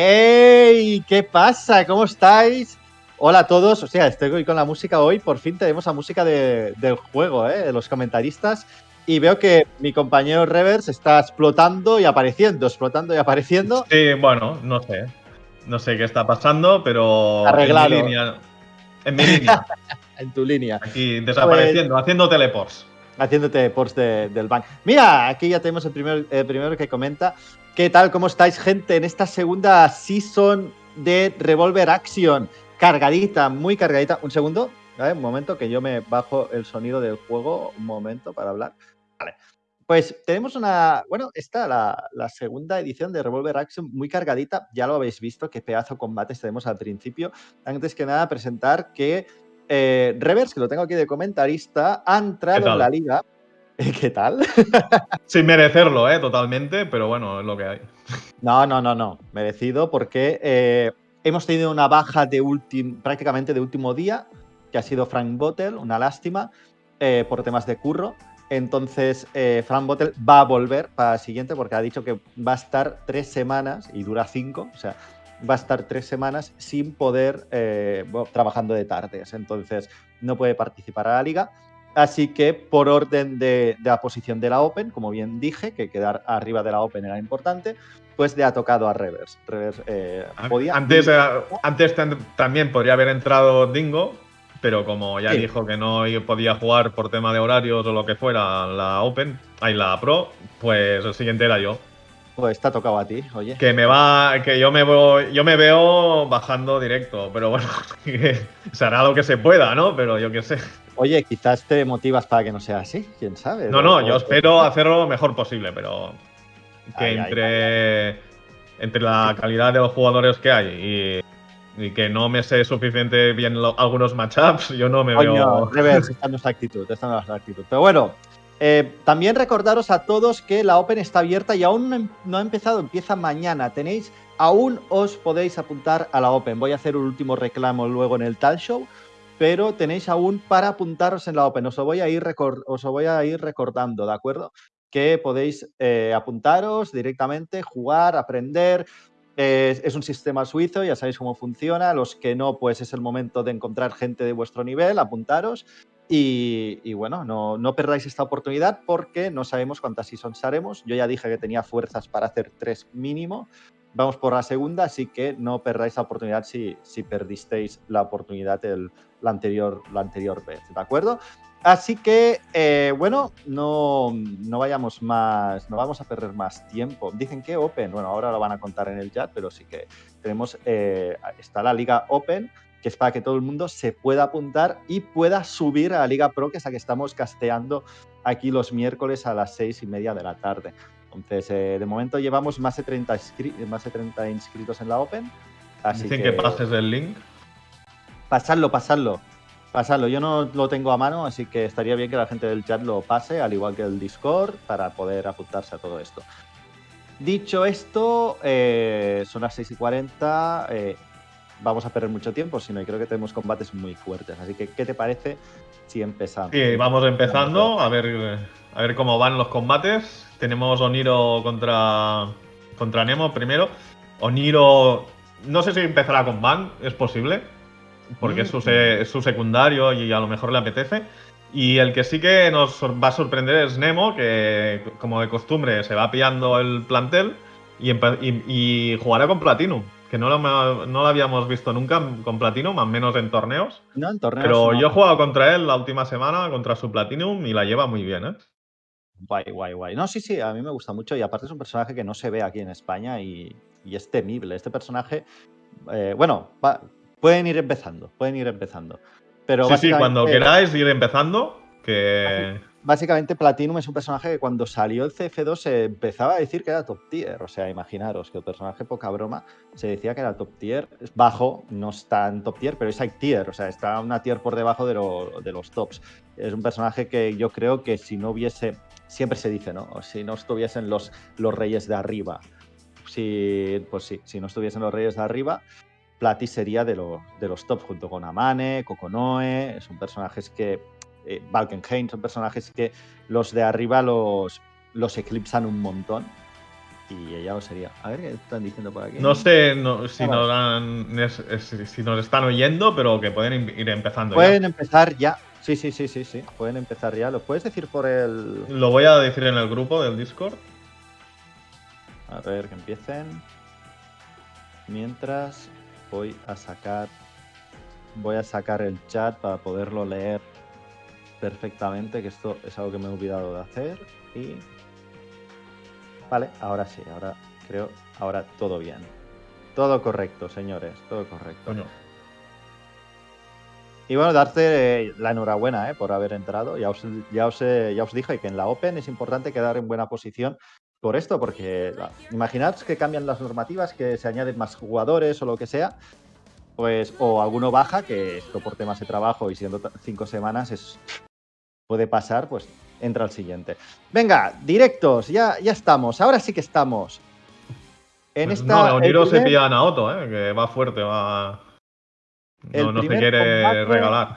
¡Ey! ¿Qué pasa? ¿Cómo estáis? Hola a todos, o sea, estoy con la música hoy, por fin tenemos la música del juego, ¿eh? de los comentaristas, y veo que mi compañero Revers está explotando y apareciendo, explotando y apareciendo. Sí, bueno, no sé, no sé qué está pasando, pero Arreglado. en mi línea. En mi línea. en tu línea. Aquí desapareciendo, Pues- haciendo teleports. Haciéndote post de- del bank. Mira, aquí ya tenemos el primer- primero que comenta. ¿Qué tal? ¿Cómo estáis, gente? En esta segunda season de Revolver Action. Cargadita, muy cargadita. Un segundo, un momento, que yo me bajo el sonido del juego. Un momento para hablar. Vale. Pues tenemos una. Bueno, esta, la, la segunda edición de Revolver Action, muy cargadita. Ya lo habéis visto, qué pedazo combates tenemos al principio. Antes que nada, presentar que eh, Revers, que lo tengo aquí de comentarista, ha entrado ¿Qué en la liga. ¿Qué tal? Sin merecerlo, ¿eh? Totalmente, pero bueno, es lo que hay. No, no, no, no. Merecido porque eh, hemos tenido una baja de prácticamente de último día, que ha sido Frank Bottle, una lástima, eh, por temas de curro. Entonces, eh, Frank Bottle va a volver para el siguiente porque ha dicho que va a estar tres semanas y dura cinco, o sea, va a estar tres semanas sin poder, eh, bueno, trabajando de tardes. Entonces, no puede participar a la liga. Así que, por orden de, de la posición de la Open, como bien dije, que quedar arriba de la Open era importante, pues le ha tocado a Revers. Revers eh, podía. Antes, antes tam- también podría haber entrado Dingo, pero como ya Sí. dijo que no podía jugar por tema de horarios o lo que fuera la Open, ahí la Pro, pues el siguiente era yo. Pues te ha tocado a ti, oye. Que me va, que yo me voy, yo me veo bajando directo, pero bueno, que se hará lo que se pueda, ¿no? Pero yo qué sé. Oye, quizás te motivas para que no sea así, quién sabe. No, no, yo espero hacerlo lo mejor posible, pero que Ay, ay, entre, entre la calidad de los jugadores que hay y, y que no me sé suficiente bien lo- algunos matchups, yo no me Coño, veo. No es la actitud, esta no es la actitud. Pero bueno, eh, también recordaros a todos que la Open está abierta y aún no, em- no ha empezado, empieza mañana. Tenéis, aún os podéis apuntar a la Open. Voy a hacer un último reclamo luego en el tal show, pero tenéis aún para apuntaros en la Open. Os lo voy a ir, recor- os lo voy a ir recordando, ¿de acuerdo? Que podéis eh, apuntaros directamente, jugar, aprender. Eh, es un sistema suizo, ya sabéis cómo funciona. Los que no, pues es el momento de encontrar gente de vuestro nivel, apuntaros. Y, bueno, no, no perdáis esta oportunidad porque no sabemos cuántas seasons haremos. Yo ya dije que tenía fuerzas para hacer tres mínimo. Vamos por la segunda, así que no perdáis la oportunidad si, si perdisteis la oportunidad el, la, anterior, la anterior vez, ¿de acuerdo? Así que, eh, bueno, no, no vayamos más, no vamos a perder más tiempo. Dicen que Open, bueno, ahora lo van a contar en el chat, pero sí que tenemos, eh, está la Liga Open, que es para que todo el mundo se pueda apuntar y pueda subir a la Liga Pro, que es la que estamos casteando aquí los miércoles a las seis y media de la tarde. Entonces, eh, de momento llevamos más de 30, inscri- más de 30 inscritos en la Open. Así Dicen que, que pases el link. Pasadlo, pasadlo. Pasadlo. Yo no lo tengo a mano, así que estaría bien que la gente del chat lo pase, al igual que el Discord, para poder apuntarse a todo esto. Dicho esto, eh, son las 6 y 40. eh, vamos a perder mucho tiempo, sino y creo que tenemos combates muy fuertes. Así que, ¿qué te parece si empezamos? Sí, vamos empezando a ver, a ver cómo van los combates. Tenemos Oniro contra, contra Nemo primero. Oniro, no sé si empezará con Ban, es posible, porque es, su, es su secundario y a lo mejor le apetece. Y el que sí que nos va a sorprender es Nemo, que como de costumbre se va pillando el plantel y- y jugará con Platinum, que no lo, no lo habíamos visto nunca con Platinum, al menos en torneos. No, en torneos Pero no. yo he jugado contra él la última semana, contra su Platinum, y la lleva muy bien, ¿eh? Guay, guay, guay. No, sí, sí, a mí me gusta mucho y aparte es un personaje que no se ve aquí en España y, y es temible. Este personaje, eh, bueno, va- pueden ir empezando, pueden ir empezando. Pero sí, sí, cuando queráis ir empezando, que... Básicamente Platinum es un personaje que cuando salió el CF2 se empezaba a decir que era top tier. O sea, imaginaros que el personaje poca broma se decía que era top tier. Bajo, no está en top tier, pero es high tier. O sea, está una tier por debajo de, lo- de los tops. Es un personaje que yo creo que si no hubiese, siempre se dice, ¿no? Si no estuviesen los, reyes de arriba. Si, pues sí, si no estuviesen los reyes de arriba, Plati sería de, de los top junto con Amane, Kokonoe. Son personajes que eh, Valkenheim son personajes que los de arriba los, los eclipsan un montón. y ya lo sería. A ver qué están diciendo por aquí. No sé si, Ah, nos han- es- es- si nos están oyendo, pero que pueden ir empezando. ya. Pueden empezar ya. Sí, sí, sí, sí, sí. Pueden empezar ya. ¿Lo puedes decir por el. Lo voy a decir en el grupo del Discord. A ver, que empiecen. Mientras voy a sacar. Voy a sacar el chat para poderlo leer perfectamente, que esto es algo que me he olvidado de hacer. Y. Vale, ahora sí, ahora creo. Ahora todo bien. Todo correcto, señores, todo correcto. Coño. Y bueno, darte eh, la enhorabuena eh, por haber entrado. Ya os, ya, os, eh, ya os dije que en la Open es importante quedar en buena posición por esto, porque la- imaginad que cambian las normativas, que se añaden más jugadores o lo que sea, pues, o alguno baja, que esto por temas de trabajo y siendo cinco semanas es, puede pasar, pues entra al siguiente. Venga, directos, ya, ya estamos, ahora sí que estamos. En Pues esta, no, el Oniro se primer- pilla a Naoto, ¿eh? que va fuerte, va. El No, no se quiere combate- regalar.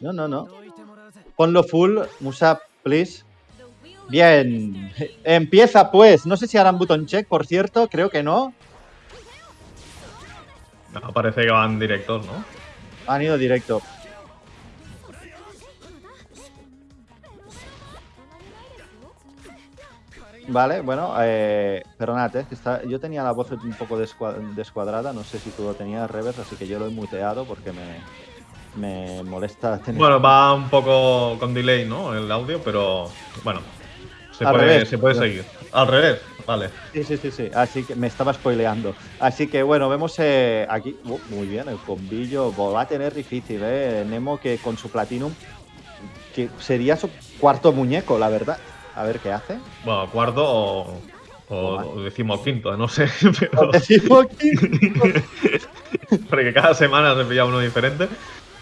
No, no, no. Ponlo full, Musa, please. Bien, empieza pues. No sé si harán button check, por cierto, creo que no. No, parece que van directos, ¿no? Han ido directo. Vale, bueno, eh, perdonad, eh, que está, yo tenía la voz un poco descua- descuadrada, no sé si tú lo tenías, Reverse, así que yo lo he muteado porque me, me molesta tener... Bueno, va un poco con delay, ¿no? El audio, pero bueno, se Al puede, revés. se puede seguir. Al revés, vale. Sí, sí, sí, sí. Así que me estaba spoileando. Así que bueno, vemos eh, aquí. uh, muy bien, el combillo. Va a tener difícil, ¿eh? Nemo que con su Platinum. Que sería su cuarto muñeco, la verdad. A ver qué hace. Bueno, cuarto o, o, o decimoquinto, no sé. Pero, Decimos aquí. porque cada semana se pilla uno diferente.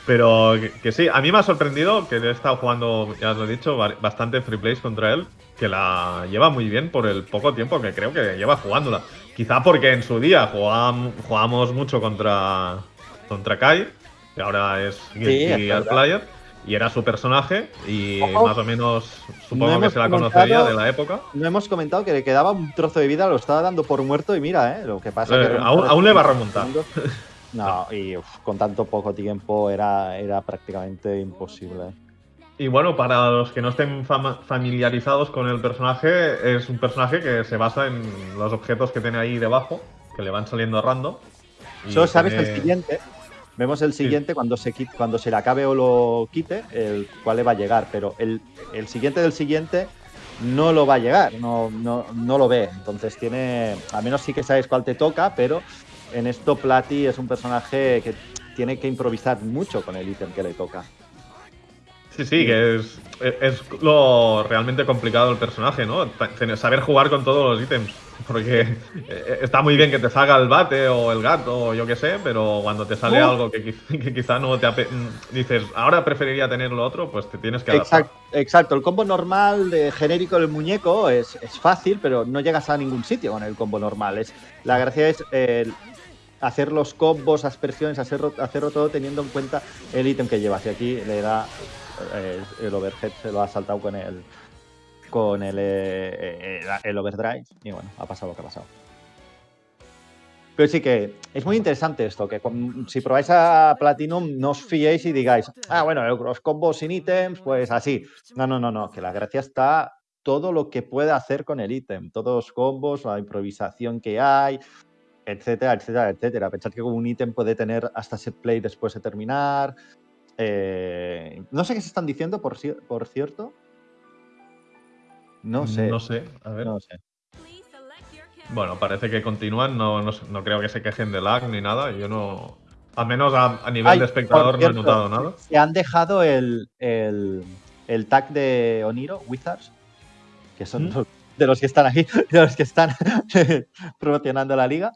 Pero que, que sí, a mí me ha sorprendido que he estado jugando, ya os lo he dicho, ba- bastante free plays contra él, que la lleva muy bien por el poco tiempo que creo que lleva jugándola. Quizá porque en su día jugam- jugábamos mucho contra, contra Kai, que ahora es Gear verdad. Player, y era su personaje, y Ojo. más o menos supongo que se la conocería de la época. No hemos comentado que le quedaba un trozo de vida, lo estaba dando por muerto y mira, ¿eh? Lo que pasa Eh, que aún- aún le va a remontar. No, y uf, con tanto poco tiempo era, era prácticamente imposible. Y bueno, para los que no estén familiarizados con el personaje, es un personaje que se basa en los objetos que tiene ahí debajo, que le van saliendo random. Solo sabes tiene- el siguiente. Vemos el siguiente cuando se cuando se le acabe o lo quite, el cual le va a llegar, pero el, el siguiente del siguiente no lo va a llegar, no, no, no lo ve. Entonces tiene. A menos sí que sabes cuál te toca, pero en esto Platy es un personaje que tiene que improvisar mucho con el ítem que le toca. Sí, sí, que es, es lo realmente complicado del personaje, ¿no? Saber jugar con todos los ítems. Porque eh, está muy bien que te salga el bate o el gato o yo qué sé, pero cuando te sale Uh. algo que, quiz- que quizá no te ape- mm, dices, ahora preferiría tener lo otro, pues te tienes que adaptar. Exacto, exacto, el combo normal de genérico del muñeco es, es fácil, pero no llegas a ningún sitio con el combo normal. Es, la gracia es eh, hacer los combos, aspersiones, hacerlo, hacerlo todo teniendo en cuenta el ítem que llevas. Y aquí le da eh, el overhead, se lo ha saltado con el con el, eh, eh, el overdrive y bueno, ha pasado lo que ha pasado. Pero sí que es muy interesante esto, que si probáis a Platinum no os fiéis y digáis, ah, bueno, los combos sin ítems, pues así. No, no, no, no, que la gracia está todo lo que puede hacer con el ítem, todos los combos, la improvisación que hay, etcétera, etcétera, etcétera. Pensad que un ítem puede tener hasta set play después de terminar. Eh, no sé qué se están diciendo, por, por cierto. No sé. No sé, a ver. No sé. Bueno, parece que continúan, no, no, creo que se quejen de lag ni nada. Yo no. Al menos a, a nivel Ay, de espectador no he notado nada. Se han dejado el, el, el tag de Oniro, Wizards, que son ¿Mm? de los que están aquí, de los que están promocionando la liga.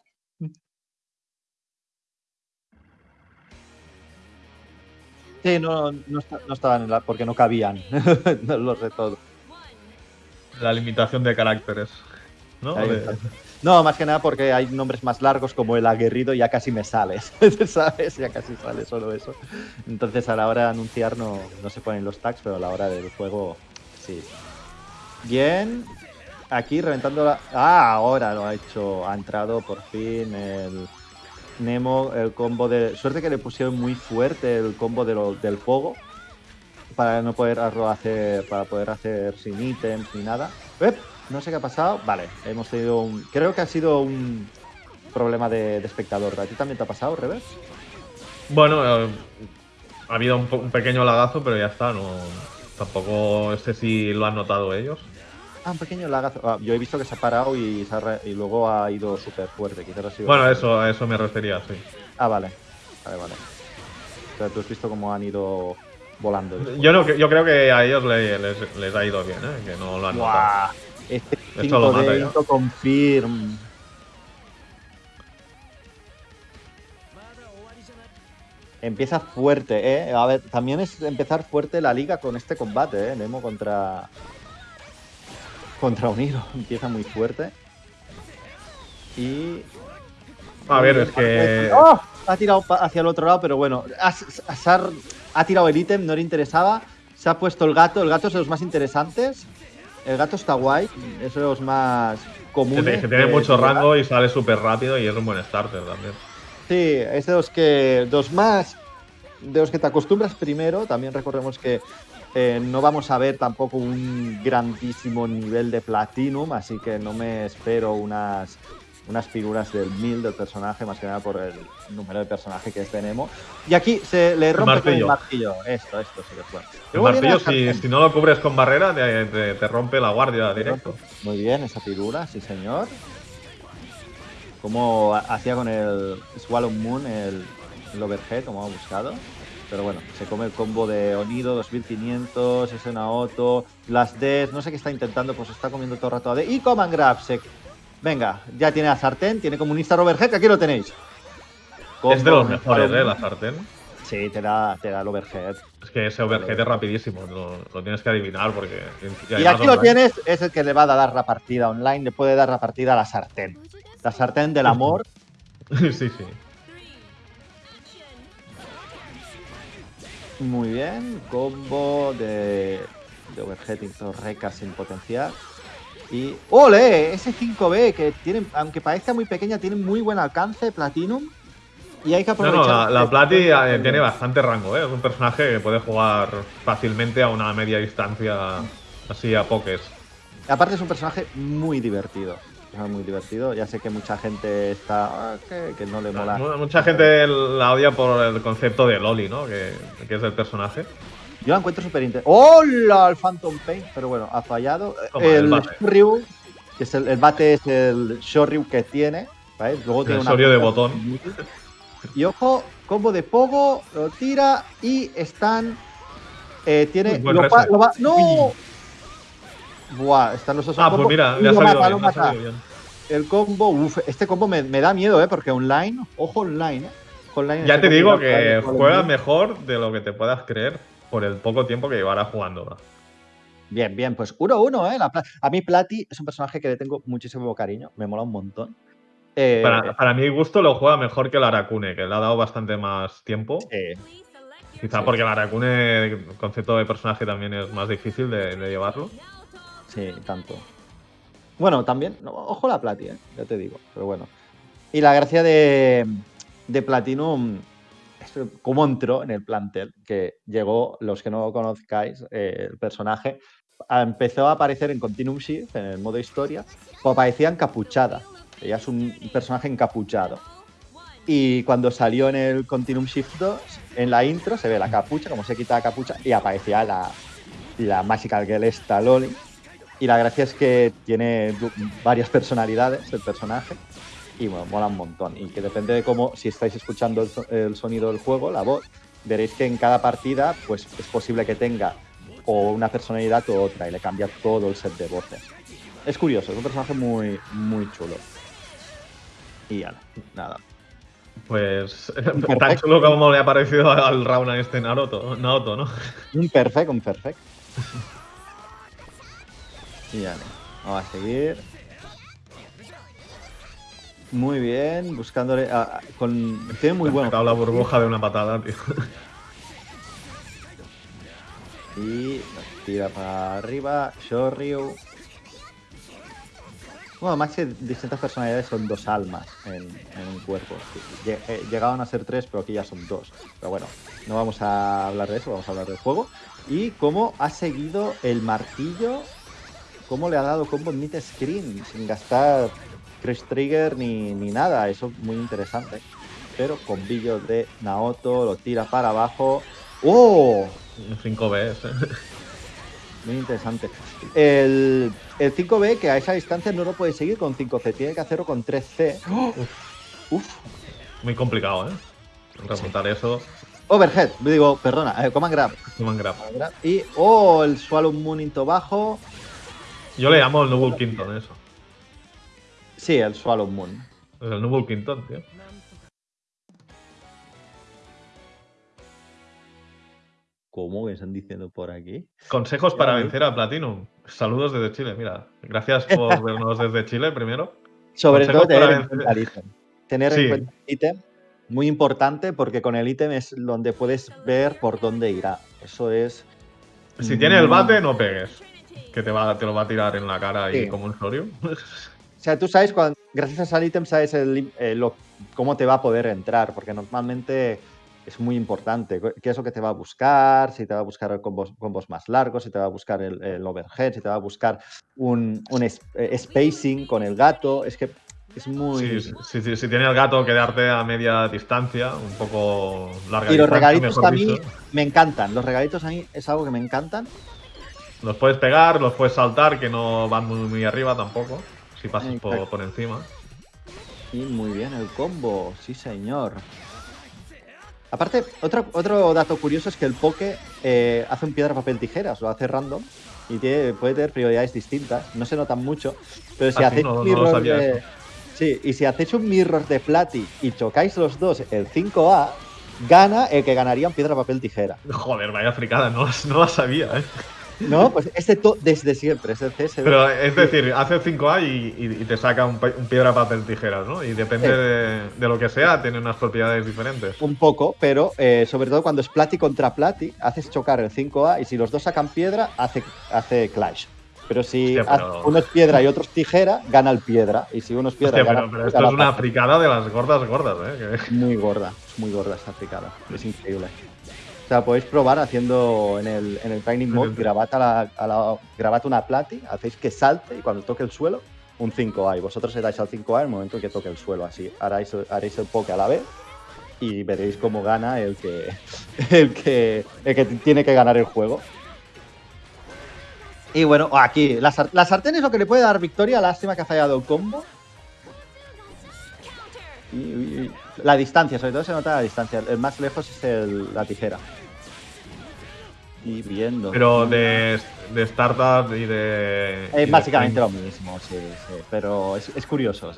Sí, no, no, no estaban en la, porque no cabían los de todo. La limitación de caracteres. ¿no? De-. No, más que nada porque hay nombres más largos como el aguerrido, ya casi me sales, ¿sabes? Ya casi sale solo eso. Entonces a la hora de anunciar no, no se ponen los tags, pero a la hora del juego sí. Bien. aquí reventando la... Ah, ahora lo ha hecho. Ha entrado por fin el Nemo, el combo de... Suerte que le pusieron muy fuerte el combo de lo- del Pogo. Para no poder hacer... Para poder hacer sin ítems ni nada. ¡Ep! No sé qué ha pasado. Vale, hemos tenido un... Creo que ha sido un problema de, espectador. ¿A ti también te ha pasado, Revers? Bueno, eh, ha habido un, un pequeño lagazo, pero ya está. No, tampoco sé si lo han notado ellos. Ah, un pequeño lagazo. Ah, yo he visto que se ha parado y, se ha re- y luego ha ido súper fuerte. Quizás ha sido... Bueno, eso, a eso me refería, sí. Ah, vale. Vale, vale. O sea, tú has visto cómo han ido volando. después. Yo, no, yo creo que a ellos le- les, les ha ido bien, ¿eh? que no lo han notado. Este Esto lo 5 mata de ya. Into confirm. Empieza fuerte, ¿eh? A ver, también es empezar fuerte la liga con este combate, ¿eh? Nemo contra. Contra Uniro. Empieza muy fuerte. Y. A ver, es que. ¡Oh! Ha tirado hacia el otro lado, pero bueno. Ha, ha- tirado el ítem, no le interesaba. Se ha puesto el gato. El gato es de los más interesantes. El gato está guay. Es de los más que comunes. te- que tiene mucho rango y sale súper rápido y es un buen starter también. Sí, es de los que. de los más. De los que te acostumbras primero. También recordemos que eh, no vamos a ver tampoco un grandísimo nivel de Platinum, así que no me espero unas, unas figuras del 1000 del personaje, más que nada por el número de personaje que Nemo. Y aquí se le rompe con el martillo. martillo. Esto, esto sí que fue. El martillo, si, no lo cubres con barrera, te, te- te rompe la guardia directo. Muy bien, esa figura, sí señor. Como ha- hacía con el Swallow Moon, el, el overhead, como ha buscado. Pero bueno, se come el combo de Onido, 2500, es una auto, las Ds, no sé qué está intentando, pues está comiendo todo el rato AD. Y Command Grab, se- Venga, ya tiene la sartén, tiene como un Instar Overhead, que aquí lo tenéis. Es de los mejores, ¿eh? La sartén. Sí, te da, te da el overhead. Es que ese overhead es rapidísimo, lo, lo tienes que adivinar porque. Y aquí lo online- tienes, es el que le va a dar la partida online, le puede dar la partida a la sartén. La sartén del amor. sí, sí. Muy bien, combo de, de overhead torreca sin potenciar. Y. ¡Ole! Ese 5B que tiene, aunque parezca muy pequeña, tiene muy buen alcance, Platinum. Y hay que No, aprovechar. no, la, la Plati eh, tiene bastante rango, ¿eh? Es un personaje que puede jugar fácilmente a una media distancia, así a pokés. Aparte, es un personaje muy divertido. Personaje Muy divertido. Ya sé que mucha gente está. ah, que, que no le mola. Mu- Mucha gente la odia por el concepto de Loli, ¿no? Que, que es el personaje. Yo la encuentro súper interesante. ¡Hola! El Phantom Pain. Pero bueno, ha fallado. Toma, el el. Shoryu, que es el, el bate es el Shoryu que tiene. ¿vale? Luego tiene El una Shoryu de botón. Y ojo, combo de Pogo, lo tira y están. eh, tiene. Lo va- lo va- ¡No! Buah, están los dos Ah, pues mira, le ha salido mata, bien, ha salido. El combo, uff, este combo me, me da miedo, ¿eh? Porque online, ojo online, ¿eh? Online Ya este te digo que de- juega mejor de lo que te puedas creer por el poco tiempo que llevará jugando. Bien, bien, pues 1-1, ¿eh? La Pla- a mí Plati es un personaje que le tengo muchísimo cariño, me mola un montón. Eh, Para, para mi gusto lo juega mejor que el Arakune, que le ha dado bastante más tiempo. eh, Quizá sí. porque el Arakune, el concepto de personaje también es más difícil de, de llevarlo. Sí, tanto. Bueno, también, no, ojo la Plati, ¿eh? Ya te digo, pero bueno. Y la gracia de, de Platinum cómo entró en el plantel, que llegó, los que no conozcáis, eh, el personaje, empezó a aparecer en Continuum Shift, en el modo historia, o aparecía encapuchada. Ella es un personaje encapuchado. Y cuando salió en el Continuum Shift 2, en la intro se ve la capucha, como se quita la capucha, y aparecía la, la Magical Girl esta Loli. Y la gracia es que tiene varias personalidades el personaje. Y bueno, mola un montón. Y que depende de cómo, si estáis escuchando el, so- el sonido del juego, la voz, veréis que en cada partida, pues es posible que tenga o una personalidad o otra, y le cambia todo el set de voces. Es curioso, es un personaje muy, muy chulo. Y ya, nada. Pues tan chulo como le ha parecido al round a este Naruto, Naoto, ¿no? Un perfect, un perfect. Y vamos a seguir. Muy bien, buscándole. ah, con, tiene muy bueno. la burbuja de una patada, tío. Y nos tira para arriba. Shoryu. Bueno, más que distintas personalidades son dos almas en, en un cuerpo. Eh, Llegaban a ser tres, pero aquí ya son dos. Pero bueno, no vamos a hablar de eso, vamos a hablar del juego. Y cómo ha seguido el martillo, cómo le ha dado combo en mid screen, sin gastar Crash Trigger ni, ni nada. Eso es muy interesante. Pero combillo de Naoto, lo tira para abajo. ¡Oh! Un 5B. ¿eh? Muy interesante. El, el 5B, que a esa distancia no lo puede seguir con 5C, tiene que hacerlo con 3C. Uf. Muy complicado, ¿eh? Remontar eso. Overhead, digo, perdona, eh, command Grab. Command grab. Y, oh, el Swallow Moon into bajo. Yo le llamo el Nubul Quinton, eso. Sí, el Swallow Moon. Es el Nubul Quinton, tío. ¿Cómo que están diciendo por aquí? Consejos para ¿eh? vencer a Platinum. Saludos desde Chile, mira. Gracias por vernos desde Chile primero. Sobre Consejos todo tener para en cuenta el ítem. Tener Sí. en cuenta el ítem. Muy importante porque con el ítem es donde puedes ver por dónde irá. Eso es. Si tiene el muy- bate, no pegues. Que te, va, te lo va a tirar en la cara y Sí. como un sorio. O sea, tú sabes, cuando, gracias al ítem, sabes el- eh, lo- cómo te va a poder entrar, porque normalmente es muy importante. ¿Qué es lo que te va a buscar? Si te va a buscar combos, combos más largos, si te va a buscar el, el overhead, si te va a buscar un, un es- eh, spacing con el gato. Es que es muy. Sí, sí, sí, si tiene el gato, quedarte a media distancia, un poco larga y los regalitos a mí me encantan. Los regalitos a mí es algo que me encantan. Los puedes pegar, los puedes saltar, que no van muy, muy arriba tampoco. Si pasas por, encima. Y muy bien el combo, sí señor. Aparte, otro, otro dato curioso es que el Poke eh, hace un piedra, papel, tijeras, lo hace random y tiene- puede tener prioridades distintas. No se notan mucho, pero si Ah, hacéis no- mirror de. Sí, y si hacéis un mirror de Plati y chocáis los dos el 5A, gana el que ganaría en piedra, papel, tijera. Joder, vaya fricada, no, no la sabía, ¿eh? No, pues este desde siempre, es el CSD. Pero es decir, hace 5A y, y- y te saca un, un piedra, papel, tijeras, ¿no? Y depende Sí. de, de lo que sea, tiene unas propiedades diferentes. Un poco, pero eh, sobre todo cuando es Plati contra Plati, haces chocar el 5A y si los dos sacan piedra, hace, hace clash. Pero si Hostia, pero- uno es piedra y otro es tijera, gana el piedra. Y si uno es piedra, Hostia, gana pero, pero esto es una fricada de las gordas gordas, ¿eh? Muy gorda, es muy gorda esta fricada. Es increíble. O sea, podéis probar haciendo en el, en el Training Mode, grabad, a la, a la- grabad una Plati, hacéis que salte y cuando toque el suelo, un 5A. Y vosotros le dais al 5A en el momento en que toque el suelo. Así haréis, haréis el poke a la vez y veréis cómo gana el que, el que, el que tiene que ganar el juego. Y bueno, aquí, la, la sartén es lo que le puede dar victoria. Lástima que ha fallado el combo. La distancia, sobre todo se nota la distancia. El más lejos es el- la tijera. Y viendo. Pero de, de startup y de. Es básicamente lo mismo, sí, sí. Pero es, es curioso,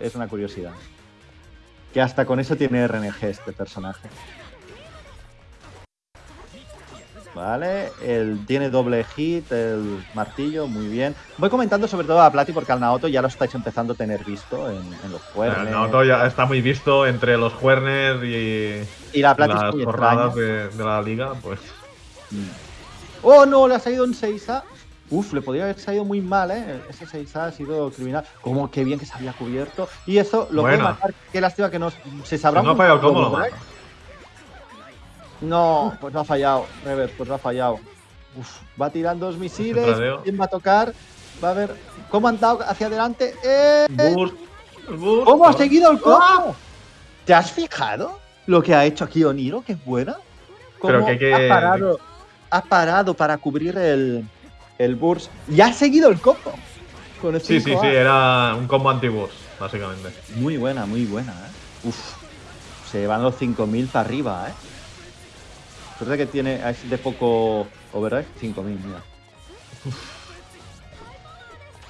es una curiosidad. Que hasta con eso tiene RNG este personaje. Vale, el, tiene doble hit, el martillo, muy bien. Voy comentando sobre todo a Plati porque al Naoto ya lo estáis empezando a tener visto en, en los El cuernos. Naoto ya está muy visto entre los Juernes y y la Plati las jornadas de, de la liga, pues. Mm. ¡Oh, no! Le ha salido un 6A. Uf, le podría haber salido muy mal, ¿eh? Ese 6A ha sido criminal. Como qué bien que se había cubierto. Y eso lo puede Buena. matar. Qué lástima que no se sabrá. No ha un fallado No, pues no ha fallado. Rever, pues no ha fallado. Uf, va a tirar dos misiles. ¿Quién va a tocar? Va a ver cómo han dado hacia adelante. ¡Eh! Boost, el boost, ¿Cómo ha seguido el combo? ¿Te has fijado lo que ha hecho aquí Oniro? Que es buena. Pero Cómo que- que- ha, parado, ha parado para cubrir el, el burst y ha seguido el combo. Con el Sí, sí, 5A. sí, era un combo anti-boost, básicamente. Muy buena, muy buena. ¿eh? Uf, se van los 5000 para arriba, ¿eh? Suerte que tiene es de poco overdrive, 5000, mira.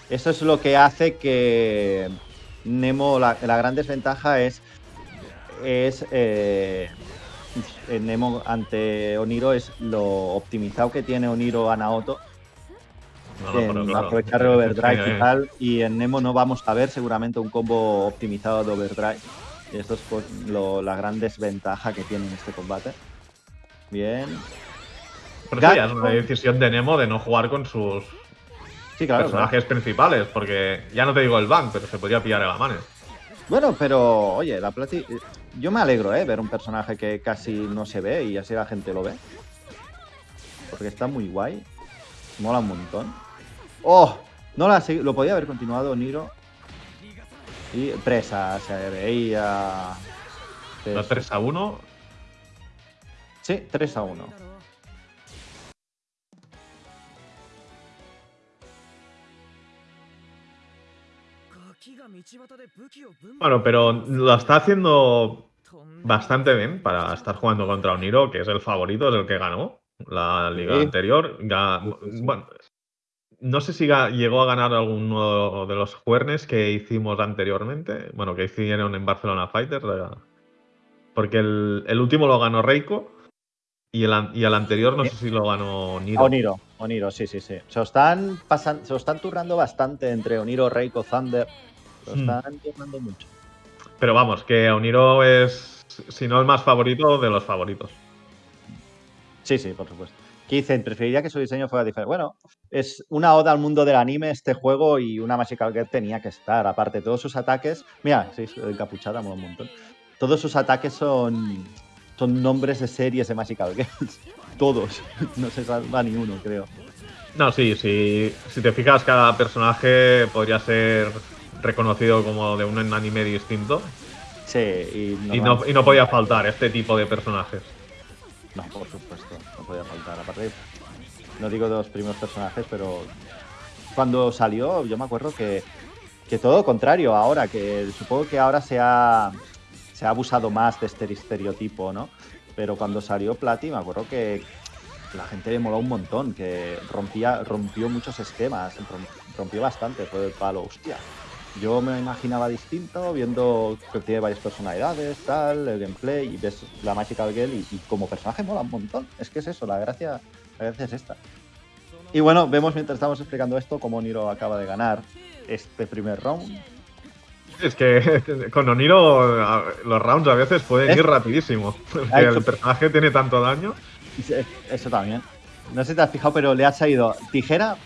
Eso es lo que hace que Nemo, la, la gran desventaja es, es eh, en Nemo ante Oniro es lo optimizado que tiene Oniro a Naoto No, en claro. aprovechar el overdrive Sí, y eh. tal. Y en Nemo no vamos a ver seguramente un combo optimizado de overdrive. Y esto es pues, lo- la gran desventaja que tiene en este combate. Bien. Pero eso ya es una decisión de Nemo de no jugar con sus Sí, claro. personajes principales, porque ya no te digo el bank, pero se podría pillar el Amanes. Bueno, pero oye, la Plati. Yo me alegro, ¿eh? Ver un personaje que casi no se ve y así la gente lo ve. Porque está muy guay. Mola un montón. ¡Oh! No la Lo podía haber continuado Niro. Y presa, se veía. La 3 a 1. Sí, 3 a 1. Bueno, pero lo está haciendo bastante bien para estar jugando contra un Niro, que es el favorito, es el que ganó la liga Sí. anterior. Bueno, no sé si llegó a ganar alguno de los juernes que hicimos anteriormente, bueno, que hicieron en Barcelona Fighters, eh, porque el, el último lo ganó Reiko y el, y el anterior no sé si lo ganó Niro. Oniro, Oniro, sí, sí, sí. Se lo están pasando, se lo están turnando bastante entre Oniro, Reiko, Thunder. Se lo Hmm. están turnando mucho. Pero vamos, que Oniro es, si no el más favorito, de los favoritos. Sí, sí, por supuesto. Que dicen, preferiría que su diseño fuera diferente. Bueno, es una oda al mundo del anime este juego y una Magical Girl tenía que estar. Aparte, todos sus ataques. Mira, sí, encapuchada, mola un montón. Todos sus ataques son, son nombres de series de Magical Girls. Todos. No se salva ni uno, creo. No, sí, sí. Si te fijas, cada personaje podría ser reconocido como de un anime distinto. Sí, y Y no, y no podía faltar este tipo de personajes. No, por supuesto, no podía faltar. Aparte, no digo de los primeros personajes, pero cuando salió, yo me acuerdo que, que todo lo contrario ahora, que supongo que ahora se ha, se ha abusado más de este estereotipo, ¿no? Pero cuando salió Plati, me acuerdo que la gente le moló un montón, que rompía, rompió muchos esquemas, rom- rompió bastante, fue el palo, hostia. Yo me imaginaba distinto, viendo que tiene varias personalidades, tal, el gameplay, y ves la Magical Girl y, y como personaje mola un montón. Es que es eso, la gracia, la gracia es esta. Y bueno, vemos mientras estamos explicando esto cómo Niro acaba de ganar este primer round. Es que con Oniro los rounds a veces pueden ¿Eh? ir rapidísimo. Porque el personaje tiene tanto daño. Eso también. No sé si te has fijado, pero le ha salido tijera,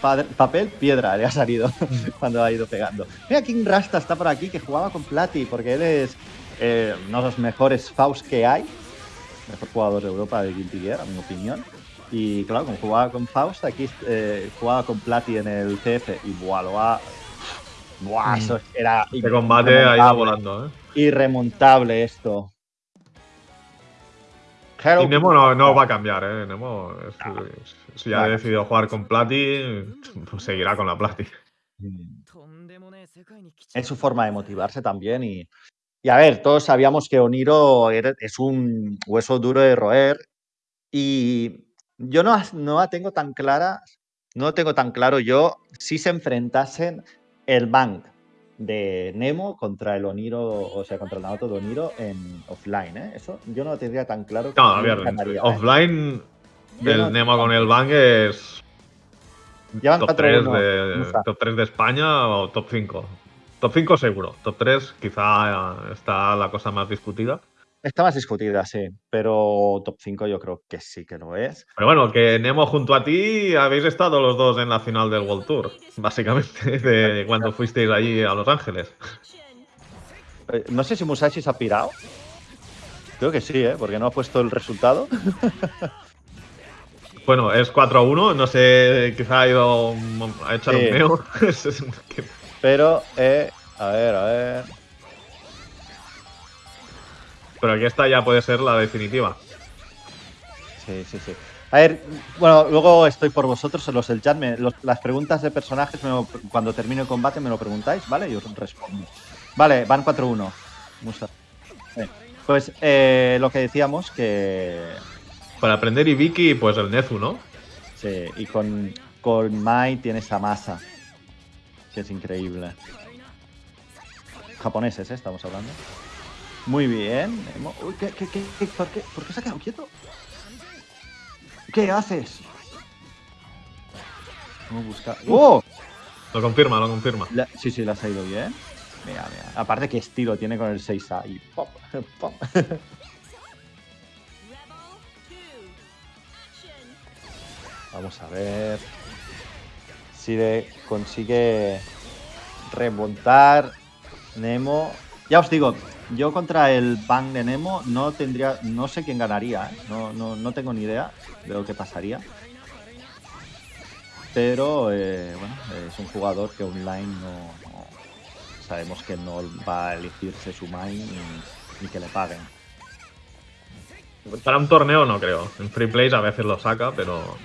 pa- papel, piedra, le ha salido cuando ha ido pegando. Mira, King Rasta está por aquí, que jugaba con Plati, porque él es eh, uno de los mejores Faust que hay. Mejor jugador de Europa de Guilty Gear, a mi opinión. Y claro, como jugaba con Faust, aquí eh, jugaba con Plati en el CF y buah, lo ha... Buah, Mm. eso era Este combate ha ido volando, ¿eh? Irremontable esto. Hello, Y Nemo no, no va a cambiar, ¿eh? Nemo, es- si ya ha decidido jugar con Plati, pues seguirá con la Plati. es su forma de motivarse también y, y a ver, todos sabíamos que Oniro es un hueso duro de roer y yo no, no la tengo tan clara, no lo tengo tan claro yo si se enfrentasen el Bank de Nemo contra el Oniro, o sea, contra el Naoto de Oniro en offline, ¿eh? Eso yo no lo tendría tan claro. No, a ver, ¿eh? offline, Yo el no- Nemo con el Bang es Llevan top 3, 4-1, de, Musa. top 3 de España o top 5. Top 5 seguro. Top 3 quizá está la cosa más discutida. Está más discutida, sí, pero top 5 yo creo que sí que lo es. Pero bueno, que Nemo junto a ti habéis estado los dos en la final del World Tour, básicamente, de cuando fuisteis allí a Los Ángeles. Eh, No sé si Musashi se ha pirado. Creo que sí, ¿eh? Porque no ha puesto el resultado. Bueno, es 4 a 1, no sé, quizá ha ido a echar Sí. un meo. Pero, eh, a ver, a ver. Pero aquí esta ya puede ser la definitiva. Sí, sí, sí. A ver, bueno, luego estoy por vosotros en los del chat. me- los- las preguntas de personajes, me lo- cuando termine el combate, me lo preguntáis, ¿vale? Y os respondo. Vale, van 4-1. Musa. Bien. Pues eh, lo que decíamos, que Para aprender Ibiki, pues el Nezu, ¿no? Sí, y con, con Mai tiene esa masa, que es increíble. Japoneses, ¿eh? Estamos hablando. Muy bien. Nemo. Uy, ¿qué, qué, qué, qué- por, qué, ¿Por qué se ha quedado quieto? ¿Qué haces? Vamos a buscar. ¡Oh! Lo confirma, lo confirma. La- sí, sí, le ha salido bien. Mira, mira. Aparte, qué estilo tiene con el 6A. Y pop, pop. Vamos a ver. consigue, consigue remontar Nemo. Ya os digo, yo contra el Bang de Nemo no tendría, no sé quién ganaría, ¿eh? no, no, no, tengo ni idea de lo que pasaría. Pero eh, bueno, es un jugador que online no, sabemos que no va a elegirse su main ni, que le paguen. Para un torneo no creo. En free plays a veces lo saca, pero.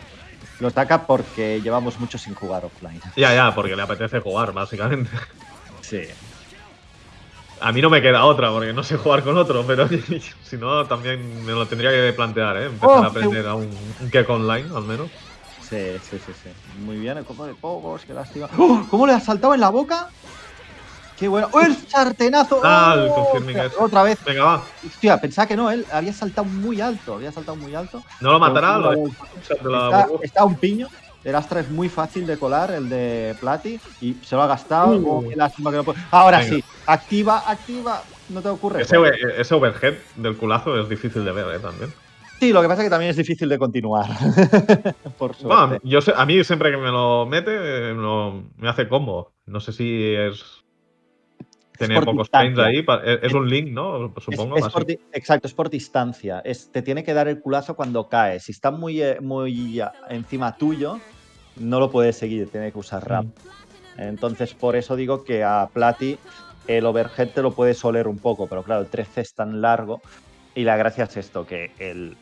Lo saca porque llevamos mucho sin jugar offline. Ya, ya, porque le apetece jugar, básicamente. Sí. A mí no me queda otra, porque no sé jugar con otro, pero si no, también me lo tendría que plantear, ¿eh? Empezar oh, a aprender a un, un online, al menos. Sí, sí, sí, sí. Muy bien, el copo de pocos, qué lástima. ¡Oh! ¿Cómo le ha saltado en la boca? ¡Qué bueno! ¡Oh, el sartenazo! Ah, el ¡Oh! Otra vez. Venga, va. Hostia, pensaba que no, él había saltado muy alto, había saltado muy alto. ¿No lo matará? está, está un piño. El Astra es muy fácil de colar, el de Plati, y se lo ha gastado. Uh. Ahora sí, activa, activa. No te ocurre. Ese, ese, overhead del culazo es difícil de ver ¿eh? también. Sí, lo que pasa es que también es difícil de continuar. Por suerte. yo a mí siempre que me lo mete, me hace combo. No sé si es tener pocos frames ahí. Es, un link, ¿no? Supongo. exacto, es por distancia. Es, te tiene que dar el culazo cuando cae. Si está muy, eh, muy encima tuyo, no lo puedes seguir, tiene que usar RAM. Mm. Entonces, por eso digo que a Plati el overhead te lo puedes oler un poco, pero claro, el 13 es tan largo y la gracia es esto, que el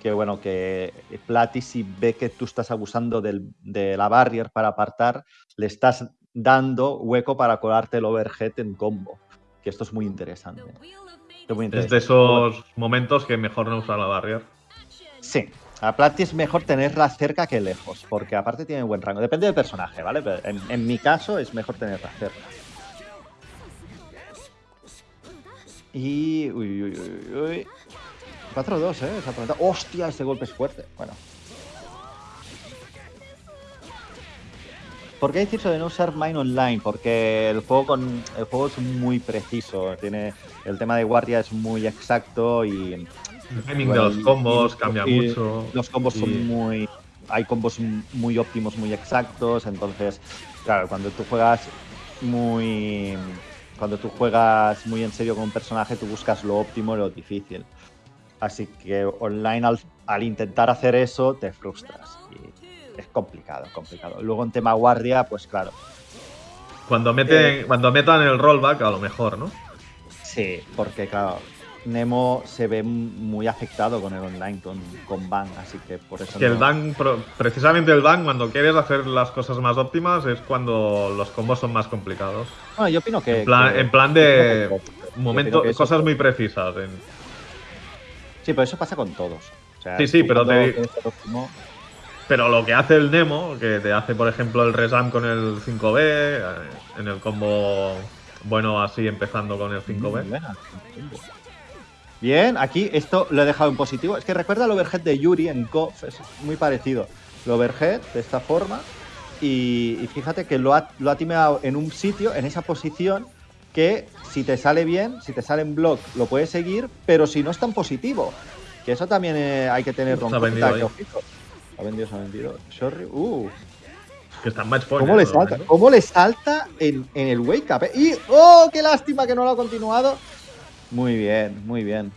que bueno, que Plati si ve que tú estás abusando de la barrier para apartar, le estás dando hueco para colarte el overhead en combo. Que esto es muy interesante. Es, de esos momentos que mejor no usar la barrier. Sí, a Plati es mejor tenerla cerca que lejos, porque aparte tiene buen rango. Depende del personaje, ¿vale? Pero en, mi caso es mejor tenerla cerca. Y. Uy, uy, uy, uy. 4-2, ¿eh? ¡Hostia! Ese golpe es fuerte. Bueno. ¿Por qué decir eso de no usar Mine Online? Porque el juego, con, el juego es muy preciso. Tiene, el tema de guardia es muy exacto y el timing de los combos cambia mucho. Los combos son muy. Hay combos muy óptimos, muy exactos. Entonces, claro, cuando tú juegas muy. Cuando tú juegas muy en serio con un personaje, tú buscas lo óptimo y lo difícil. Así que online, al, intentar hacer eso, te frustras. Y es complicado, complicado. Luego en tema guardia, pues claro. Cuando, meten, eh, cuando metan el rollback, a lo mejor, ¿no? Sí, porque claro, Nemo se ve muy afectado con el online, con, con Bang, así que por eso. Que el Bang, precisamente el Bang, cuando quieres hacer las cosas más óptimas, es cuando los combos son más complicados. Bueno, yo opino que. En plan, de. Momento, cosas muy precisas. Sí, pero eso pasa con todos. sí, sí, pero Pero lo que hace el Nemo, que te hace, por ejemplo, el Resam con el 5B, eh, en el combo bueno así empezando con el 5B. Bien, aquí esto lo he dejado en positivo. Es que recuerda el overhead de Yuri en KOF, es muy parecido. El overhead de esta forma. Y, fíjate que lo ha, lo ha timeado en un sitio, en esa posición, que si te sale bien, si te sale en block, lo puedes seguir, pero si no es tan positivo. Que eso también eh, hay que tenerlo en cuenta. Ha vendido, se ha vendido. Sorry. Uh. Que está en match point. ¿Cómo, le salta, ¿Cómo le salta en, en el wake up? Eh? Y, ¡oh, qué lástima que no lo ha continuado! Muy bien, muy bien.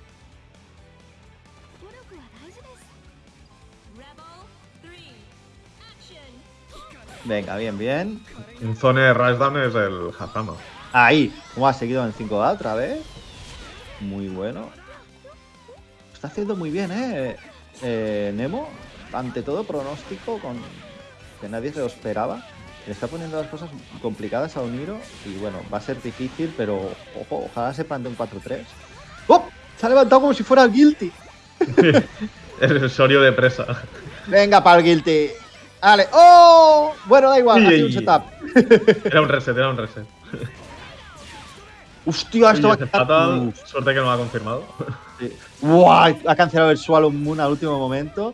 Venga, bien, bien. Un zone de Rushdown es el Hazama. Ahí, ¿cómo ha seguido en 5A otra vez? Muy bueno. Está haciendo muy bien, ¿eh? ¿eh? Nemo, ante todo pronóstico, con que nadie se lo esperaba. Le está poniendo las cosas complicadas a Uniro y bueno, va a ser difícil, pero ojo, ojalá se plante un 4-3. ¡Oh! Se ha levantado como si fuera el Guilty. el Sorio de presa. Venga, para el Guilty. Vale. ¡Oh! Bueno, da igual, ha sido un setup. era un reset, era un reset. Hostia, esto va a fatal. Suerte que no lo ha confirmado. Sí. Ha cancelado el Swallow Moon al último momento.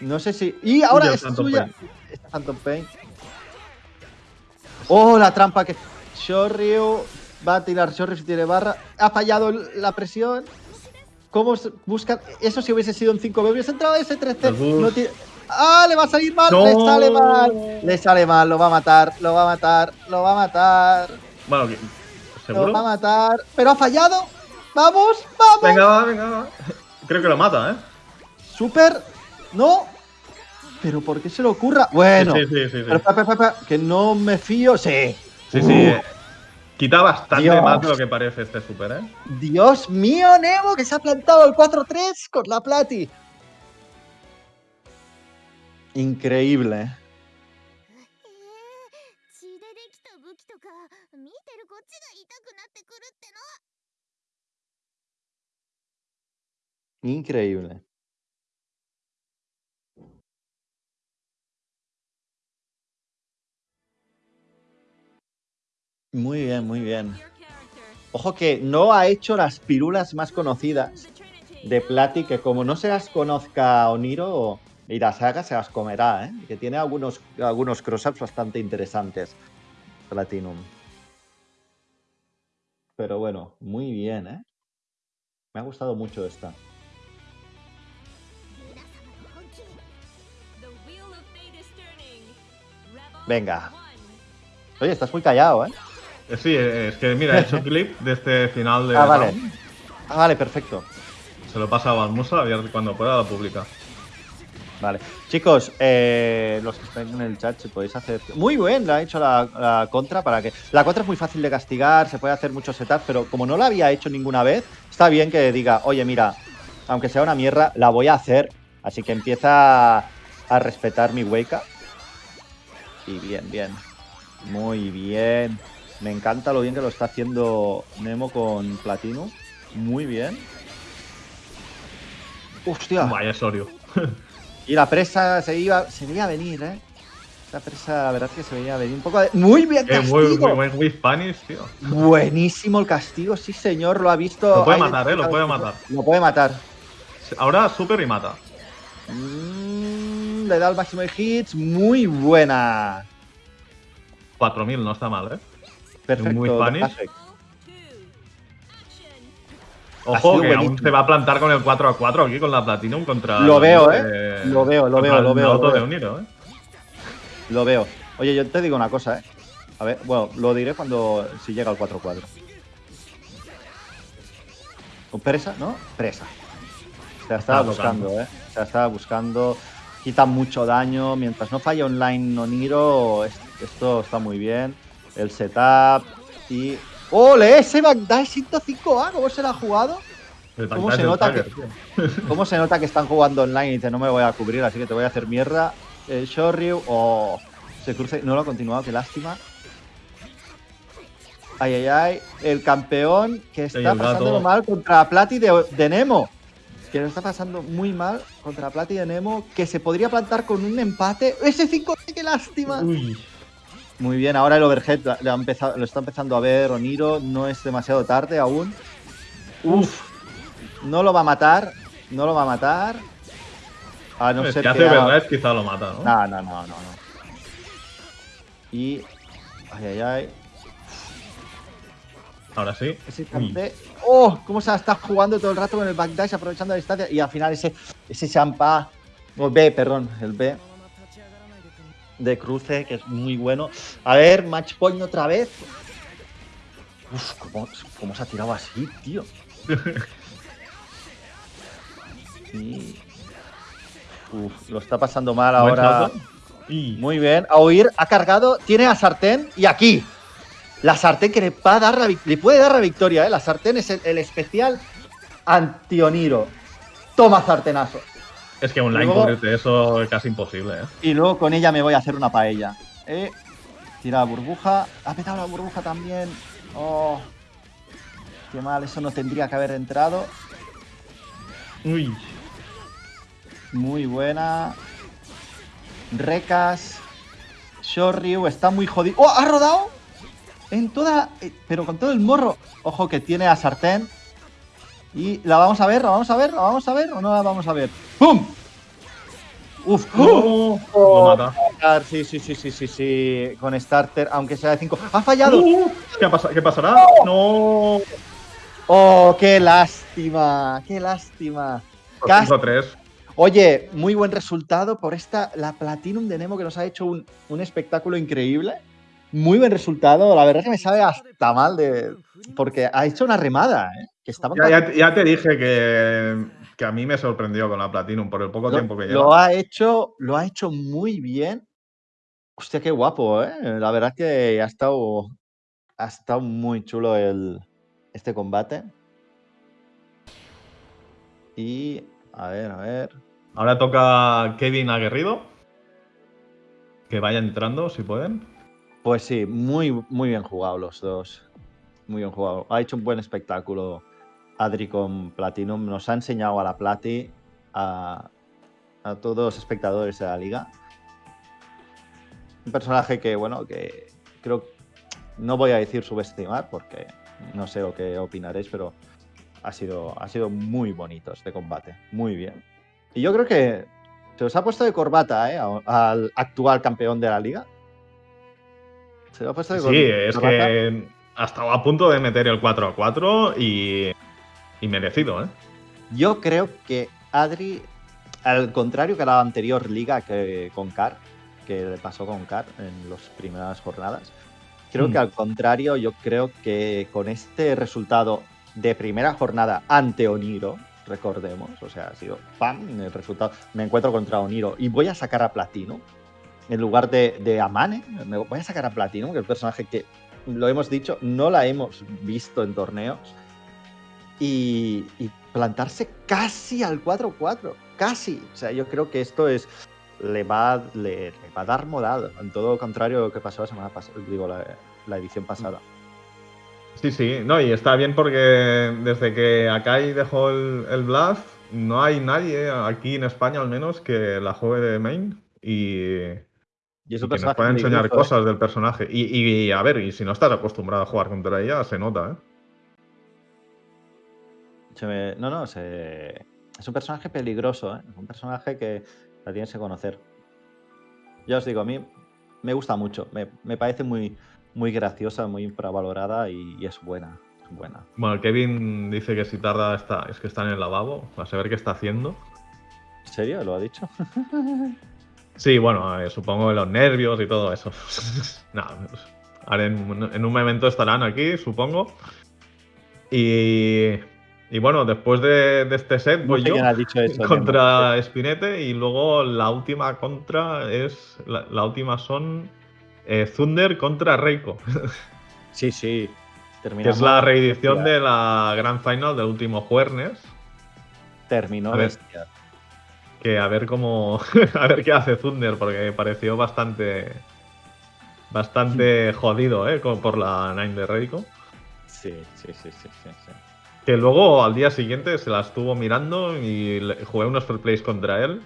No sé si. ¡Y ahora es suya! Está Phantom Pain. Oh, la trampa que. Shoryu va a tirar Shoryu si tiene barra. Ha fallado la presión. ¿Cómo buscan? Eso si hubiese sido un 5B, hubiese entrado ese 3C. ¡Ah! Le va a salir mal, le sale mal. Le sale mal, lo va a matar, lo va a matar, lo va a matar. Bueno, ¿seguro? Lo va a matar. Pero ha fallado. ¡Vamos! ¡Vamos! Venga, va, venga, va. Creo que lo mata, ¿eh? Super. No. Pero ¿por qué se le ocurra? Bueno. Sí, sí, sí. sí, Pero, pa, pa, pa, pa, que no me fío. Sí. Sí, Uh, sí. eh, Quita bastante Dios. más de lo que parece este super, ¿eh? Dios mío, Nemo, que se ha plantado el 4-3 con la Plati. Increíble. へ Muy bien, muy bien. Ojo que no ha hecho las pirulas más conocidas de Plati, que como no se las conozca Oniro y las haga, se las comerá, ¿eh? que tiene algunos, algunos cross-ups bastante interesantes. Platinum. Pero bueno, muy bien, ¿eh? Me ha gustado mucho esta. Venga. Oye, estás muy callado, ¿eh? Eh, Sí, eh, es que mira, he hecho clip de este final de Ah, vale. round. Ah, vale, perfecto. Se lo Musa, a ver cuando pueda lo publica. Vale. Chicos, eh, los que están en el chat, si podéis hacer. Muy bien, la ha hecho la, la contra para que. La contra es muy fácil de castigar, se puede hacer muchos setups, pero como no la había hecho ninguna vez, está bien que diga, oye, mira, aunque sea una mierda, la voy a hacer. Así que empieza a respetar mi wake up. Y bien, bien. Muy bien. Me encanta lo bien que lo está haciendo Nemo con Platino. Muy bien. Hostia. Vaya Sorio. Y la presa se iba, se veía venir, ¿eh? Esa presa, la verdad es que se veía venir un poco de... Muy bien, Eh, castigo. muy, muy buen with Spanish, tío. Buenísimo el castigo, sí señor, lo ha visto. Lo puede matar, ¿eh? Lo puede matar. Lo puede matar. Ahora super y mata. Mm, le da el máximo de hits, muy buena. 4000, no está mal, ¿eh? Perfecto. Muy. Ojo, que aún se va a plantar con el 4 a 4 aquí con la Platinum contra. Lo veo, ¿eh? Lo veo, lo veo, lo veo, lo de veo. Uniro, ¿eh? Lo veo. Oye, yo te digo una cosa, ¿eh? A ver, bueno, lo diré cuando si llega al 4-4. ¿Con presa? ¿No? Presa. Se la estaba buscando. ¿eh? Se la estaba buscando. Quita mucho daño. Mientras no falle online Noniro, es- esto está muy bien. El setup y... ¡Ole! Ese Bagdad 105A, ¿cómo se la ha jugado? ¿Cómo se nota Tiger, que-. ¿Cómo se nota que están jugando online y dice no me voy a cubrir, así que te voy a hacer mierda? El Shoryu, oh, se cruce, no lo ha continuado, qué lástima. Ay, ay, ay, el campeón que está pasándolo mal contra Plati de, de Nemo. Que lo está pasando muy mal contra Plati de Nemo, que se podría plantar con un empate. ¡Ese 5 qué lástima! Uy. Muy bien, ahora el overhead lo, ha empezado- lo está empezando a ver Oniro, no es demasiado tarde aún. Uf, no lo va a matar, no lo va a matar. A no es ser que que hace verdad, quizá lo mata, ¿no? No, no, no, no, no. Y. Ay, ay, ay. Ahora sí. Ese ¡Oh! ¿Cómo se está jugando todo el rato con el backdash aprovechando la distancia? Y al final ese, ese champa. O B, perdón, el B. De cruce, que es muy bueno. A ver, match point otra vez. Uf, ¿cómo, cómo se ha tirado así, tío? Y... Uf, lo está pasando mal ahora. Y Muy bien. A oír, ha cargado, tiene a sartén y aquí. La sartén que le, va a dar la, le puede dar la victoria, ¿eh? La sartén es el, el especial antioniro. Toma sartenazo. Es que online luego- cubrirte eso es casi imposible, ¿eh? Y luego con ella me voy a hacer una paella. Eh, tira la burbuja. Ha petado la burbuja también. Oh. Qué mal, eso no tendría que haber entrado. Uy. Muy buena. Recas. Shoryu está muy jodido. ¡Oh! ¡Ha rodado! En toda. eh, Pero con todo el morro. Ojo que tiene a sartén. Y la vamos a ver, la vamos a ver, la vamos a ver o no la vamos a ver. ¡Pum! Uf, ¡Oh! Lo mata. Sí, sí, sí, sí, sí, sí. Con starter, aunque sea de 5. ¡Ha fallado! Uh, ¿Qué, pasa- qué pasará? No. ¡Oh, qué lástima! ¡Qué lástima! Cast- 5-3. Oye, muy buen resultado por esta, la Platinum de Nemo que nos ha hecho un, un espectáculo increíble. Muy buen resultado. La verdad es que me sabe hasta mal de. Porque ha hecho una remada, ¿eh? Que estaba Ya, ya- ya te dije que, que a mí me sorprendió con la Platinum por el poco lo, tiempo que lo lleva. ha hecho, lo ha hecho muy bien. Hostia, qué guapo, ¿eh? La verdad es que ha estado, ha estado muy chulo el, este combate. Y a ver, a ver. Ahora toca Kevin Aguerrido. Que vaya entrando, si pueden. Pues sí, muy, muy bien jugado los dos. Muy bien jugado. Ha hecho un buen espectáculo Adri con Platinum. Nos ha enseñado a la Plati, a, a todos los espectadores de la liga. Un personaje que, bueno, que creo no voy a decir subestimar porque no sé o qué opinaréis, pero ha sido, ha sido muy bonito este combate. Muy bien. Y yo creo que se os ha puesto de corbata ¿eh? al actual campeón de la liga. Se Sí, es que ha estado a punto de meter el 4 a 4 y, y merecido, ¿eh? Yo creo que Adri, al contrario que la anterior liga que con Car, que le pasó con Car en las primeras jornadas, creo Mm. que al contrario, yo creo que con este resultado de primera jornada ante Oniro, recordemos, o sea, ha sido ¡pam! el resultado, me encuentro contra Oniro y voy a sacar a Platino en lugar de, de Amane, me voy a sacar a Platino, que es el personaje que, lo hemos dicho, no la hemos visto en torneos y, y plantarse casi al 4-4. Casi. O sea, yo creo que esto es. Le va, le, le va a dar moral. En todo contrario a lo que pasó la semana pasada. Digo, la, la edición pasada. Sí, sí, no, y está bien porque desde que Akai dejó el, el Blast, no hay nadie aquí en España al menos que la juegue de main y, Y es y que nos pueda enseñar ¿eh? cosas del personaje. Y, y, a ver, y si no estás acostumbrado a jugar contra ella, se nota, ¿eh? Se me- no, no, se- es un personaje peligroso. ¿eh? Es un personaje que la tienes que conocer. Ya os digo, a mí me gusta mucho. Me, me parece muy, muy graciosa, muy infravalorada y, y es buena. Es buena. Bueno, Kevin dice que si tarda está, es que está en el lavabo, a saber qué está haciendo. ¿En serio? ¿Lo ha dicho? Sí, bueno, eh, supongo que los nervios y todo eso. no, ahora en, en un momento estarán aquí, supongo. Y, y bueno, después de, de este set No voy sé yo quién ha dicho eso. contra Spinete y luego la última contra es. La, la última son eh, Thunder contra Reiko, Sí, sí. que Terminamos, es la reedición de la Grand Final del último jueves. Terminó A ver. Que a ver cómo. a ver qué hace Thunder, porque pareció bastante. Bastante jodido, ¿eh? Como por la Nine de Reiko. Sí, sí, sí, sí, sí, sí. Que luego al día siguiente se la estuvo mirando y jugué unos fair plays contra él.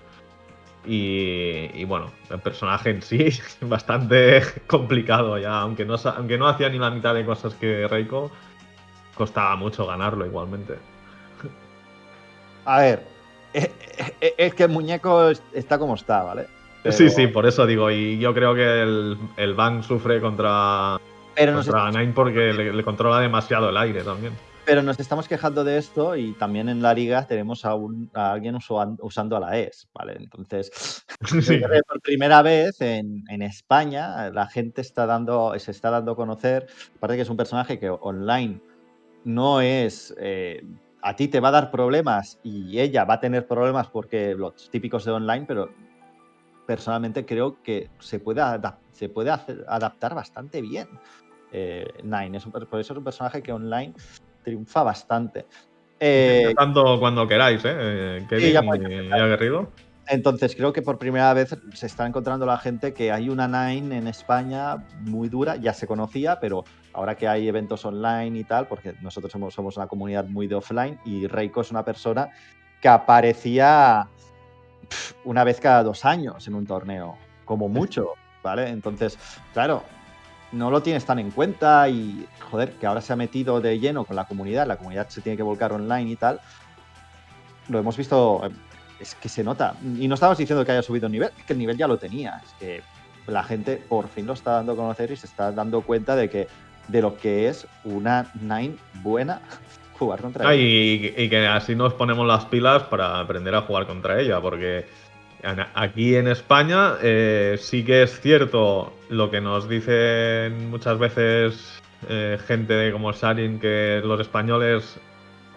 Y, y bueno, el personaje en sí bastante complicado ya, aunque no, aunque no hacía ni la mitad de cosas que Reiko, costaba mucho ganarlo igualmente. A ver, eh, eh, es que el muñeco es- está como está, ¿vale? Pero- Sí, sí, por eso digo, y yo creo que el, el Bang sufre contra, Pero contra Nine porque le, le controla demasiado el aire también. pero nos estamos quejando de esto y también en la liga tenemos a, un- a alguien usuan- usando a la ES, ¿vale? Entonces, Sí. Por primera vez en, en España la gente está dando, se está dando a conocer, aparte que es un personaje que online no es, eh, a ti te va a dar problemas y ella va a tener problemas porque los típicos de online, pero personalmente creo que se puede, adap- se puede hacer- adaptar bastante bien. Eh, Nine, es un por eso es un personaje que online triunfa bastante. Eh, Tanto cuando queráis, ¿eh? eh, Kevin ya y, puedes y Aguerrido. Entonces creo que por primera vez se está encontrando la gente que hay una Nine en España muy dura, ya se conocía, pero ahora que hay eventos online y tal, porque nosotros somos, una comunidad muy de offline y Reiko es una persona que aparecía una vez cada dos años en un torneo, como mucho, ¿vale? Entonces, claro, no lo tienes tan en cuenta y, joder, que ahora se ha metido de lleno con la comunidad, la comunidad se tiene que volcar online y tal, lo hemos visto, es que se nota. Y no estamos diciendo que haya subido el nivel, es que el nivel ya lo tenía. Es que la gente por fin lo está dando a conocer y se está dando cuenta de que de lo que es una Nine buena jugar contra Ah, ella. y, y que así nos ponemos las pilas para aprender a jugar contra ella, porque aquí en España eh, sí que es cierto lo que nos dicen muchas veces eh, gente como Sharin, que los españoles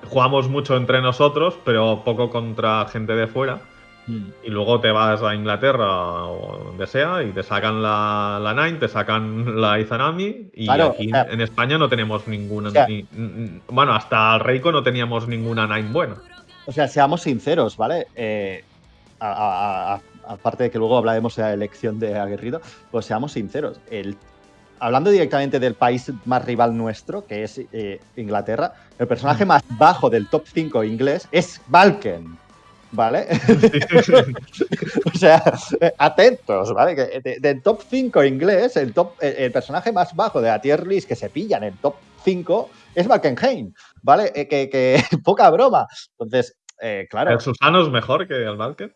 jugamos mucho entre nosotros, pero poco contra gente de fuera. Mm. Y luego te vas a Inglaterra o donde sea y te sacan la, la Nine, te sacan la Izanami y Claro, aquí o sea, en España no tenemos ninguna. o sea, ni- n- bueno, hasta el Reiko no teníamos ninguna Nine buena. O sea, seamos sinceros, ¿vale? Eh, a- a- a- aparte de que luego hablaremos de la elección de Aguerrido, pues seamos sinceros. El, hablando directamente del país más rival nuestro, que es eh, Inglaterra, el personaje más bajo del top 5 inglés es Balken. ¿Vale? o sea, atentos, ¿vale? Que de- del top 5 inglés, el, top, el, el personaje más bajo de la tier list que se pilla en el top 5 es Balkenheim, ¿vale? Eh, que, que poca broma. Entonces, eh, claro, ¿El Susano es mejor que el Valker?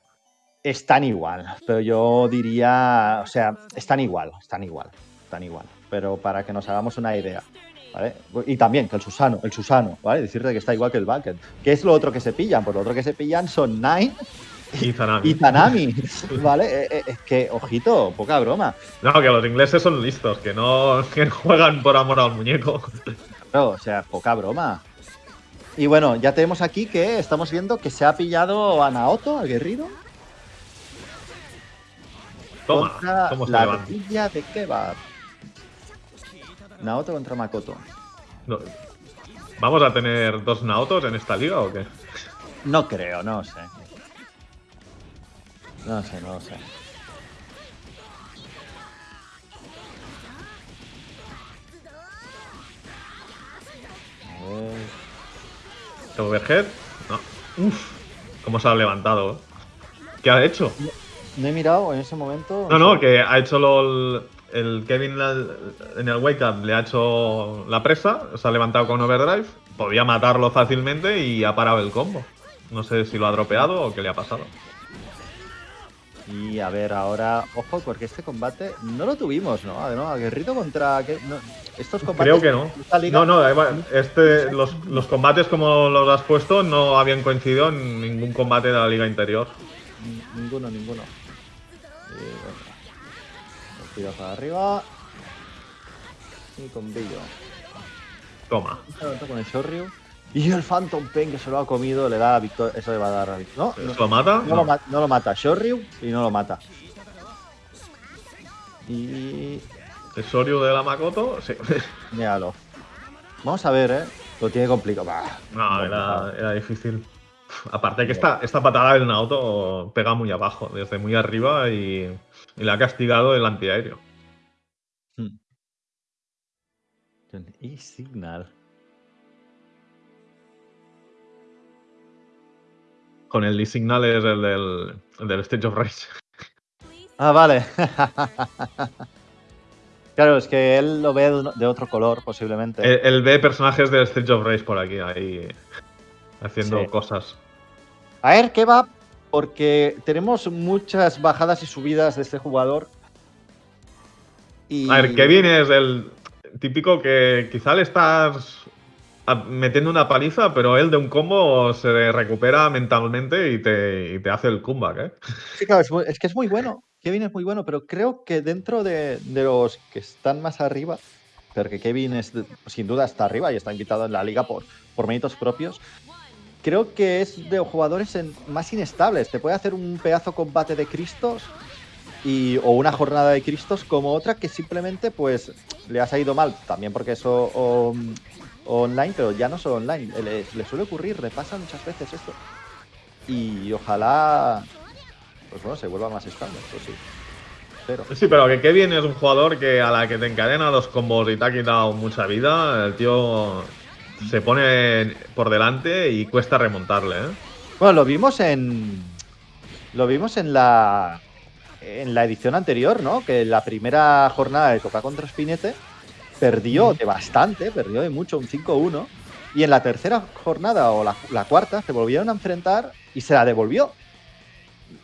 están igual, pero yo diría, o sea, están igual, están igual, están igual. Pero para que nos hagamos una idea, ¿vale? Y también que el Susano, el Susano, ¿vale? Decirte que está igual que el Balken. ¿Qué es lo otro que se pillan? Pues lo otro que se pillan son Nine Y Zanami. y Tanami, ¿vale? Eh, eh, Es que, ojito, poca broma. No, que los ingleses son listos, que no, que no juegan por amor al muñeco. Claro, o sea, poca broma. Y bueno, ya tenemos aquí que estamos viendo que se ha pillado a Naoto, Toma, contra cómo se la tortilla de kebab. Naoto contra Makoto. No. ¿Vamos a tener dos Naotos en esta liga o qué? No creo, no sé. No sé, no sé. ¿Overhead? No. Uf, cómo se ha levantado. ¿Qué ha hecho? No he mirado en ese momento. No, no, que ha hecho lo, el, Kevin en el wake up le ha hecho la presa, se ha levantado con overdrive, podía matarlo fácilmente y ha parado el combo. No sé si lo ha dropeado o qué le ha pasado. Y a ver, ahora, ojo, porque este combate no lo tuvimos, ¿no? ¿no? Aguerrido contra. No, estos combates. Creo que no. No, no, este, los, los combates como los has puesto no habían coincidido en ningún combate de la liga interior. Ninguno, ninguno. Tiros para arriba. Y con Billo. Toma. Con el Shoryu. Y el Phantom Pain que se lo ha comido le da victoria. Eso le va a dar victoria. No, ¿Se lo mata? no, lo ma- no lo mata. Shoryu y no lo mata. Y. ¿El Soryu de la Makoto? Sí. Míralo. Vamos a ver, ¿eh? Lo tiene complicado. Bah, No, era, era difícil. Aparte que esta, esta patada del Naoto pega muy abajo, desde muy arriba y, y le ha castigado el antiaéreo. Hmm. Y Signal. Con el Lee Signal es el del, el del Stage of Rage. Ah, vale. claro, es que él lo ve de otro color, posiblemente. Él, él ve personajes del Stage of Rage por aquí, ahí haciendo Sí. cosas. A ver, ¿qué va? Porque tenemos muchas bajadas y subidas de este jugador. Y... A ver, Kevin es el típico que quizá le estás metiendo una paliza, pero él de un combo se recupera mentalmente y te, y te hace el comeback, ¿eh? Sí, claro, es, muy- es que es muy bueno. Kevin es muy bueno, pero creo que dentro de, de los que están más arriba, porque Kevin es sin duda está arriba y está invitado en la liga por, por méritos propios, creo que es de los jugadores en- más inestables. Te puede hacer un pedazo combate de Cristos y, o una jornada de Cristos como otra que simplemente pues le ha salido mal, también porque eso o- online, pero ya no solo online, le, le suele ocurrir, le pasa muchas veces esto. Y ojalá pues bueno, se vuelva más estable, pues sí. Pero Sí, pero que Kevin es un jugador que a la que te encadena dos combos y te ha quitado mucha vida, el tío se pone por delante y cuesta remontarle, ¿eh? bueno, lo vimos en lo vimos en la en la edición anterior, ¿no? Que la primera jornada de Copa contra Spinete perdió de bastante, perdió de mucho, un 5-1. Y en la tercera jornada o la, la cuarta se volvieron a enfrentar y se la devolvió.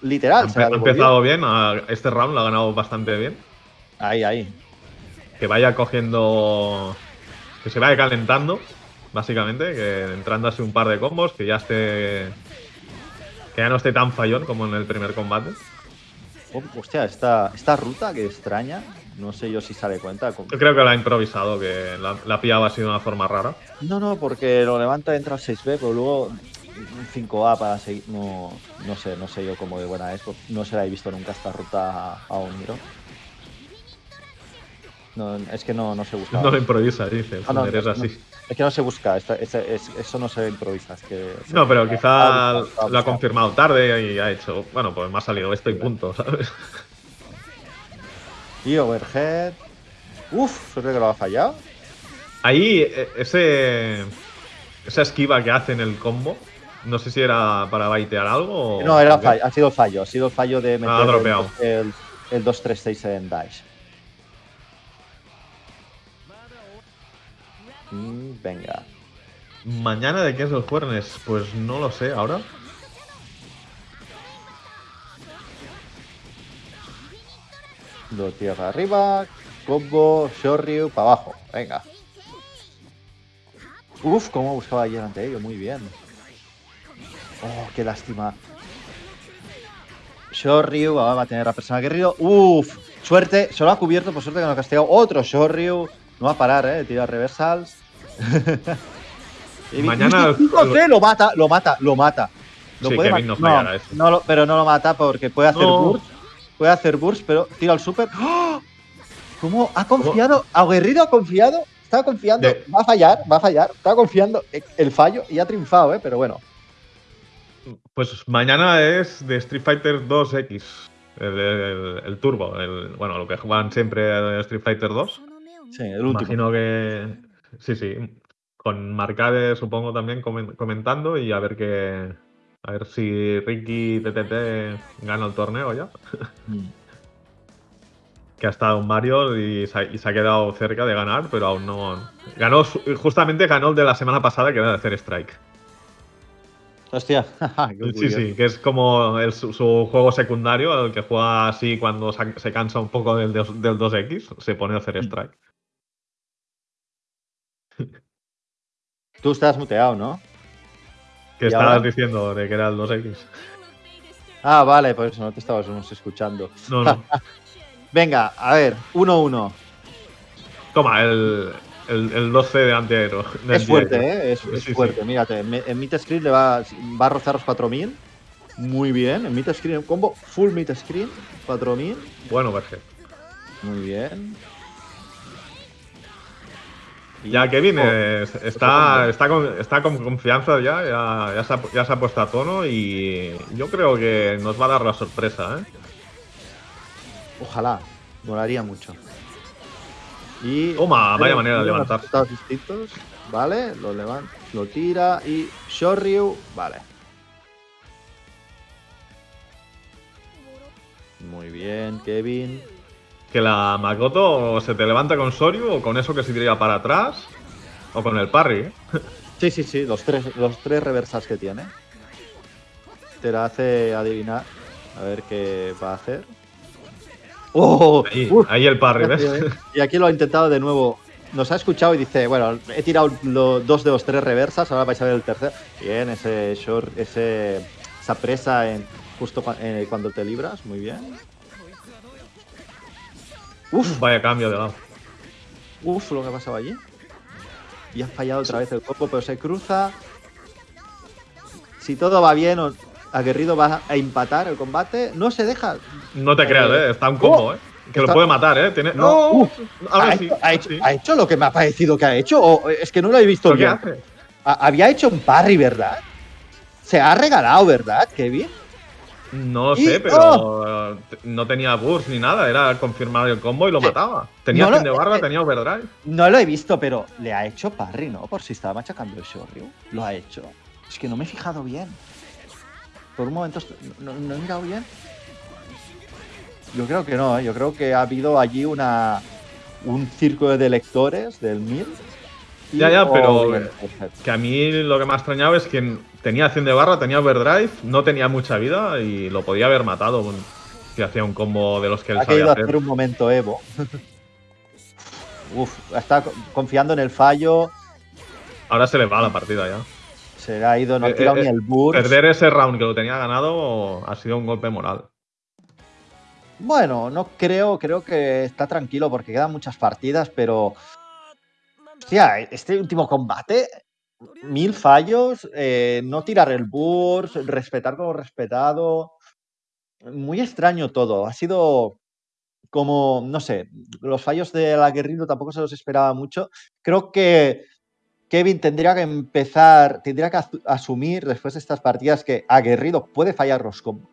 Literal, Ha se la empe- ha devolvió. empezado bien, a- este round lo ha ganado bastante bien. Ahí, ahí. Que vaya cogiendo. Que se vaya calentando. Básicamente, que entrando así un par de combos, que ya esté. que ya no esté tan fallón como en el primer combate. Oh, hostia, esta, esta ruta que extraña, no sé yo si se de cuenta. Yo creo que la ha improvisado, que la, la ha pillado así de una forma rara. No, no, porque lo levanta, entra al 6B, pero luego un 5A para seguir. No, no sé, no sé yo cómo de buena es. No se la he visto nunca esta ruta a, a Oniro. No, es que no, no se busca. No lo improvisa, dice. Ah, no, no, así. Es que no se busca, es- eso no se improvisa. Es que No, pero quizá Ah, ah, lo ha ah. confirmado tarde y ha hecho. Bueno, pues me ha salido esto y punto, ¿sabes? Y overhead. Uf, suerte que lo ha fallado. Ahí, e- ese. Esa esquiva que hace en el combo. No sé si era para baitear algo o. No, era fallo, ha sido fallo. Ha sido fallo de meter el, el, el 236 en dash. Mm, venga. Mañana de qué es el jueves, pues no lo sé ahora. Do tierra arriba, combo, Shoryu, para abajo. Venga. Uf, cómo buscaba delante de ello, muy bien. Oh, qué lástima. Shoryu va a tener a persona guerrero. Uf, suerte, se lo ha cubierto, por suerte que no ha castigado. Otro Shoryu. No va a parar, eh, tira reversals. Mañana. José lo mata, lo mata, lo mata. Lo sí, Kevin no, no, no pero no lo mata porque puede hacer burst. Puede hacer burst, pero tira al super. ¡Ah! ¿Cómo? ¿Ha confiado? ¿Aguerrido ha confiado? Estaba confiando. Va a fallar, va a fallar. Estaba confiando el fallo y ha triunfado, ¿eh? Pero bueno. Pues mañana es de Street Fighter 2X. El, turbo, el, bueno, lo que juegan siempre en Street Fighter 2. Sí, el último. Imagino que Sí, sí. Con Marcade, supongo, también comen- comentando y a ver qué. A ver si Ricky TTT gana el torneo ya. Mm. Que ha estado Mario y se, ha, y se ha quedado cerca de ganar, pero aún no. Ganó, justamente ganó el de la semana pasada, que era de hacer Strike. Hostia. qué Sí, sí, que es como el- su, su juego secundario, el que juega así cuando se, se cansa un poco del, dos- del 2X, se pone a hacer Strike. Tú estás muteado, ¿no? Que ¿Y estabas ahora? diciendo de que era el 2X. Ah, vale, por eso no te estábamos escuchando. No, no. Venga, a ver, 1-1. Toma, el, el, el 12 de antiaero. de Es fuerte, antiaéreo. ¿eh? Es, es Sí, sí. fuerte. Mírate, me- en mid screen le va, va a rozar los 4000. Muy bien. En mid screen, combo full mid screen, 4000. Bueno, perfecto. Muy bien. Ya Kevin Oh, es- está, está, con, está con confianza ya, ya, ya se ha, ya se ha puesto a tono y yo creo que nos va a dar la sorpresa, ¿eh? Ojalá, molaría mucho. Y Toma, vaya manera de levantar. distintos, vale, lo levanta, lo tira y Shoryu, vale. Muy bien, Kevin. Que la Makoto se te levanta con Soryu o con eso que se tira para atrás o con el parry, ¿eh? Sí, sí, sí, los tres, los tres reversas que tiene. Te la hace adivinar. A ver qué va a hacer. ¡Oh! Ahí, ahí el parry, ¿ves? Y aquí lo ha intentado de nuevo. Nos ha escuchado y dice, bueno, he tirado lo- dos de los tres reversas, ahora vais a ver el tercer. Bien, ese short, ese, esa presa en, justo eh, cuando te libras, muy bien. Uf, Vaya cambio de lado. uf, lo que ha pasado allí. Y ha fallado otra vez el cuerpo, pero se cruza. Si todo va bien, Aguerrido va a empatar el combate. No se deja. No te Eh, creas, ¿eh? Está un combo, ¿eh? Que lo puede matar, ¿eh? Tiene... No, Ahora ha, sí. hecho, ha hecho- sí. ha hecho lo que me ha parecido que ha hecho. O es que no lo he visto ¿Pero qué bien. Había hecho un parry, ¿verdad? Se ha regalado, ¿verdad, Kevin? No Y- sé, pero eh, no tenía burst ni nada. Era confirmar el combo y lo Sí. mataba. Tenía No fin de barra, eh, tenía overdrive. No lo he visto, pero le ha hecho parry, ¿no? Por si estaba machacando el Shoryu. Lo ha hecho. Es que no me he fijado bien. Por un momento no, no he mirado bien. Yo creo que no, ¿eh? yo creo que ha habido allí una un círculo de lectores del MIR. Ya, ya, pero-. Que a mí lo que me ha extrañado es que tenía acción de barra, tenía overdrive, no tenía mucha vida y lo podía haber matado si hacía un combo de los que él Ha sabía hacer. hacer un momento Evo. Uf, está co- confiando en el fallo. Ahora se le va la partida ya. Se le ha ido, no ha Eh, tirado eh, ni el burst. Perder ese round que lo tenía ganado ha sido un golpe moral. Bueno, no creo, creo que está tranquilo porque quedan muchas partidas, pero. Hostia, este último combate, mil fallos, eh, no tirar el burst, respetar como respetado. Muy extraño todo. Ha sido como, no sé, los fallos del aguerrido tampoco se los esperaba mucho. Creo que Kevin tendría que empezar, tendría que asu- asumir después de estas partidas que aguerrido puede fallar los combos.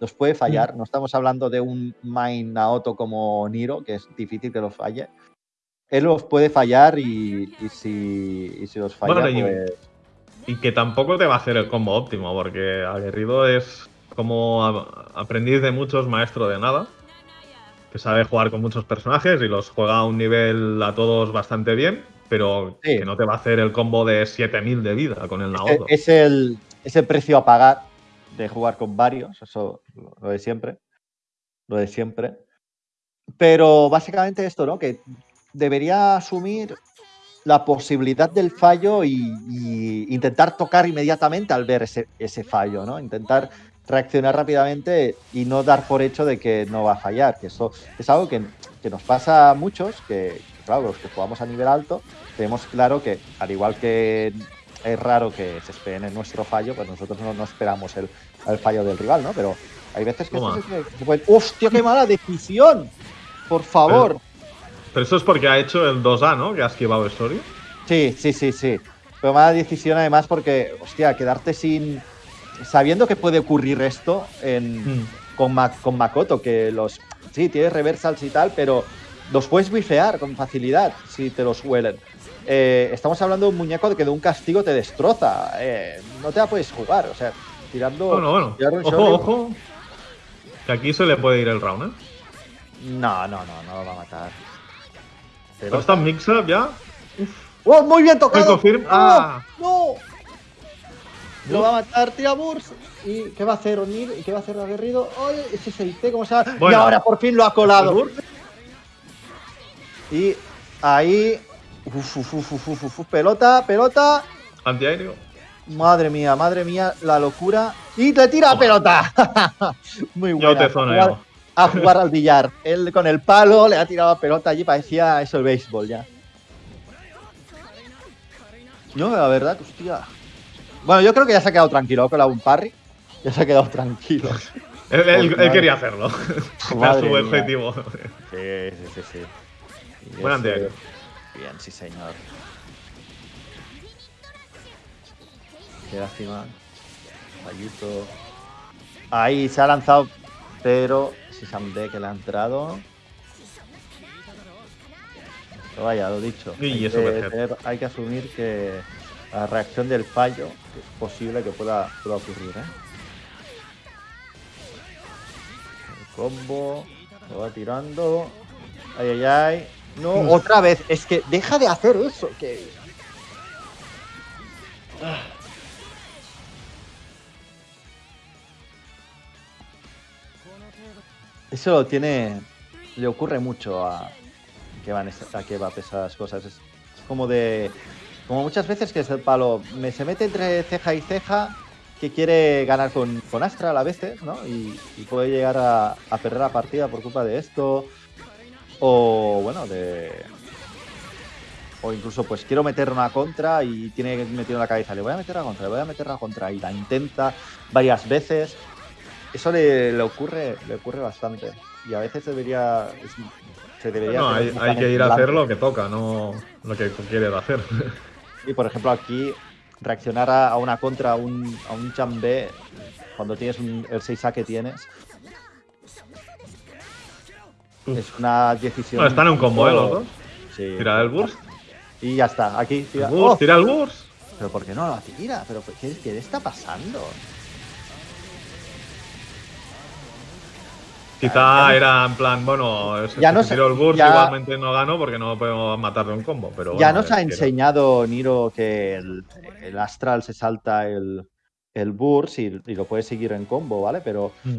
Los puede fallar. No estamos hablando de un main Naoto como Niro, que es difícil que los falle. Él los puede fallar y, y si, y si los falla, Bueno, y- pues. Y que tampoco te va a hacer el combo óptimo, porque Aguerrido es como aprendiz de muchos, maestro de nada. Que sabe jugar con muchos personajes y los juega a un nivel a todos bastante bien, pero Sí. que no te va a hacer el combo de 7000 de vida con el Es, Naoto. es el, es el precio a pagar de jugar con varios, eso lo de siempre. Lo de siempre. Pero básicamente esto, ¿no? Que debería asumir la posibilidad del fallo y, y intentar tocar inmediatamente al ver ese, ese fallo, ¿no? Intentar reaccionar rápidamente y no dar por hecho de que no va a fallar, que eso es algo que, que nos pasa a muchos, que claro, los que jugamos a nivel alto, tenemos claro que al igual que es raro que se esperen en nuestro fallo, pues nosotros no, no esperamos el, el fallo del rival, ¿no? Pero hay veces que... Se- se puede- ¡Hostia, qué mala decisión! Por favor. Pero eso es porque ha hecho el 2A, ¿no? Que ha esquivado Story. Sí, sí, sí, sí. Pero mala decisión además porque, hostia, quedarte sin... Sabiendo que puede ocurrir esto en, Mm. con, Ma- con Makoto, que los... Sí, tienes reversals y tal, pero los puedes bifear con facilidad si te los huelen. Eh, estamos hablando de un muñeco que de un castigo te destroza. eh, no te la puedes jugar, o sea, tirando... Bueno, bueno. un Ojo, ojo. Que aquí se le puede ir el round, ¿eh? No, no, no, no lo va a matar. Pero está mix-up ya. ¡Oh, muy bien tocado! ¡No! ¡Ah! ¡No! Lo va a matar, tira Burst. ¿Y qué va a hacer O'Neill? ¿Y qué va a hacer Aguerrido? ¡Oye, ese 6T, cómo se va? Y Bueno. ahora por fin lo ha colado. Y ahí. Uf, uf, uf, uf, uf, uf, pelota, pelota. Antiaéreo. Madre mía, madre mía, la locura. Y le tira Toma. pelota. Muy Yo buena. te a, jugar, zoneo. A jugar al billar. Él con el palo le ha tirado la pelota allí, parecía eso el béisbol ya. No, la verdad, hostia. Bueno, yo creo que ya se ha quedado tranquilo. Ha colado un parry. Ya se ha quedado tranquilo. Él, él- él Madre- quería hacerlo. Era su objetivo. Sí, sí, sí, sí. Y Buen. Bien, sí, señor. Qué lástima. Fallito. Ahí se ha lanzado, pero si Samde que le ha entrado. Pero vaya, lo dicho. Y hay, eso que puede ser. tener- hay que asumir que la reacción del fallo es posible que pueda, pueda ocurrir. ¿eh? El combo. Lo va tirando. Ay, ay, ay. No, Uf. otra vez. Es que deja de hacer eso. Que... Eso tiene. Le ocurre mucho a que van a que va a esas cosas. Es como de. Como muchas veces que es el palo. Me se mete entre ceja y ceja. Que quiere ganar con, con Astral a veces, ¿no? Y, puede llegar a, a perder la partida por culpa de esto. O bueno, de. O incluso, pues quiero meter una contra y tiene metido en la cabeza, le voy a meter la contra, le voy a meter la contra, y la intenta varias veces. Eso le, le ocurre, le ocurre bastante. Y a veces debería. se debería. No, hay, que ir a hacer lo que toca, no lo que quieres hacer. Y por ejemplo, aquí reaccionar a, a una contra, a un, a un chambé, cuando tienes un- el 6A que tienes, es una decisión. No, están en un combo, ¿eh? Los dos. Sí. Tira el burst. Y ya está, aquí tira. Burst, ¡Oh! tira el burst. ¿Pero por qué no lo tira? ¿Pero qué, qué le está pasando? Quizá era en plan, bueno, si Ya si nos- tiro el burst ya- igualmente no gano porque no puedo matar de un combo. Pero ya bueno, nos ha quiero- enseñado Niro que el, el Astral se salta el, el Burst y, y lo puede seguir en combo, ¿vale? Pero, Mm.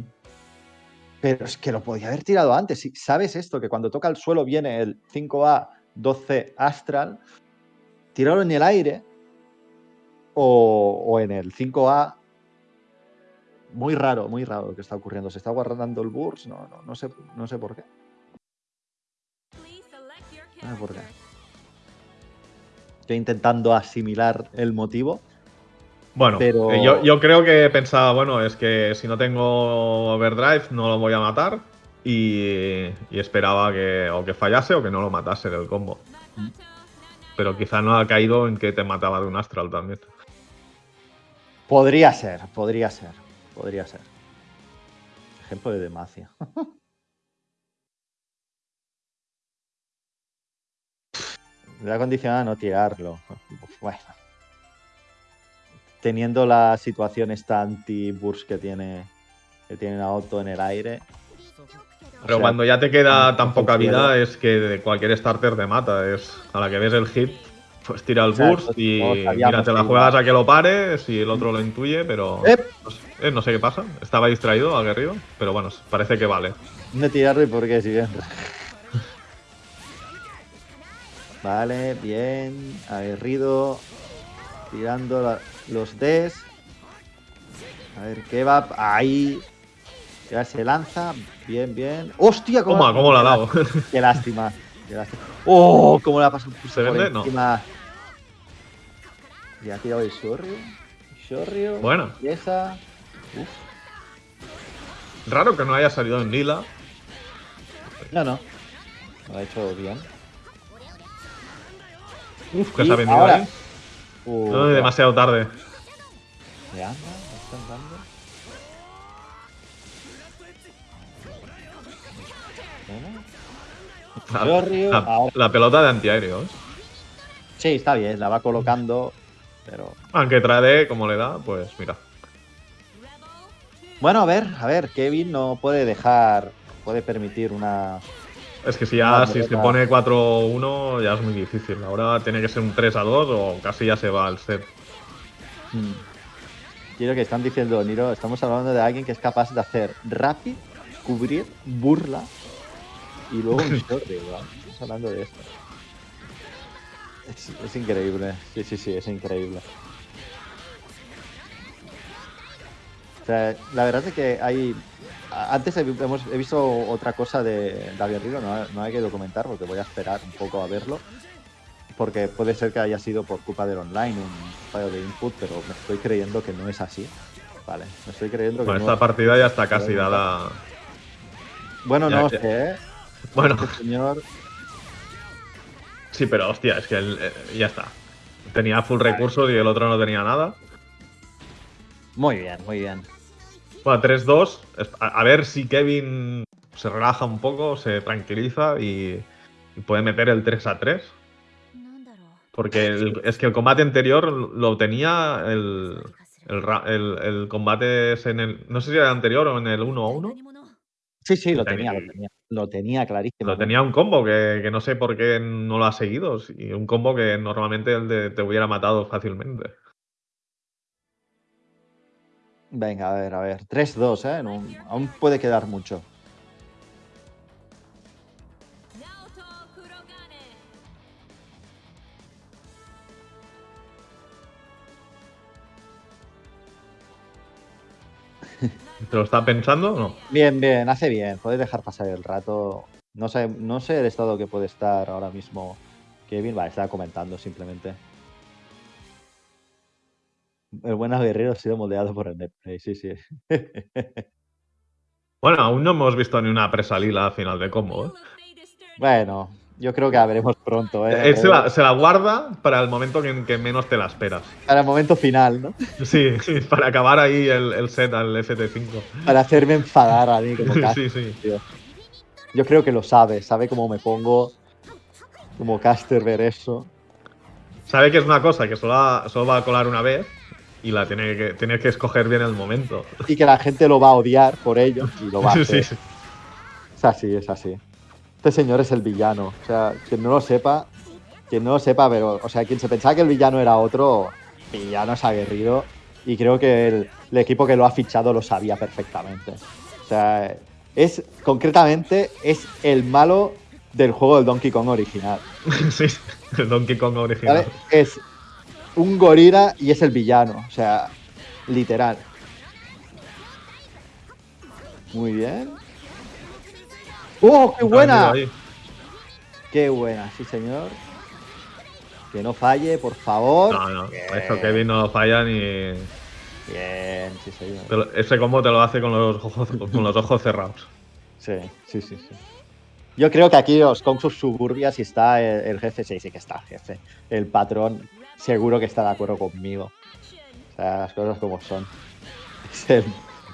pero es que lo podía haber tirado antes. Si sabes esto, que cuando toca el suelo viene el 5A 12 Astral, tirarlo en el aire o, o en el 5A. Muy raro, muy raro lo que está ocurriendo. Se está guardando el burst, no, no, no sé, no sé por qué. No sé por qué. Estoy intentando asimilar el motivo. Bueno, Pero- eh, yo, yo creo que pensaba, bueno, es que si no tengo overdrive no lo voy a matar. Y, y esperaba que o que fallase o que no lo matase del combo. Pero quizá no ha caído en que te mataba de un astral también. Podría ser, podría ser, podría ser. Ejemplo de Demacia. Le ha condicionado a no tirarlo. Bueno. Teniendo la situación esta anti-burst que tiene que tiene Naoto en el aire. Pero sea, cuando ya te queda tan poca vida es que de cualquier starter te mata. Es a la que ves el hit, pues tira el burst y mira, te la juegas a que lo pares y el otro lo intuye, pero ¡Ep! no sé, eh, no sé qué pasa. Estaba distraído, aguerrido, pero bueno, parece que vale. No tirarlo y por qué, si bien. Vale, bien. Aguerrido. Tirando la- los Ds. A ver qué va. Ahí. Ya se lanza. Bien, bien. ¡Hostia! Toma, ¿cómo la ha dado? Qué lástima. Qué lástima. ¡Oh! ¿Cómo le ha pasado ¿Se vende? No. Ya ha tirado el Shoryu. Shoryu. Bueno. Esa. Uf. Raro que no haya salido en lila. No, no. Lo ha hecho bien. Uf, Que se ha vendido ahora- ahí. Uh, No, demasiado tarde. ¿Le anda? ¿Le están dando? Bueno. La, la- la pelota de antiaéreo. ¿eh? Sí, está bien, la va colocando, pero... Aunque trade como le da, pues mira. Bueno, a ver, a ver, Kevin no puede dejar, puede permitir una... Es que si ya si se pone 4-1 ya es muy difícil. Ahora tiene que ser un 3-2 o casi ya se va al set. Hmm. Quiero que están diciendo, Niro, estamos hablando de alguien que es capaz de hacer rapid, cubrir, burla y luego un ¿verdad? Estamos hablando de esto. Es, es increíble, sí, sí, sí, es increíble. O sea, la verdad es que hay... Antes he, hemos, he visto otra cosa de David Río, no, no hay que documentar porque voy a esperar un poco a verlo. Porque puede ser que haya sido por culpa del online, un fallo de input, pero me estoy creyendo que no es así. Vale, me estoy creyendo que Bueno, no. esta partida ya está casi dada. Bueno, ya- no ya- sé, ¿eh? Bueno, Este señor. Sí, pero hostia, es que el- eh, ya está. Tenía full recursos y el otro no tenía nada. Muy bien, muy bien. Bueno, 3-2. Es- A, a ver si Kevin se relaja un poco, se tranquiliza y, y puede meter el 3-3. Porque el- es que el combate anterior lo tenía el, el, el- combate es en el. No sé si era el anterior o en el 1 1. Sí, sí, lo tenía, lo tenía. Lo tenía clarísimo. Lo tenía un combo que, que no sé por qué no lo ha seguido. Y un combo que normalmente el de- te hubiera matado fácilmente. Venga, a ver, a ver. 3-2, ¿eh? No- aún puede quedar mucho. ¿Te lo está pensando o no? Bien, bien, hace bien. Puede dejar pasar el rato. No sé, no sé el estado que puede estar ahora mismo Kevin. Vale, estaba comentando simplemente. El buen guerrero ha sido moldeado por el netplay, sí, sí. Bueno, aún no hemos visto ni una presa lila a final de combo. ¿eh? bueno, yo creo que la veremos pronto, ¿eh? Él se la, se la guarda para el momento que, que menos te la esperas. Para el momento final, ¿no? Sí, sí, para acabar ahí el, el set al FT5. Para hacerme enfadar a mí como caster, Sí, sí. tío. Yo creo que lo sabe, sabe cómo me pongo como caster ver eso. Sabe que es una cosa que solo, va- solo va a colar una vez y la tiene que, tiene que escoger bien el momento. Y que la gente lo va a odiar por ello y lo va a Sí, hacer. sí. Es así, es así. Este señor es el villano. O sea, quien no lo sepa, quien no lo sepa, pero, o sea, quien se pensaba que el villano era otro, villano es aguerrido. Y creo que el, el equipo que lo ha fichado lo sabía perfectamente. O sea, es, concretamente, es el malo del juego del Donkey Kong original. sí, el Donkey Kong original. ¿vale? Es un gorila y es el villano. O sea, literal. Muy bien. ¡Oh, qué buena! Qué buena, sí, señor. Que no falle, por favor. No, no, Bien. eso Kevin no falla ni. Bien, sí, señor. lo- Ese combo te lo hace con los ojos, con los ojos cerrados. Sí, sí, sí, sí. Yo creo que aquí os con sus suburbias y está el, el jefe, sí, sí que está el jefe. El patrón seguro que está de acuerdo conmigo. O sea, las cosas como son. Es el,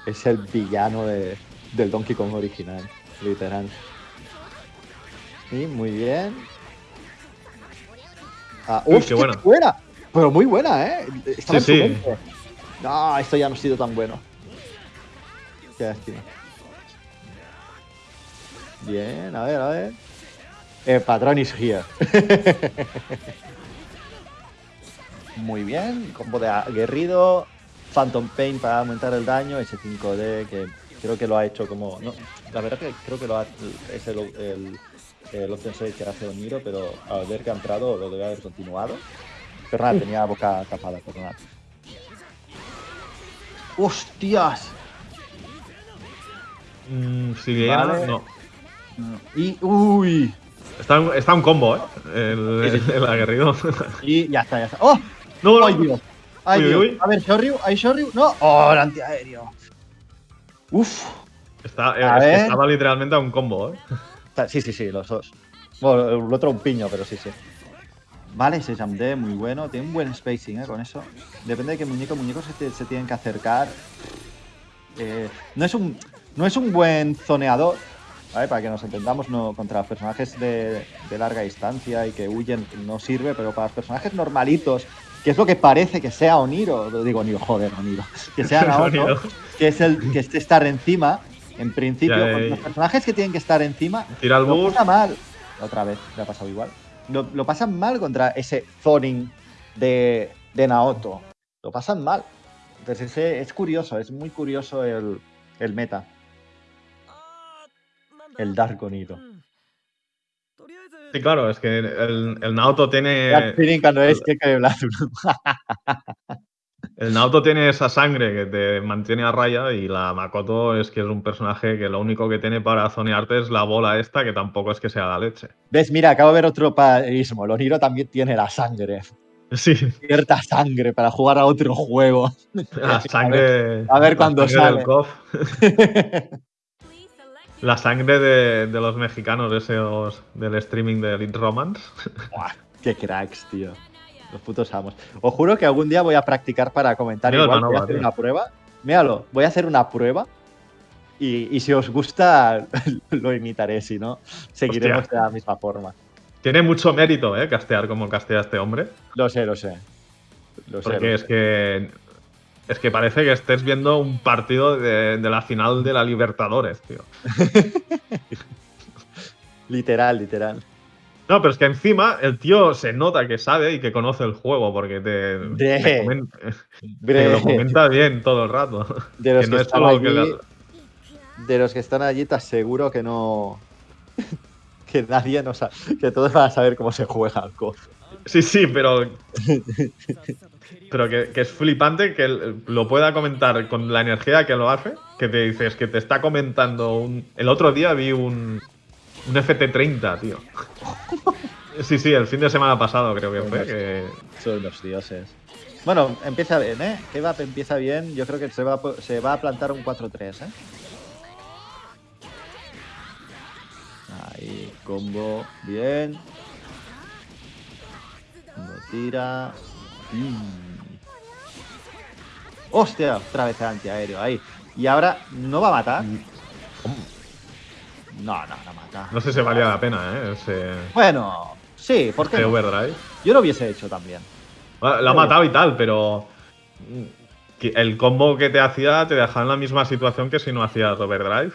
es el villano de- del Donkey Kong original, literal. Sí, muy bien. Ah, Uy, ¡uf, qué buena. buena! Pero muy buena, ¿eh? Estaba Sí, en su sí. No, esto ya no ha sido tan bueno. Qué lástima. Bien, a ver, a ver. El patrón is here. Muy bien, combo de aguerrido. Phantom Pain para aumentar el daño. Ese 5D que creo que lo ha hecho como. No, la verdad que creo que lo ha, es el, el, el Option Save que hace Oniro, pero al ver que ha entrado lo debe haber continuado. Perdón, tenía la boca tapada, perdonad. ¡Hostias! Mm, si Vale. no. Y. ¡Uy! Está, un- está un combo, ¿eh? El, Sí, sí. el aguerrido. Y ya está, ya está. ¡Oh! no, no. ¡Ay, Dios! ¡Ay, Uy, Dios! uy. A ver, Shoryu, ¿hay Shoryu? ¡No! ¡Oh, el antiaéreo! ¡Uf! Está, A es que ver. estaba literalmente a un combo, ¿eh? Sí, sí, sí, los dos. Bueno, el otro un piño, pero sí, sí. Vale, ese jump D, muy bueno. Tiene un buen spacing, ¿eh? Con eso. Depende de qué muñeco, muñecos se, te- se tienen que acercar. Eh, no, es un, no es un buen zoneador, ¿vale? Para que nos entendamos, no, contra personajes de, de larga distancia y que huyen no sirve, pero para los personajes normalitos, que es lo que parece que sea Oniro, digo Oniro, joder, Oniro, que sea Naoto, que es el que esté estar encima, en principio, Ya, con eh, los personajes que tienen que estar encima, Tira el lo pasa mal. Otra vez, le ha pasado igual. Lo, lo pasan mal contra ese zoning de, de Naoto. Lo pasan mal. Entonces ese- es curioso, es muy curioso el, el meta. El Dark Oniro. Sí, claro, es que el, el Naoto tiene. Cuando es que. El Naoto tiene esa sangre que te mantiene a raya y la Makoto es que es un personaje que lo único que tiene para zonearte es la bola esta, que tampoco es que sea la leche. ¿Ves? Mira, acabo de ver otro parismo. El Oniro también tiene la sangre. Sí, Cierta sangre para jugar a otro juego. la sangre. a ver cuándo sangre del sale. La sangre de, de los mexicanos, esos del streaming de Elite Romance. Buah, qué cracks, tío. Los putos amos. Os juro que algún día voy a practicar para comentar. Igual voy a hacer tío. una prueba. Míralo, voy a hacer una prueba. Y, y si os gusta, lo imitaré. Si no, seguiremos Hostia. de la misma forma. Tiene mucho mérito, ¿eh? Castear como castea este hombre. Lo sé, lo sé. Lo sé. Porque lo es sé. que. Es que parece que estés viendo un partido de, de la final de la Libertadores, tío. Literal, literal. No, pero es que encima el tío se nota que sabe y que conoce el juego porque te, Bre. te lo comenta bien todo el rato. de los que que, no es están allí, que la- de los que están allí, te aseguro que no. que nadie no sabe. Que todos van a saber cómo se juega al COF. Sí, sí, pero. Pero que, que es flipante que lo pueda comentar con la energía que lo hace. Que te dices que te está comentando un. El otro día vi un. Un FT30, tío. Sí, sí, el fin de semana pasado creo que fue. Que, Son los dioses. Bueno, empieza bien, ¿eh? Kebab empieza bien. Yo creo que se va, se va a plantar un 4-3, ¿eh? Ahí, combo. Bien. Combo tira. Mm. ¡Hostia! Otra vez el antiaéreo. Ahí. Y ahora, ¿no va a matar? No, no, no mata. no sé si valía la pena, ¿eh? Ese, Bueno, sí, ¿por qué ese no? overdrive. Yo lo hubiese hecho también. Bueno, Lo ha matado y tal, pero. mm, El combo que te hacía te dejaba en la misma situación que si no hacías overdrive.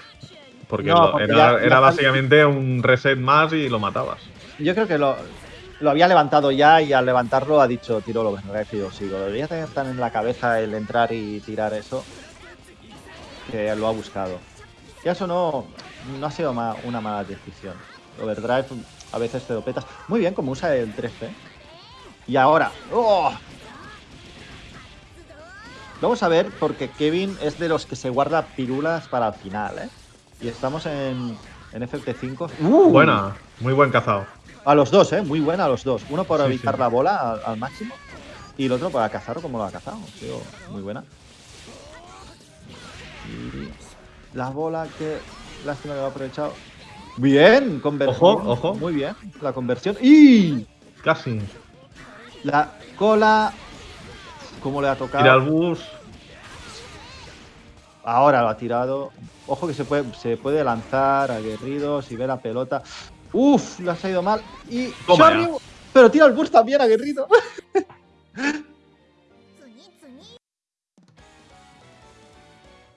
Porque, No, porque era, ya- era ya- básicamente un reset más y lo matabas. Yo creo que lo, lo había levantado ya y al levantarlo ha dicho tiro lo y digo, sigo. Debería tener tan en la cabeza el entrar y tirar eso que lo ha buscado. Y eso no, no ha sido ma- una mala decisión. Overdrive a veces te lo petas. Muy bien como usa el 13. Y ahora. ¡oh! Vamos a ver, porque Kevin es de los que se guarda pirulas para el final, ¿eh? Y estamos en, en FT5. ¡Uh! Buena, muy buen cazado. A los dos, ¿eh? Muy buena a los dos. Uno Sí, evitar sí. la bola al, al máximo. Y el otro para cazar como lo ha cazado. Tío, muy buena. Y la bola que... Lástima que lo ha aprovechado. Bien, conversión. Ojo, ojo. Muy bien, la conversión. ¡Y! Casi. La cola... ¿Cómo le ha tocado? Tira el bus. Ahora lo ha tirado. Ojo que se puede, se puede lanzar aguerridos y ver la pelota. Uf, lo ha salido mal. Y Shoryu, pero tira el bus también 々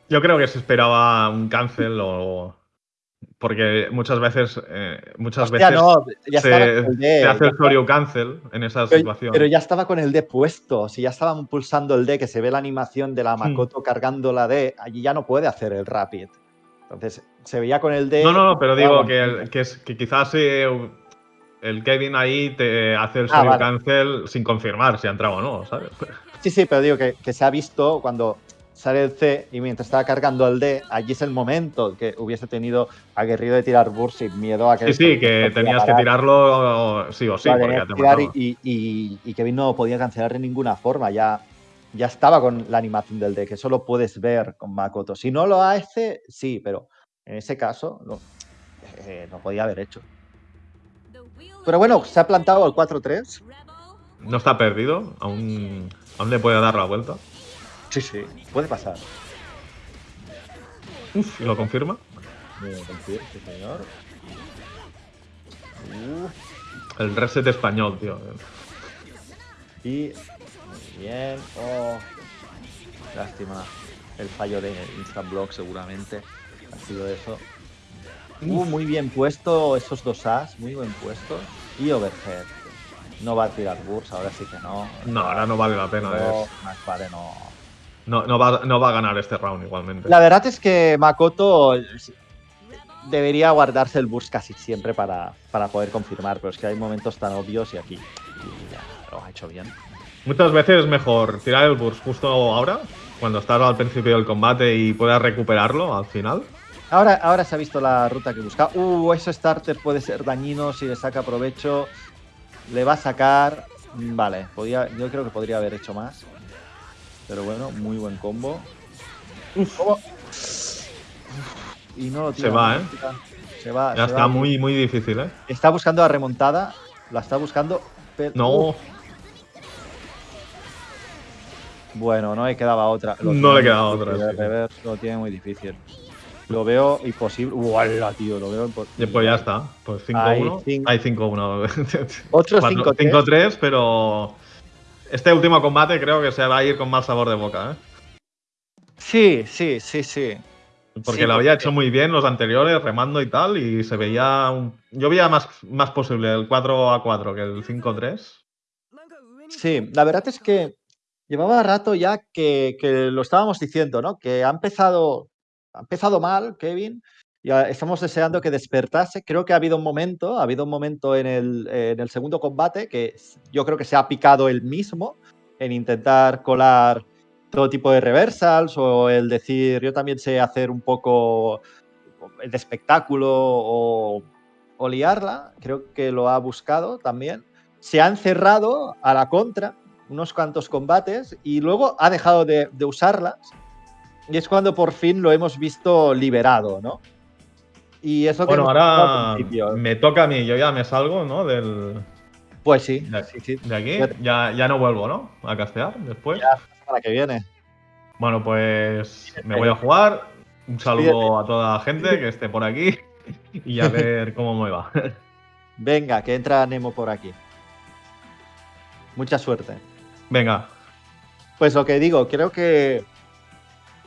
Yo creo que se esperaba un cancel o. Porque muchas veces. eh, muchas Hostia, veces no, ya se, con el D. se hace el cancel en esa pero, situación. pero ya estaba con el D puesto. Si ya estaban pulsando el D, que se ve la animación de la Hmm. Makoto cargando la D, allí ya no puede hacer el Rapid. Entonces se veía con el D. No, no, no, pero digo que, el- que, es- que quizás eh, el Kevin ahí te hace el Ah, vale. cancel sin confirmar si ha entrado o no, ¿sabes? Sí, sí, pero digo que, que se ha visto cuando sale el C y mientras estaba cargando el D, allí es el momento que hubiese tenido aguerrido de tirar burst sin miedo a que. Sí, sí, que tenías que tirarlo sí o sí, Lo porque te tirar mataba. y, y, y Kevin no podía cancelar de ninguna forma. Ya, ya estaba con la animación del D, que eso lo puedes ver con Makoto. Si no lo hace, sí, pero en ese caso no, eh, no podía haber hecho. Pero bueno, se ha plantado el 4-3. No está perdido, aún, aún le puede dar la vuelta. Sí, sí, puede pasar. Uf, lo confirma. Sí, señor. Uf, El reset español, tío. y bien. Oh, lástima. El fallo de Instablock seguramente ha sido eso. Uh, muy bien puesto esos dos as, muy buen puesto. Y overhead. No va a tirar burst, ahora sí que no. No, ahora no vale la pena. No, es- más vale no. no, no, va, no va a ganar este round igualmente. La verdad es que Makoto debería guardarse el burst casi siempre para, para poder confirmar, pero es que hay momentos tan obvios y aquí y ya, lo ha hecho bien. Muchas veces es mejor tirar el burst justo ahora, cuando estás al principio del combate y puedas recuperarlo al final. Ahora, ahora se ha visto la ruta que buscaba. Uh, ese starter puede ser dañino si le saca provecho. Le va a sacar. Mm, Vale, podía, yo creo que podría haber hecho más. Pero bueno, muy buen combo. ¿Cómo? Y no lo tira, Se va, no ¿eh? tira. Se va. Ya se está va. muy, muy difícil, ¿eh? Está buscando la remontada. La está buscando. pero- No, bueno, no le quedaba otra. Lo No le quedaba otra, sí. reverse lo tiene muy difícil. Lo veo imposible. ¡Uala, tío! Lo veo imposible. pues ya está. Pues Hay 5-1. cinco- Hay 5-1. Otro Cuatro- 5-3. 5-3, pero este último combate creo que se va a ir con mal sabor de boca, ¿eh? Sí, sí, sí, sí. Porque Sí, lo había porque- hecho muy bien los anteriores, remando y tal, y se veía. un- Yo veía más, más posible el 4 a 4 que el 5-3. Sí, la verdad es que llevaba rato ya que, lo estábamos diciendo, ¿no? Que ha empezado, ha empezado mal, Kevin. y estamos deseando que despertase. Creo que ha habido un momento, ha habido un momento en el, segundo combate que yo creo que se ha picado él mismo en intentar colar todo tipo de reversals o el decir yo también sé hacer un poco de espectáculo o, o liarla. Creo que lo ha buscado también se ha encerrado a la contra unos cuantos combates y luego ha dejado de, de usarlas. Y es cuando por fin lo hemos visto liberado, ¿no? Y eso que Bueno, hablado ahora principio. me toca a mí, yo ya me salgo, ¿no? Del, Pues sí, de, sí, sí. de aquí. Ya, ya no vuelvo, ¿no? A castear después. Ya. Para que viene. Bueno, pues me voy a jugar. Un saludo a toda la gente que esté por aquí y a ver cómo me va. Venga, que entra Nemo por aquí. Mucha suerte. Venga, Pues lo que digo, creo que,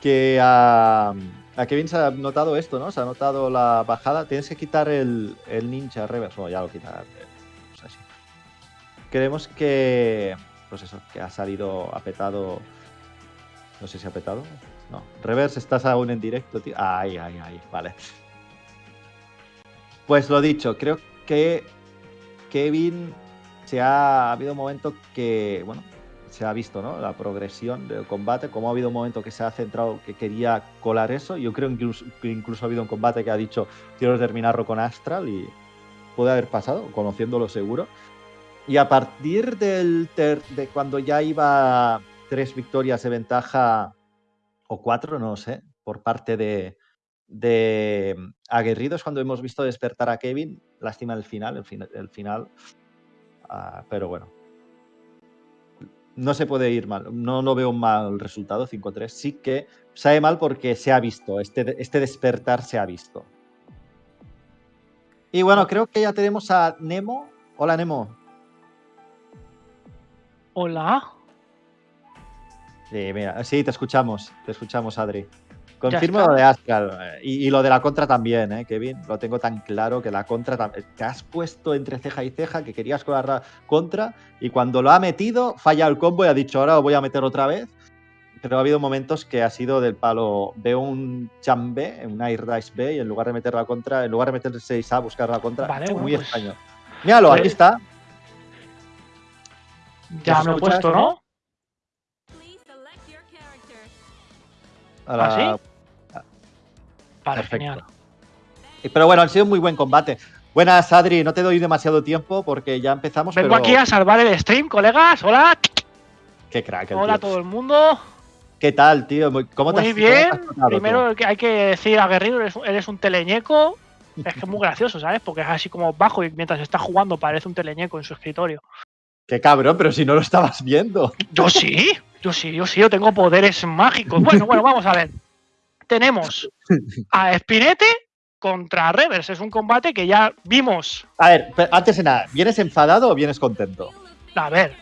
que a, a Kevin se ha notado esto, ¿no? Se ha notado la bajada. Tienes que quitar el, el ninja reverse. Bueno, ya lo quitarás. eh, pues así. Creemos que, pues eso, que ha salido apetado. No sé si ha petado. No. Reverse, estás aún en directo, tío. Ay, ay, ay. Vale. Pues lo dicho, creo que Kevin se ha, ha habido un momento que, bueno, se ha visto, ¿no? La progresión del combate, como ha habido un momento que se ha centrado, que quería colar eso. Yo creo que incluso ha habido un combate que ha dicho, quiero terminarlo con Astral y puede haber pasado, conociéndolo seguro. Y a partir de cuando ya iba tres victorias de ventaja, o cuatro, no sé, por parte de, Aguerridos, cuando hemos visto despertar a Kevin, lástima el final, el, fin- el final, ah, pero bueno. No se puede ir mal, no, no veo un mal resultado, 5-3. Sí que sabe mal porque se ha visto, este, este despertar se ha visto. Y bueno, creo que ya tenemos a Nemo. Hola, Nemo. Hola. Sí, mira, sí, te escuchamos, te escuchamos, Adri. Confirmo lo de Astral eh, y, y lo de la contra también, ¿eh, Kevin? Lo tengo tan claro que la contra te has puesto entre ceja y ceja que querías colar la contra y cuando lo ha metido falla el combo y ha dicho ahora lo voy a meter otra vez. Pero ha habido momentos que ha sido del palo. Veo un B, un air dice B y en lugar de meter la contra, en lugar de meter el 6A, buscar la contra. Vale, bueno, muy pues- extraño. Míralo, pues- aquí está. Ya ¿Nos me he escuchas, puesto, ¿no? ¿Ah, Vale, Perfecto. genial. Pero bueno, ha sido un muy buen combate. Buenas, Adri. No te doy demasiado tiempo porque ya empezamos. Vengo pero... aquí a salvar el stream, colegas. Hola. Qué crack. el Hola a todo el mundo. ¿Qué tal, tío? Muy- ¿Cómo te Muy has- bien. te has tratado, Primero hay que decir aguerrido, eres, eres un teleñeco. Es que es muy gracioso, ¿sabes? Porque es así como bajo y mientras está jugando parece un teleñeco en su escritorio. Qué cabrón, pero si no lo estabas viendo. Yo sí, yo sí, yo sí, yo tengo poderes mágicos. Bueno, bueno, vamos a ver. Tenemos a Spinete contra Reverse. Es un combate que ya vimos. A ver, antes de nada, ¿vienes enfadado o vienes contento? A ver.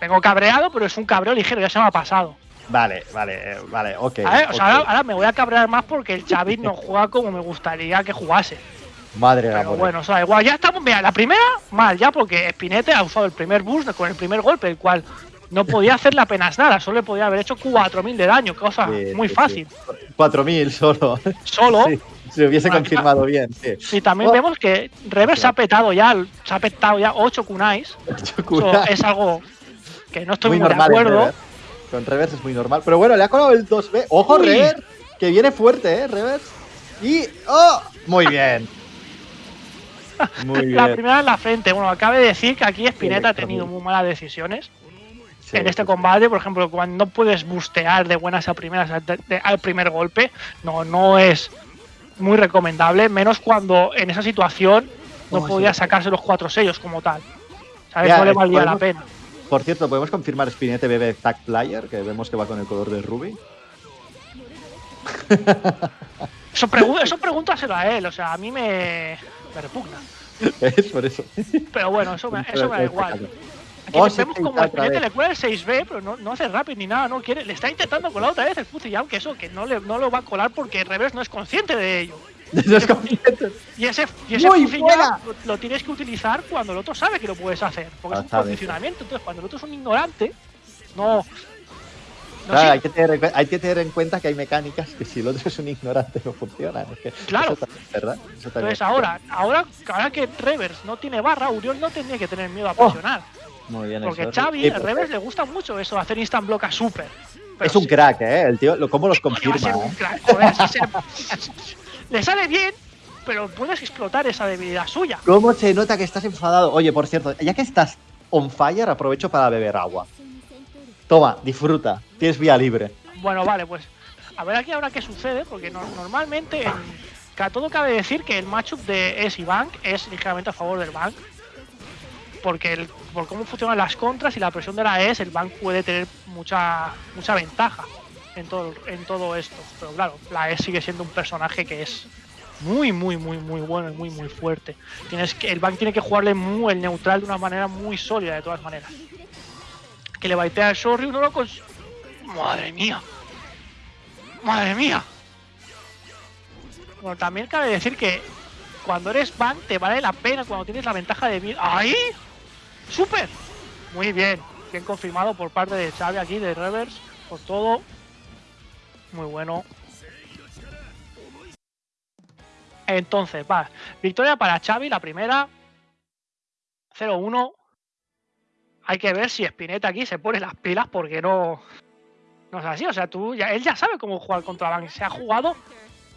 Vengo cabreado, pero es un cabreo ligero, ya se me ha pasado. Vale, vale, eh, vale, ok. A ver, o sea, ahora, ahora me voy a cabrear más porque el Xavi no juega como me gustaría que jugase. Madre Pero amor. bueno, o sea, igual ya estamos. Mira, la primera, mal ya, porque Spinete ha usado el primer boost con el primer golpe, el cual no podía hacerle apenas nada, solo le podía haber hecho 4000 de daño, cosa Sí, muy sí, fácil. sí. 4.000 solo. Solo. Si hubiese confirmado bien, sí. Y también Oh. vemos que Rever se ha petado ya, se ha petado ya 8 kunais. Eso es algo que no estoy muy muy, normal de acuerdo. Reverse. Con Reverse es muy normal. Pero bueno, le ha colado el 2B. ¡Ojo, Uy. Reverse! Que viene fuerte, ¿eh? Reverse. Y. ¡Oh! Muy bien. Muy La bien. primera en la frente. Bueno, acabe de decir que aquí Spinetta ha tenido muy malas decisiones. Sí, en este combate, por ejemplo, cuando no puedes bustear de buenas a primeras al, de- al primer golpe, no, no es muy recomendable, menos cuando en esa situación no podía sacarse los cuatro sellos como tal. ¿Sabes? Ya, no le eh, valía la pena. Por cierto, ¿podemos confirmar Spinete BB Tag Player? Que vemos que va con el color de Ruby. Eso, pregu- eso pregúntaselo a él, o sea, a mí me, me repugna. Es por eso. Pero bueno, eso me, eso me da igual. Aquí Oh, vemos como Spinetta vez. le cuela el 6B, pero no, no hace rapid ni nada, no quiere. Le está intentando colar otra vez el Fuzzy, aunque eso que no, le, no lo va a colar porque Reverse no es consciente de ello. No es consciente. Y ese, y ese buena. ya lo, lo tienes que utilizar cuando el otro sabe que lo puedes hacer. Porque Ah, es un condicionamiento. Entonces, cuando el otro es un ignorante, no. no Claro, sí, hay, que tener, hay que tener en cuenta que hay mecánicas que si el otro es un ignorante no funcionan. Es que Claro. Eso también es verdad. Eso Entonces es ahora, ahora, ahora que Reverse no tiene barra, Uriol no tendría que tener miedo a Oh, presionar. Muy bien porque eso. Xavi, Sí, a Reverse le gusta mucho eso, hacer instant block a super. Pero es un sí, crack, ¿eh? El tío, lo- ¿cómo los coño, va a ser confirma? un eh? crack, joder, así se- le sale bien, pero puedes explotar esa debilidad suya. ¿Cómo se nota que estás enfadado? Oye, por cierto, ya que estás on fire, aprovecho para beber agua. Toma, disfruta. Tienes vía libre. Bueno, vale, pues a ver aquí ahora qué sucede, porque no- normalmente en, todo cabe decir que el matchup de Es y Bank es ligeramente a favor del Bank. Porque el- por cómo funcionan las contras y la presión de la ES, el Bank puede tener mucha mucha ventaja en todo, en todo esto. Pero claro, la ES sigue siendo un personaje que es muy, muy, muy, muy bueno y muy, muy fuerte. Tienes que, el Bank tiene que jugarle muy el neutral de una manera muy sólida, de todas maneras. Que le baitea el Shoryu, no lo cons... ¡Madre mía! ¡Madre mía! Bueno, también cabe decir que cuando eres Bank te vale la pena cuando tienes la ventaja de mil. ¡Ahí! ¡Súper! Muy bien. Bien confirmado por parte de Xavi aquí, de Reverse, por todo. Muy bueno. Entonces, va. Victoria para Xavi, la primera. 0-1. Hay que ver si Spinetta aquí se pone las pilas porque no. No es así. O sea, tú ya, él ya sabe cómo jugar contra Van. Se ha jugado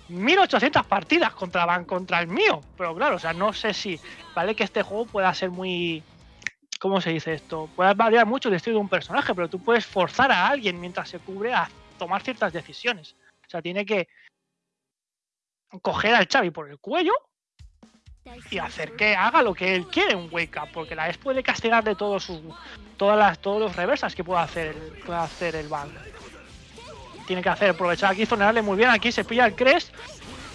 1800 partidas contra Van contra el mío. Pero claro, o sea, no sé si. Vale que este juego pueda ser muy. ¿Cómo se dice esto? Puede variar mucho el estilo de un personaje, pero tú puedes forzar a alguien mientras se cubre a tomar ciertas decisiones. O sea, tiene que coger al Xavi por el cuello y hacer que haga lo que él quiere un wake up, porque la ES puede castigar de todo su, todas las, todos los reversas que pueda hacer, el- pueda hacer el Van. Tiene que hacer, aprovechar aquí, zonearle muy bien, aquí se pilla el Crest,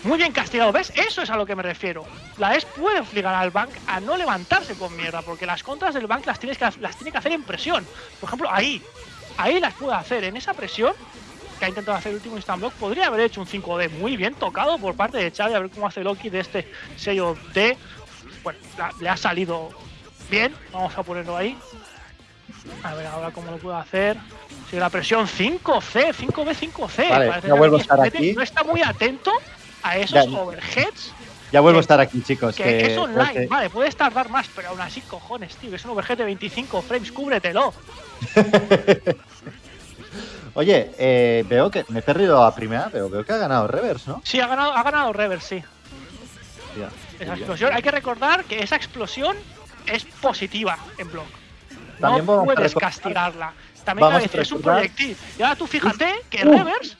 muy bien castigado, ¿ves? Eso es a lo que me refiero. La ES puede obligar al Bank a no levantarse con mierda, porque las contras del Bank las, tienes que, las tiene que hacer en presión. Por ejemplo, ahí, ahí las puede hacer, en esa presión que ha intentado hacer el último instant block, podría haber hecho un 5D muy bien tocado por parte de Xavi, a ver cómo hace Loki de este sello D. Bueno, la- le ha salido bien, vamos a ponerlo ahí. A ver ahora cómo lo puedo hacer. Sigue la presión 5C, 5B, 5C. Vale, Parece ya que vuelvo a aquí estar Spinetta aquí. No está muy atento a esos Ya. overheads. Ya vuelvo a Que- estar aquí, chicos. Que, que- es online, porque- vale, puedes tardar más, pero aún así, cojones, tío, es un overhead de 25 frames, cúbretelo. Oye, eh, veo que me he perdido a primera, pero veo que ha ganado Reverse, ¿no? Sí, ha ganado, ha ganado Reverse, sí. Esa explosión, hay que recordar que esa explosión es positiva en block. También no puedes castigarla. También a decir, es un proyectil. Y ahora tú fíjate que Uh. Reverse.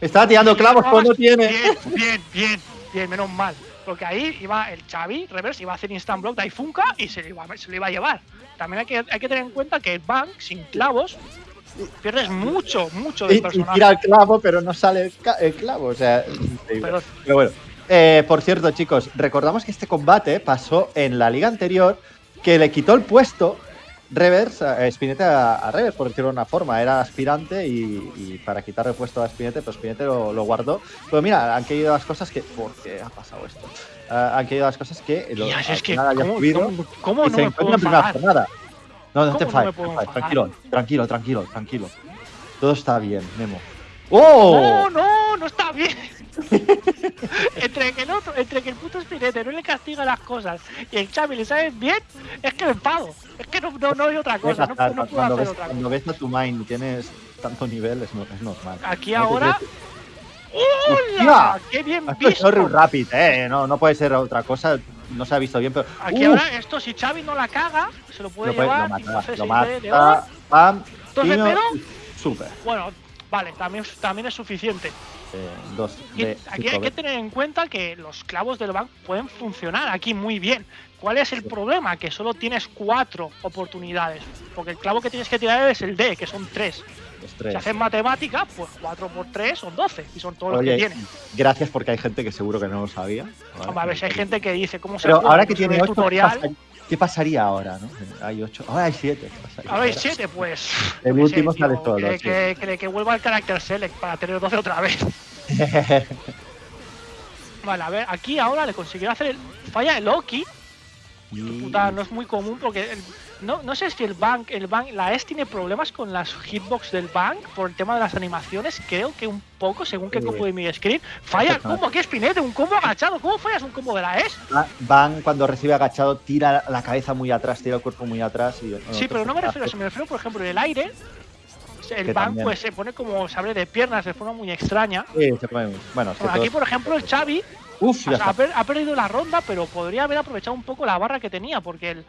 Estaba tirando clavos cuando tiene. Bien, bien, bien, bien, menos mal. Porque ahí iba el Xavi, Reverse, iba a hacer instant block de Aifunka y se lo iba, se lo iba a llevar. También hay que, hay que tener en cuenta que el Bank, sin clavos, pierdes mucho, mucho Y, del y personaje. tira el clavo, pero no sale el, clavo. O sea. Pero Pero bueno. Eh, por cierto, chicos, recordamos que este combate pasó en la liga anterior, que le quitó el puesto Reverse, a Spinetta a, a Reverse, por decirlo de una forma. Era aspirante y, y para quitarle el puesto a Spinetta, pues Spinetta lo, lo guardó. Pero mira, han caído las cosas que. ¿Por qué ha pasado esto? Ah, han caído las cosas que. Lo, al es que, ¿cómo, subido cómo- cómo no se me puedo en primera jornada. No, no te ¿Cómo no me enfades, no tranquilo, tranquilo, tranquilo, tranquilo. Todo está bien, Memo. ¡Oh! No, no, no está bien. entre que el otro, entre que el puto Spinete no le castiga las cosas y el Xavi le sabe bien, es que me enfado. Es que no, no, no hay otra cosa, no, no puedo cuando, hacer ves, otra cuando cosa. ves a tu mind y tienes tanto nivel, es, es normal. Aquí ahora. ¡Hola! ¡Qué bien Esto es visto! Sorry Rapid, eh. No, no puede ser otra cosa. No se ha visto bien, pero. Aquí ¡Uf! ahora, esto si Xavi no la caga, se lo puede lo, puede- llevar. lo y mata, hace lo 6D de oro. mata. Pam. Timo, pedo. Super. Bueno, vale, también, también es suficiente. Eh, dos de aquí hay que tener en cuenta que los clavos del banco pueden funcionar aquí muy bien. ¿Cuál es el problema? Que solo tienes cuatro oportunidades. Porque el clavo que tienes que tirar es el D, que son tres. Los Si tres. haces matemática, pues 4 por 3 son 12. Y son todos los que Oye, tienen. gracias porque hay gente que seguro que no lo sabía. ¿vale? Hombre, a ver si hay gente que dice cómo se Pero ahora que pues en tiene el 8, ¿qué, tutorial. Qué pasaría ahora? ¿no? Hay 8, ahora hay 7. Ahora hay 7, pues. El qué último sale tío, solo, Que, que, que- que vuelva el carácter select para tener 12 otra vez. Vale, a ver, aquí ahora le consiguió hacer el. Falla el Loki. Puta, no es muy común porque el- no, no sé si el bank, el bank, la S tiene problemas con las hitbox del bank por el tema de las animaciones. Creo que un poco, según qué Sí. combo de mi screen. Falla el combo, Pinete, un combo agachado. ¿Cómo fallas un combo de la S? Va- Van cuando recibe agachado, tira la cabeza muy atrás, tira el cuerpo muy atrás. Y, Sí, pero no me refiero a eso, me refiero, por ejemplo, en el aire. El bank también. pues se pone como se abre de piernas de forma muy extraña. Sí, se puede- Bueno, es que Bueno, aquí, por ejemplo, el Xavi Uf, ha perdido la ronda, pero podría haber aprovechado un poco la barra que tenía, porque el,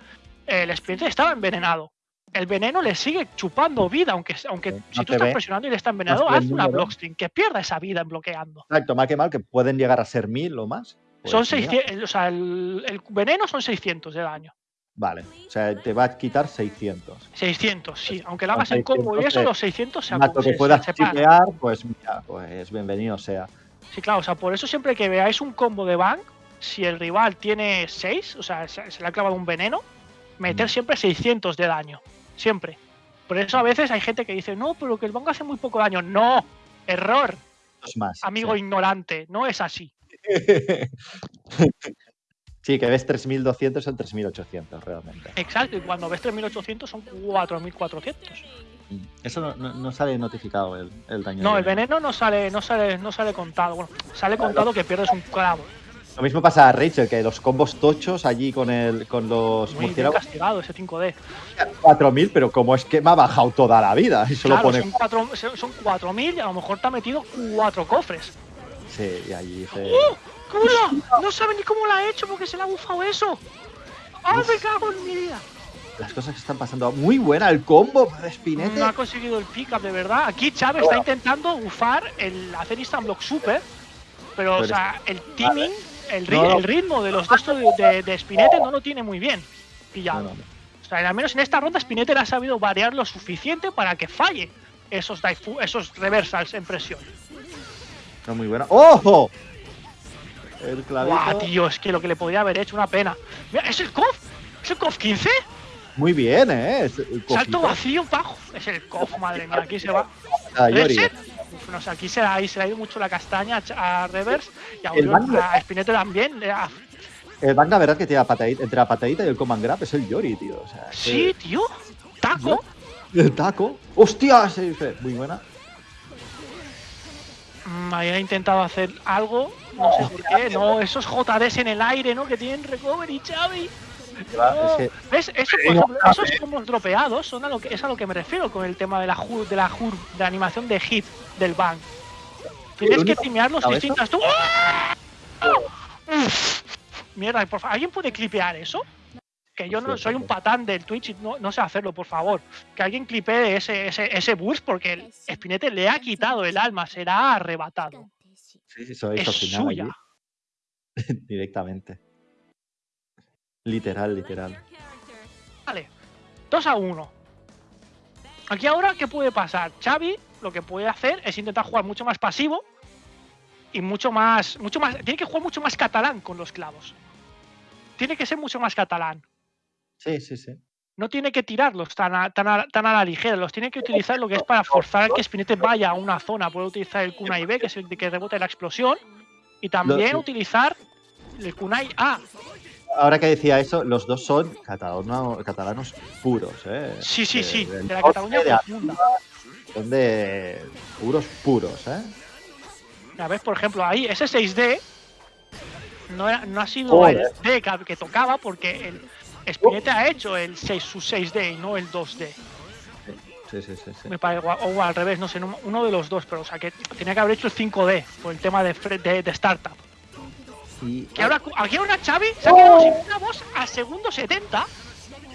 el expediente estaba envenenado. El veneno le sigue chupando vida, aunque, aunque No si tú estás ve. presionando y le está envenenado, haz una blockstring, que pierda esa vida en bloqueando. Exacto, mal que mal, que pueden llegar a ser mil o más. Pues son mira, 600, o sea, el, el veneno son 600 de daño. Vale, o sea, te va a quitar 600. 600, sí. Aunque lo Con hagas en combo y 600 eso, los 600 se Más que puedas chipear, pues mira, pues bienvenido sea. Sí, claro, o sea, por eso siempre que veáis un combo de bank, si el rival tiene 6, o sea, se, se le ha clavado un veneno, meter Mm. siempre 600 de daño. Siempre. Por eso a veces hay gente que dice, no, pero que el bank hace muy poco daño. No, error, más. amigo sí. ignorante, no es así. Sí, que ves 3200 son 3800 realmente. Exacto, y cuando ves 3800 son 4400. Eso no, no- no sale notificado el, el daño. No, el veneno no sale, no sale, no sale contado. Bueno, sale contado que pierdes un clavo. Lo mismo pasa a Rachel, que los combos tochos allí con el con los Muy bien castigado ese 5D. 4000, pero como es que me ha bajado toda la vida. Y solo Claro, pone. son, cuatro, son 4.000 y a lo mejor te ha metido cuatro cofres. Sí, y allí se. ¡Oh! ¡Cula! No sabe ni cómo lo ha hecho porque se le ha bufado eso. ¡Ah, me cago en mi vida! Las cosas que están pasando. Muy buena el combo de Spinete. No ha conseguido el pick-up de verdad. Aquí Chávez está intentando bufar el hacer instant block super. Pero, o sea, el timing, el, ri- No, el ritmo de los textos de, de, de Spinete no lo tiene muy bien pillado. No. O sea, al menos en esta ronda Spinete le ha sabido variar lo suficiente para que falle esos, daifu- esos reversals en presión. No, muy buena. ¡Ojo! El clavito. Guau, tío, es que lo que le podría haber hecho, una pena. Mira, ¿es el KOF? ¿Es el KOF 15? Muy bien, ¿eh? Salto vacío, bajo. Es el KOF, madre mía, aquí se va. Ah, Yori. No sé, aquí se, ahí se le ha ido mucho la castaña a Reverse y a, Bang- a Spinete también. le ha- El Banga, verdad que tiene la patadita, entre la patadita y el command grab es el Yori, tío. O sea, Sí, tío. Taco. El taco. ¡Hostia! Se dice. Muy buena. Mm, había intentado hacer algo, no sé por qué. No, esos JDs en el aire, ¿no? Que tienen recovery, Xavi. No. Eso, por no, ejemplo, esos combos dropeados son a lo que, es a lo que me refiero con el tema de la HUR, de la HUR, de la animación de hit del bang. Tienes que timearlos distintas. Tú. ¡Ah! Uf. Mierda, por favor, ¿alguien puede clipear eso? Que yo no Hostia, soy un pues. patán del Twitch y no, no sé hacerlo, por favor. Que alguien clipee ese, ese, ese burst porque el Spinete le ha quitado el alma, será arrebatado. Sí, sí, eso Es suya. allí, directamente. Literal, literal. Vale, 2 a 1. Aquí ahora, ¿qué puede pasar? Xavi lo que puede hacer es intentar jugar mucho más pasivo y mucho más, mucho más. Tiene que jugar mucho más catalán con los clavos. Tiene que ser mucho más catalán. Sí, sí, sí. No tiene que tirarlos tan a, tan a- tan a la ligera, los tiene que utilizar lo que es para forzar a que Spinete vaya a una zona. Puede utilizar el Kunai B, que es el de que rebota la explosión, y también sí. utilizar el Kunai A. Ahora que decía eso, los dos son catalano- catalanos puros, ¿eh? Sí, sí, De- sí, de la Cataluña profunda. Son de puros, puros, ¿eh? A ver, por ejemplo, ahí ese 6D no, era- no ha sido el D que, que tocaba porque el Spinete ha hecho el 6, su 6D y no el 2D. Sí, sí, sí. sí. Me parece, o, o al revés, no sé, no- uno de los dos, pero o sea que tenía que haber hecho el 5D por el tema de, de, de startup. Y Que ahora, aquí ahora Xavi se ha quedado sin clavos a segundo 70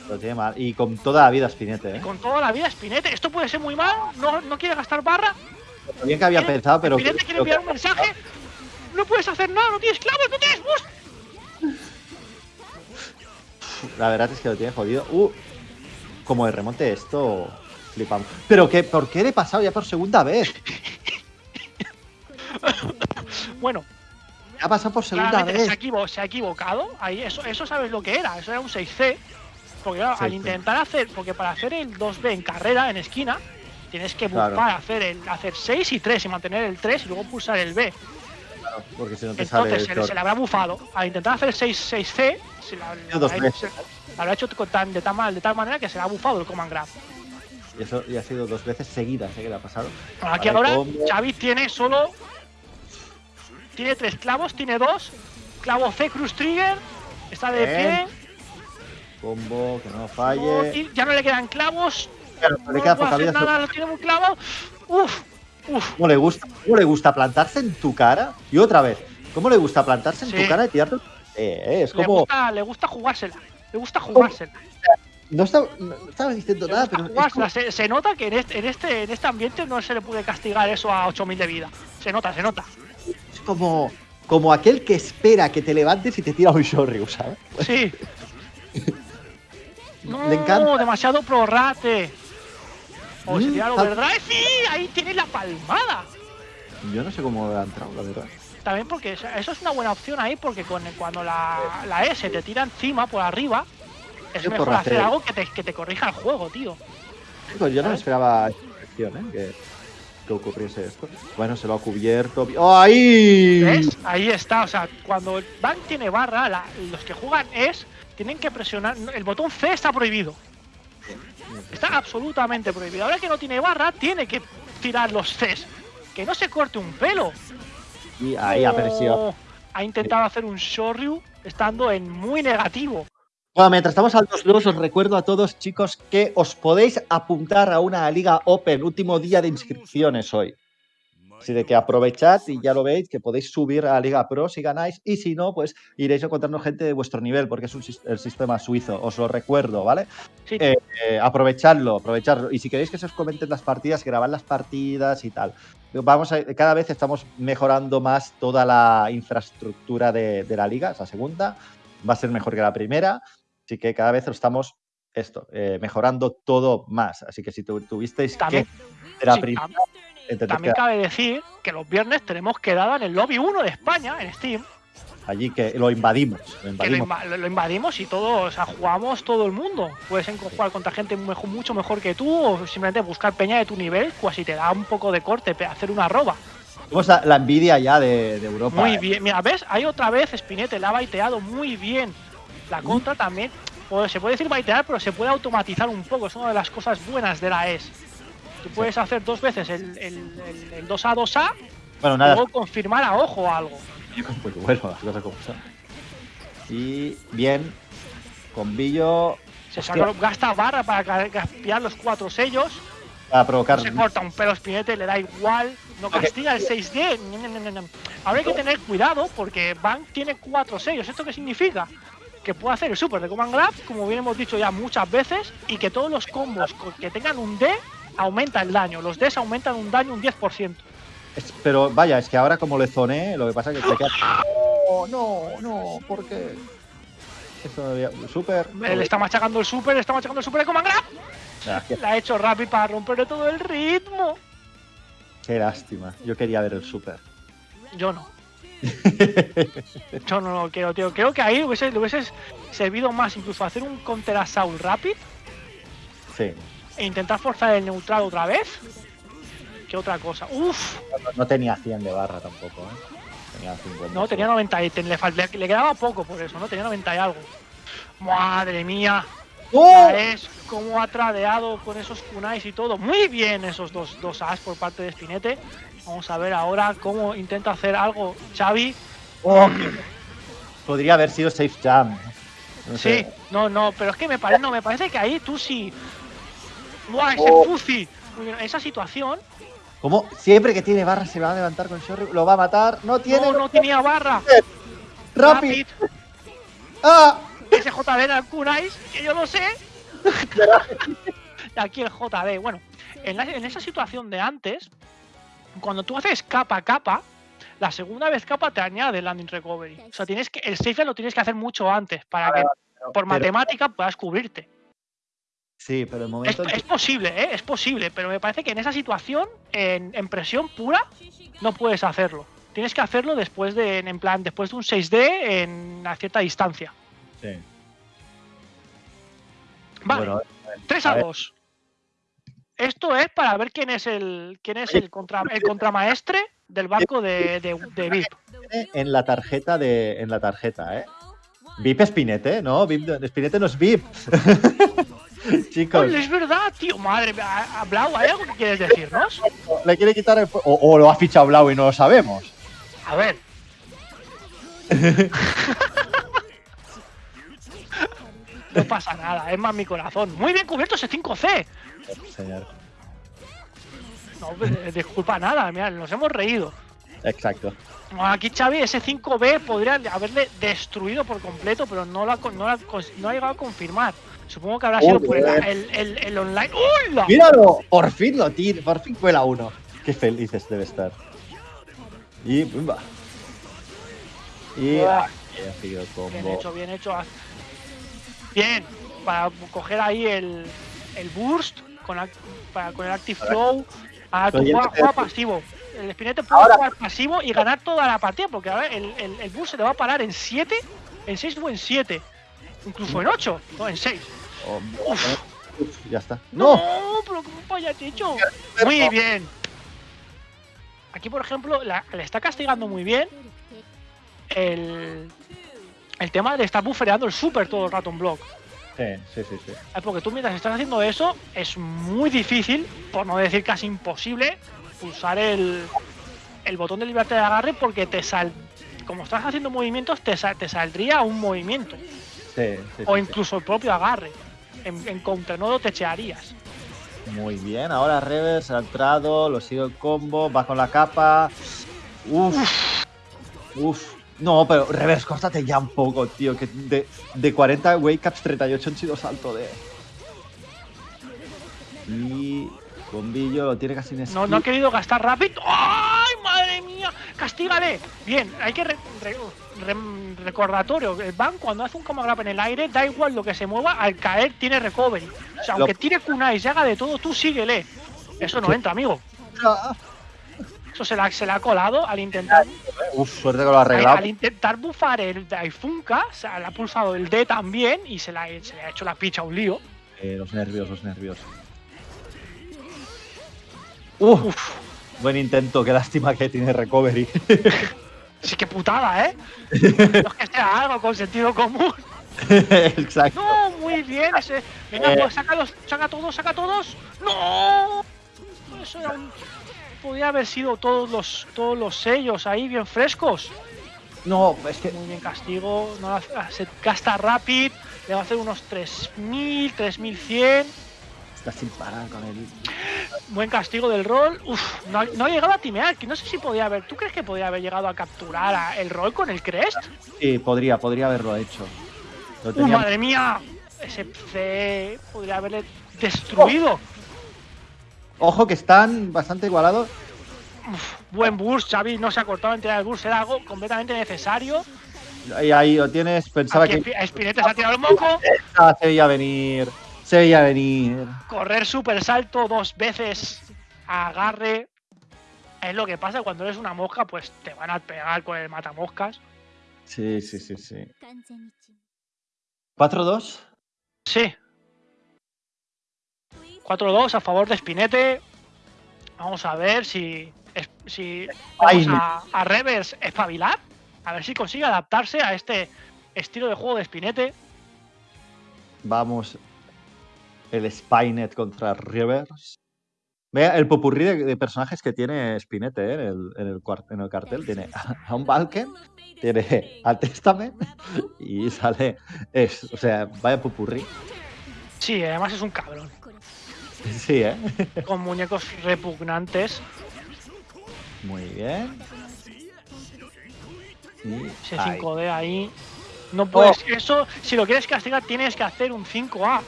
lo tiene mal. Y con toda la vida Spinete, y ¿eh? con toda la vida Spinete. Esto puede ser muy mal, no, no quiere gastar barra. Bien que había Quiere- pensado, pero. Spinete quiere enviar un mensaje. No puedes hacer nada, no tienes clavos, no tienes boost. La verdad es que lo tiene jodido. Uh, como de remonte esto, flipamos. Pero que, ¿por qué le he pasado ya por segunda vez? Bueno, ha pasado por segunda vez. se ha, equivo- se ha equivocado. Ahí eso, eso sabes lo que era. Eso era un 6C. Porque claro, al 6C. intentar hacer, porque para hacer el 2B en carrera, en esquina, tienes que buscar Claro. hacer el hacer 6 y 3 y mantener el 3 y luego pulsar el B. Porque si no te sale. Entonces el se, se le habrá bufado. Al intentar hacer 6, 6C, se la, habrá hecho- veces. se- la habrá hecho con tan- de, tal, ma- de tal manera que se le ha bufado el command grab. Y eso ya ha sido dos veces seguidas, ¿eh? Que le ha pasado. Bueno, aquí Vale, ahora. Xavi tiene solo. Tiene tres clavos, tiene dos. Clavo C, Cruz Trigger. Está de Bien. pie. Combo, que no No, falle. ya no le quedan clavos. Claro, no le no queda hacer nada, tiene. Uf, uf. ¿Cómo le gusta? ¿Cómo le gusta plantarse en tu cara? Y otra vez, ¿cómo le gusta plantarse en Sí. tu cara y tirarte? Eh, eh, es Le como. gusta, le gusta jugársela. Le gusta jugársela. No estaba, no estaba diciendo Le nada, pero. como- Se, se nota que en este, en, este, en este ambiente no se le puede castigar eso a 8000 de vida. Se nota, se nota. Como, como aquel que espera que te levantes y te tira un Shoryu, ¿sabes? Sí. No, Le encanta. demasiado prorrate. O Mm, tira el tal- overdrive. Sí, ahí tiene la palmada. Yo no sé cómo ha entrado, la verdad. También porque eso es una buena opción ahí, porque con, cuando la, la S te tira encima por arriba, es Yo mejor hacer algo que te, que te corrija el juego, tío. Pues yo no me esperaba esta ¿eh? Que, que ocurriese esto. Bueno, se lo ha cubierto. ¡Oh, ¡Ahí! ¿Ves? Ahí está. O sea, cuando el Bank tiene barra, la- los que juegan es. Tienen que presionar. El botón C está prohibido. Está absolutamente prohibido. Ahora que no tiene barra, tiene que tirar los Cs. Que no se corte un pelo. Y ahí. Oh, ha intentado hacer un Shoryu estando en muy negativo. Bueno, mientras estamos al 2-2, os recuerdo a todos, chicos, que os podéis apuntar a una Liga Open, último día de inscripciones hoy. Así de que aprovechad y ya lo veis, que podéis subir a la Liga Pro si ganáis, y si no, pues iréis encontrando gente de vuestro nivel, porque es un el sistema suizo, os lo recuerdo, ¿vale? Sí, Eh, eh, aprovechadlo, aprovechadlo. Y si queréis que se os comenten las partidas, grabad las partidas y tal. Vamos a, cada vez estamos mejorando más toda la infraestructura de, de la liga, esa segunda. Va a ser mejor que la primera. Así que cada vez lo estamos esto, eh, mejorando todo más. Así que si tu- tuvisteis También- que la sí, primera, también cabe decir que los viernes tenemos quedada en el lobby 1 de España, en Steam, allí que lo invadimos. Lo invadimos. lo- y todos, o sea, jugamos todo el mundo. Puedes jugar contra gente mejor- mucho mejor que tú o simplemente buscar peña de tu nivel, pues si te da un poco de corte, hacer una roba. Tenemos la, la envidia ya de, de Europa. Muy eh. bien, mira, ¿ves? Ahí otra vez Spinete la ha baiteado muy bien. La contra también, pues, se puede decir baitear, pero se puede automatizar un poco. Es una de las cosas buenas de la ES. Tú puedes hacer dos veces el, el, el- el 2A 2A Bueno, nada, luego confirmar a ojo algo. Pues bueno, las cosas como son. Y bien, con Billo Se saca- gasta barra para caspiar los cuatro sellos. a provocar. Se corta un pelo Spinete, le da igual. No castiga el 6D. ña, ña, ña, ña. Ahora hay que tener cuidado porque Bank tiene cuatro sellos. ¿Esto qué significa? Que puede hacer el super de Command Grab, como bien hemos dicho ya muchas veces, y que todos los combos co- que tengan un D aumenta el daño. Los Ds aumentan un daño un 10%. Es- pero vaya, es que ahora como le zoné, lo que pasa es que te queda. No, no, no, ¿por qué? Esto había- Super. Él está machacando el super, está machacando el super de Command Grab. Ah, qué, La ha hecho Rapid para romperle todo el ritmo. qué lástima. Yo quería ver el super. Yo no. Yo no lo quiero, tío. Creo que ahí hubiese, le hubiese servido más incluso hacer un counter assault rapid Sí. e intentar forzar el neutral otra vez que otra cosa. Uf, No, no tenía 100 de barra tampoco, ¿eh? Tenía 50. no, tenía 90 y le, le, le quedaba poco por eso, ¿no? Tenía 90 y algo. Madre mía, ¡Oh! es como ha tradeado con esos kunais y todo. Muy bien esos dos, dos as por parte de Spinete. Vamos a ver ahora cómo intenta hacer algo Xavi. ¡Oh, Podría haber sido safe jam. No Sí, sé. no, no, pero es que me parece, no, me parece que ahí tú sí. ¡Buah, ese Oh. Bien, Esa situación, Como siempre que tiene barra se va a levantar con Shoryu, lo va a matar. No tiene. no, no tenía barra. Rapid. ¡Ah! Ese era el Kunais, que yo lo sé. Y Aquí el JB. Bueno, en, la- en esa situación de antes, cuando tú haces capa a capa, la segunda vez capa te añade landing recovery. O sea, tienes que, el safe lo tienes que hacer mucho antes para que por Pero- matemática puedas cubrirte. Sí, pero el momento. que- es posible, ¿eh? Es posible, pero me parece que en esa situación, en, en presión pura, no puedes hacerlo. Tienes que hacerlo después de, en plan, después de un 6D en a cierta distancia. Sí. Vale, Bueno, 3 a a ver. 2. Esto es para ver quién es el quién es el contra el contramaestre del barco de, de, de VIP. en la tarjeta de. En la tarjeta, ¿eh? VIP Spinete, ¿no? VIP, Spinete no es VIP. Chicos, Oye, es verdad, tío, madre mía. Blau, ¿hay algo que quieres decirnos? le quiere quitar el. O, o lo ha fichado Blau y no lo sabemos. A ver. No pasa nada, es más mi corazón. Muy bien cubierto ese 5C. Señor. No, disculpa nada, mira, nos hemos reído. Exacto. Aquí Xavi, ese 5B podría haberle destruido por completo, pero no lo ha, con- no no ha llegado a confirmar. Supongo que habrá sido por el, el, el- el online. ¡Hola! ¡Míralo! Por fin lo tira, por fin cuela uno. Qué felices debe estar. Y. ¡bumba! Y. Ah, qué ha sido Bien hecho, bien hecho. Bien, para coger ahí el, el burst con, para, con el active flow. Juega, te- juega pasivo. El Spinete puede Ahora- jugar pasivo y ganar toda la partida, porque ahora el, el, el burst se te va a parar en 7, en 6 o en 7. Incluso en 8, no en 6. Oh, ya está. ¡No! pero ¿cómo vaya hecho? Muy bien. Aquí, por ejemplo, la- le está castigando muy bien el, el tema de estar buffereando el super todo el rato en block. Sí, sí, sí. sí. Porque tú mientras estás haciendo eso, es muy difícil, por no decir casi imposible, pulsar el, el botón de libertad de agarre porque te sal como estás haciendo movimientos, te, sa- te saldría un movimiento. Sí, sí, o sí, incluso el propio agarre. En, en counter no lo techearías. Muy bien, ahora Reverse ha entrado, lo sigue el combo, va con la capa. Uf. Uf. No, pero Reverse, córtate ya un poco, tío. Que de, de 40 wake ups, 38 han sido salto de. Y. Bombillo lo tiene casi en No, no ha querido gastar rápido. ¡Ay, madre mía! ¡Castígale! Bien, hay que re- re- re- recordatorio. El ban cuando hace un combo grab en el aire, da igual lo que se mueva, al caer tiene recovery. O sea, Lo- aunque tire kunai y haga de todo, tú síguele. Eso no Sí. entra, amigo. Ah, Eso se la, se la ha colado al intentar, Uf, suerte que lo ha arreglado. al intentar bufar el Daifunka, o sea, le ha pulsado el D también y se, la, se le ha hecho la picha un lío. Eh, los nervios, los nervios. Uf, buen intento, qué lástima que tiene recovery. Sí, que putada, ¿eh? No es que sea algo con sentido común. Exacto. No, muy bien. Ese... Venga, Eh. pues sácalos, saca todos, saca todos. ¡No! Eso era un... Podía haber sido todos los, todos los sellos ahí bien frescos. No, es que Muy bien castigo. No se gasta Rapid. Le va a hacer unos 3000, 3100. está sin parar con él. Buen castigo del rol. Uf, no, ha- no ha llegado a timear. que No sé si podía haber. ¿Tú crees que podía haber llegado a capturar a- el rol con el Crest? Sí, podría, podría haberlo hecho. ¡Uh, tenía- madre mía! Ese C podría haberle destruido. Ojo que están bastante igualados. Buen burst, Xavi, no se ha cortado la entidad del burst, era algo completamente necesario. Y ahí lo tienes, pensaba que. Espinete se ha tirado el moco. Ah, se veía venir, se veía venir. Correr super salto dos veces, agarre. Es lo que pasa cuando eres una mosca, pues te van a pegar con el matamoscas. Sí, sí, sí, sí. ¿4-2? Sí. 4-2 a favor de Spinete. Vamos a ver si. si vamos a, a Revers espabilar. A ver si consigue adaptarse a este estilo de juego de Spinete. Vamos. El Spynet contra Reverse. Vea el popurrí de, de personajes que tiene Spinete ¿eh? en, el, en, el, en el cartel. Tiene a, a un Valken, tiene al Testament y sale. Es, o sea, vaya popurrí. Sí, además es un cabrón. Sí, ¿eh? Con muñecos repugnantes. Muy bien. Y Ese ahí. 5D ahí. No puedes. Oh. Eso, si lo quieres castigar, tienes que hacer un 5A.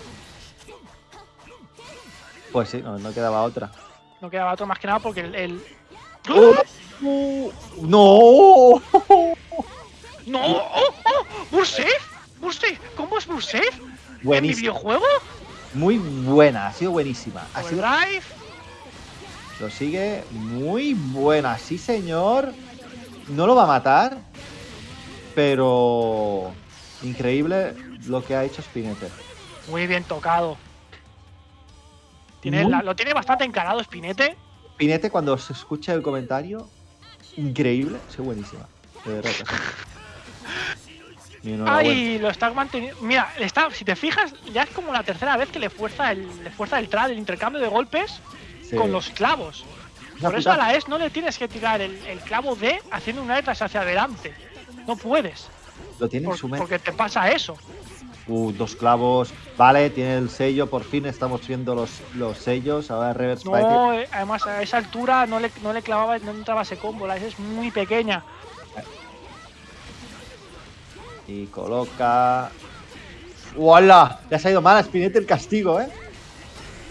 Pues sí, no, no quedaba otra. No quedaba otro más que nada porque el. el- ¡Oh! ¡No! ¡No! ¡Oh! ¡Oh! ¡Burst Safe! ¡Burst Safe! ¿Cómo es Burst Safe? ¿En mi videojuego? Muy buena, ha sido buenísima. Ha sido, lo sigue muy buena, sí señor. No lo va a matar, pero increíble lo que ha hecho Spinete. Muy bien tocado. Tiene Muy- la- lo tiene bastante encarado Spinete. Spinete cuando se escucha el comentario, increíble, sí buenísima. De verdad. Ay, lo está manteniendo. Mira, está, si te fijas, ya es como la tercera vez que le fuerza el, le fuerza el trad, el intercambio de golpes Sí. con los clavos. Una Por eso a la ES no le tienes que tirar el, el clavo D haciendo una letras hacia adelante. No puedes, Lo tiene en por- su mente. porque te pasa eso. Uh, dos clavos. Vale, tiene el sello. Por fin estamos viendo los, los sellos. Ahora Reverse. No, eh, además a esa altura no le, no le clavaba, no entraba ese combo, la ES es muy pequeña. Y coloca. ¡Hola! Le ha salido mal a Spinete el castigo, ¿eh?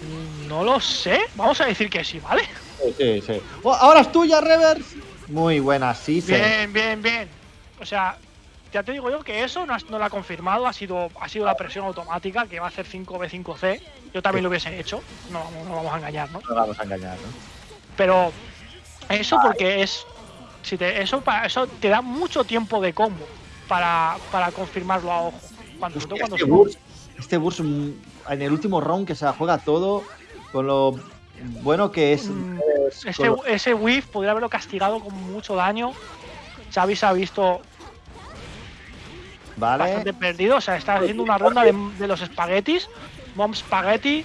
No lo sé, vamos a decir que sí, ¿vale? Sí, sí, sí. Oh, ahora es tuya, Reverse. Muy buena, sí, sí. Bien, bien, bien. O sea, ya te digo yo que eso no, has- no lo ha confirmado, ha sido, ha sido la presión automática que va a hacer 5B5C. Yo también lo hubiese hecho, no vamos, no vamos a engañar, ¿no? No vamos a engañar, ¿no? Pero eso porque es. Si te, eso, para, eso te da mucho tiempo de combo para, para confirmarlo a ojo. Cuando, Hostia, cuando este burst, este burst mm, en el último round que se la juega todo con lo bueno que es. Mm, con lo- ese whiff podría haberlo castigado con mucho daño. Xavi se ha visto Vale. bastante perdido. O sea, está haciendo una ronda de, de los espaguetis. Mom Spaghetti.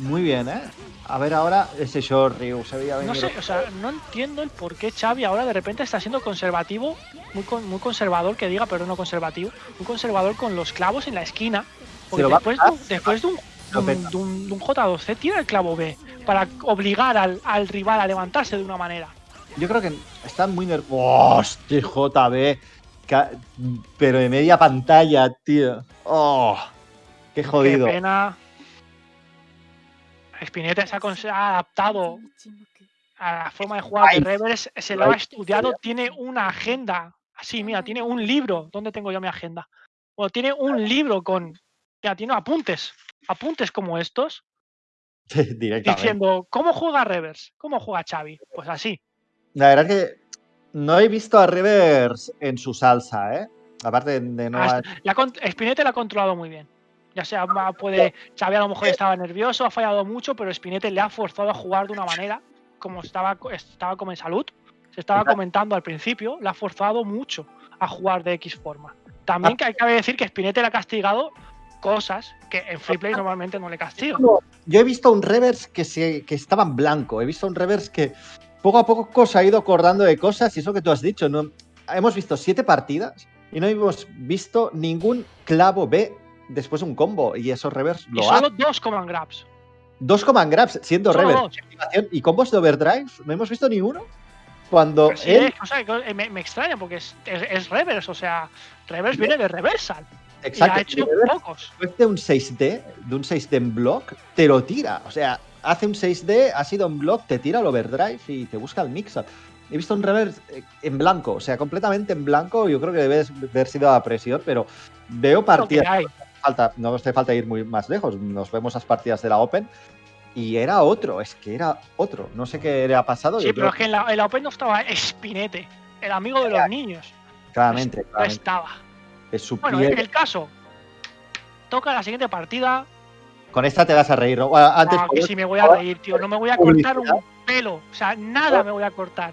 Muy bien, ¿eh? A ver ahora ese short Ryu se veía No sé, o sea, no entiendo el por qué Xavi ahora de repente está siendo conservativo, muy, con- muy conservador, que diga, pero no conservativo, muy conservador con los clavos en la esquina. Porque va después, de, después de un, de un- de un- de un J2C, tira el clavo B para obligar al, al rival a levantarse de una manera. Yo creo que están muy nerviosos. ¡Hostia, JB! Pero de media pantalla, tío. ¡Oh! ¡Qué jodido! Qué pena. Spinetta se ha, ha adaptado a la forma de jugar de Revers, se lo ha estudiado, tiene una agenda. Así, mira, tiene un libro. ¿Dónde tengo yo mi agenda? Bueno, tiene un libro con. Ya, tiene apuntes. Apuntes como estos, diciendo, ¿cómo juega Revers? ¿Cómo juega Xavi? Pues así. La verdad es que no he visto a Rivers en su salsa, ¿eh? Aparte de no. La Spinetta la ha controlado muy bien. Ya sea, puede. Xavi a lo mejor estaba nervioso, ha fallado mucho, pero Spinetta le ha forzado a jugar de una manera, como estaba, estaba como en salud. Se estaba Exacto. comentando al principio, le ha forzado mucho a jugar de X forma. También que hay que decir que Spinetta le ha castigado cosas que en free play normalmente no le castiga. Yo he visto un Revers que, se, que estaba en blanco. He visto un Revers que poco a poco se ha ido acordando de cosas y eso que tú has dicho. ¿no? Hemos visto siete partidas y no hemos visto ningún clavo B después de un combo. Y esos Revers Y lo solo hacen. dos command grabs. Dos command grabs siendo Solo Revers. dos. Y combos de overdrive, no hemos visto ni uno. Cuando Pero sí, él. o sea, me, me extraña porque es, es, es Revers, o sea, Revers viene de Reversal. Y Exacto. ha hecho pocos. después de un 6D, de un 6D en block, te lo tira. O sea, hace un 6D, ha sido en block, te tira el overdrive y te busca el mix-up. He visto un reverse eh, en blanco, o sea, completamente en blanco. Yo creo que debe haber sido a presión, pero veo partidas. Falta, no hace falta ir muy más lejos. Nos vemos las partidas de la Open y era otro, es que era otro. No sé qué le ha pasado. Sí, yo pero creo es que en la, en la Open no estaba Spinete, el amigo de los niños. claramente, No claramente, estaba. es su Bueno, piel. el caso. Toca la siguiente partida. Con esta te vas a reír, ¿no? Bueno, antes Ah, que si me voy a reír, tío. No me voy a cortar un pelo. O sea, nada me voy a cortar.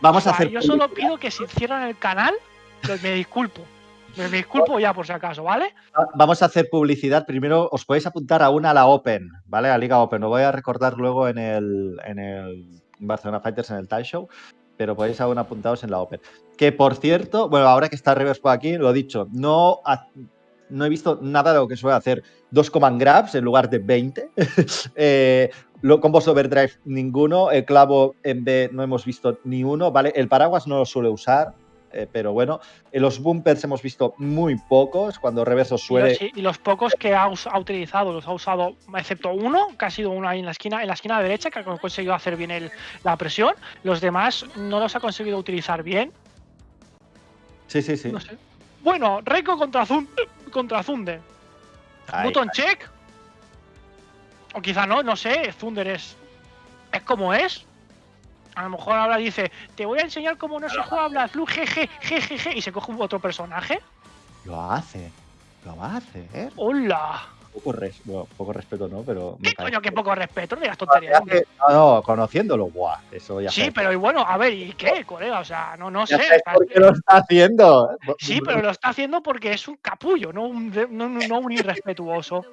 vamos O sea, a hacer. yo solo pido que si cierran el canal, me disculpo. Me, disculpo ya por si acaso, ¿vale? Va- Vamos a hacer publicidad. Primero os podéis apuntar a una a la Open, ¿vale? A Liga Open. Lo voy a recordar luego en el, en el Barcelona Fighters, en el Tie Show, pero podéis aún apuntados en la Open. Que por cierto, bueno, ahora que está Revers por aquí, lo dicho, no, no he visto nada de lo que suele hacer. Dos command grabs en lugar de 20. eh, combos overdrive, ninguno. El clavo en B no hemos visto ni uno, ¿vale? El paraguas no lo suele usar. Eh, pero bueno, en los bumpers hemos visto muy pocos. Cuando Reverso Y suele. los, y los pocos que ha, utilizado, los ha usado, excepto uno, que ha sido uno ahí en la esquina, en la esquina derecha, que ha conseguido hacer bien el- la presión. Los demás no los ha conseguido utilizar bien. Sí, sí, sí. No sé. Bueno, Reiko contra, Zun- contra. Ahí, Button check. O quizá no, no sé. Thunder es. Es como es. A lo mejor ahora dice, te voy a enseñar cómo no se juega Black Blue, jeje, jejeje, y se coge otro personaje. Lo hace. Lo hace, ¿eh? ¡Hola! Poco, res- bueno, poco respeto, ¿no? Pero. ¿Qué parece- coño, qué poco respeto? No digas Ah, tonterías. ya que- No, no, conociéndolo, guau. Eso ya Sí, pero y bueno, a ver, ¿y qué, colega? O sea, no, no sé. por qué lo está haciendo. Sí, pero lo está haciendo porque es un capullo, no un, no, no- no un irrespetuoso.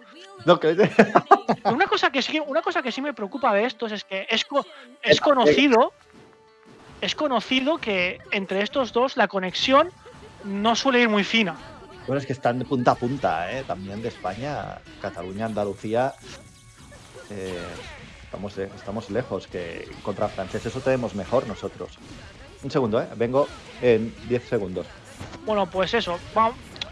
No, que- Una cosa que sí, una cosa que sí me preocupa de estos es que es, co- es conocido, es conocido que entre estos dos la conexión no suele ir muy fina. Bueno, es que están de punta a punta, ¿eh? También de España, Cataluña, Andalucía. eh, estamos, eh, estamos lejos que contra franceses eso tenemos mejor nosotros. Un segundo, ¿eh? Vengo en 10 segundos. Bueno, pues eso.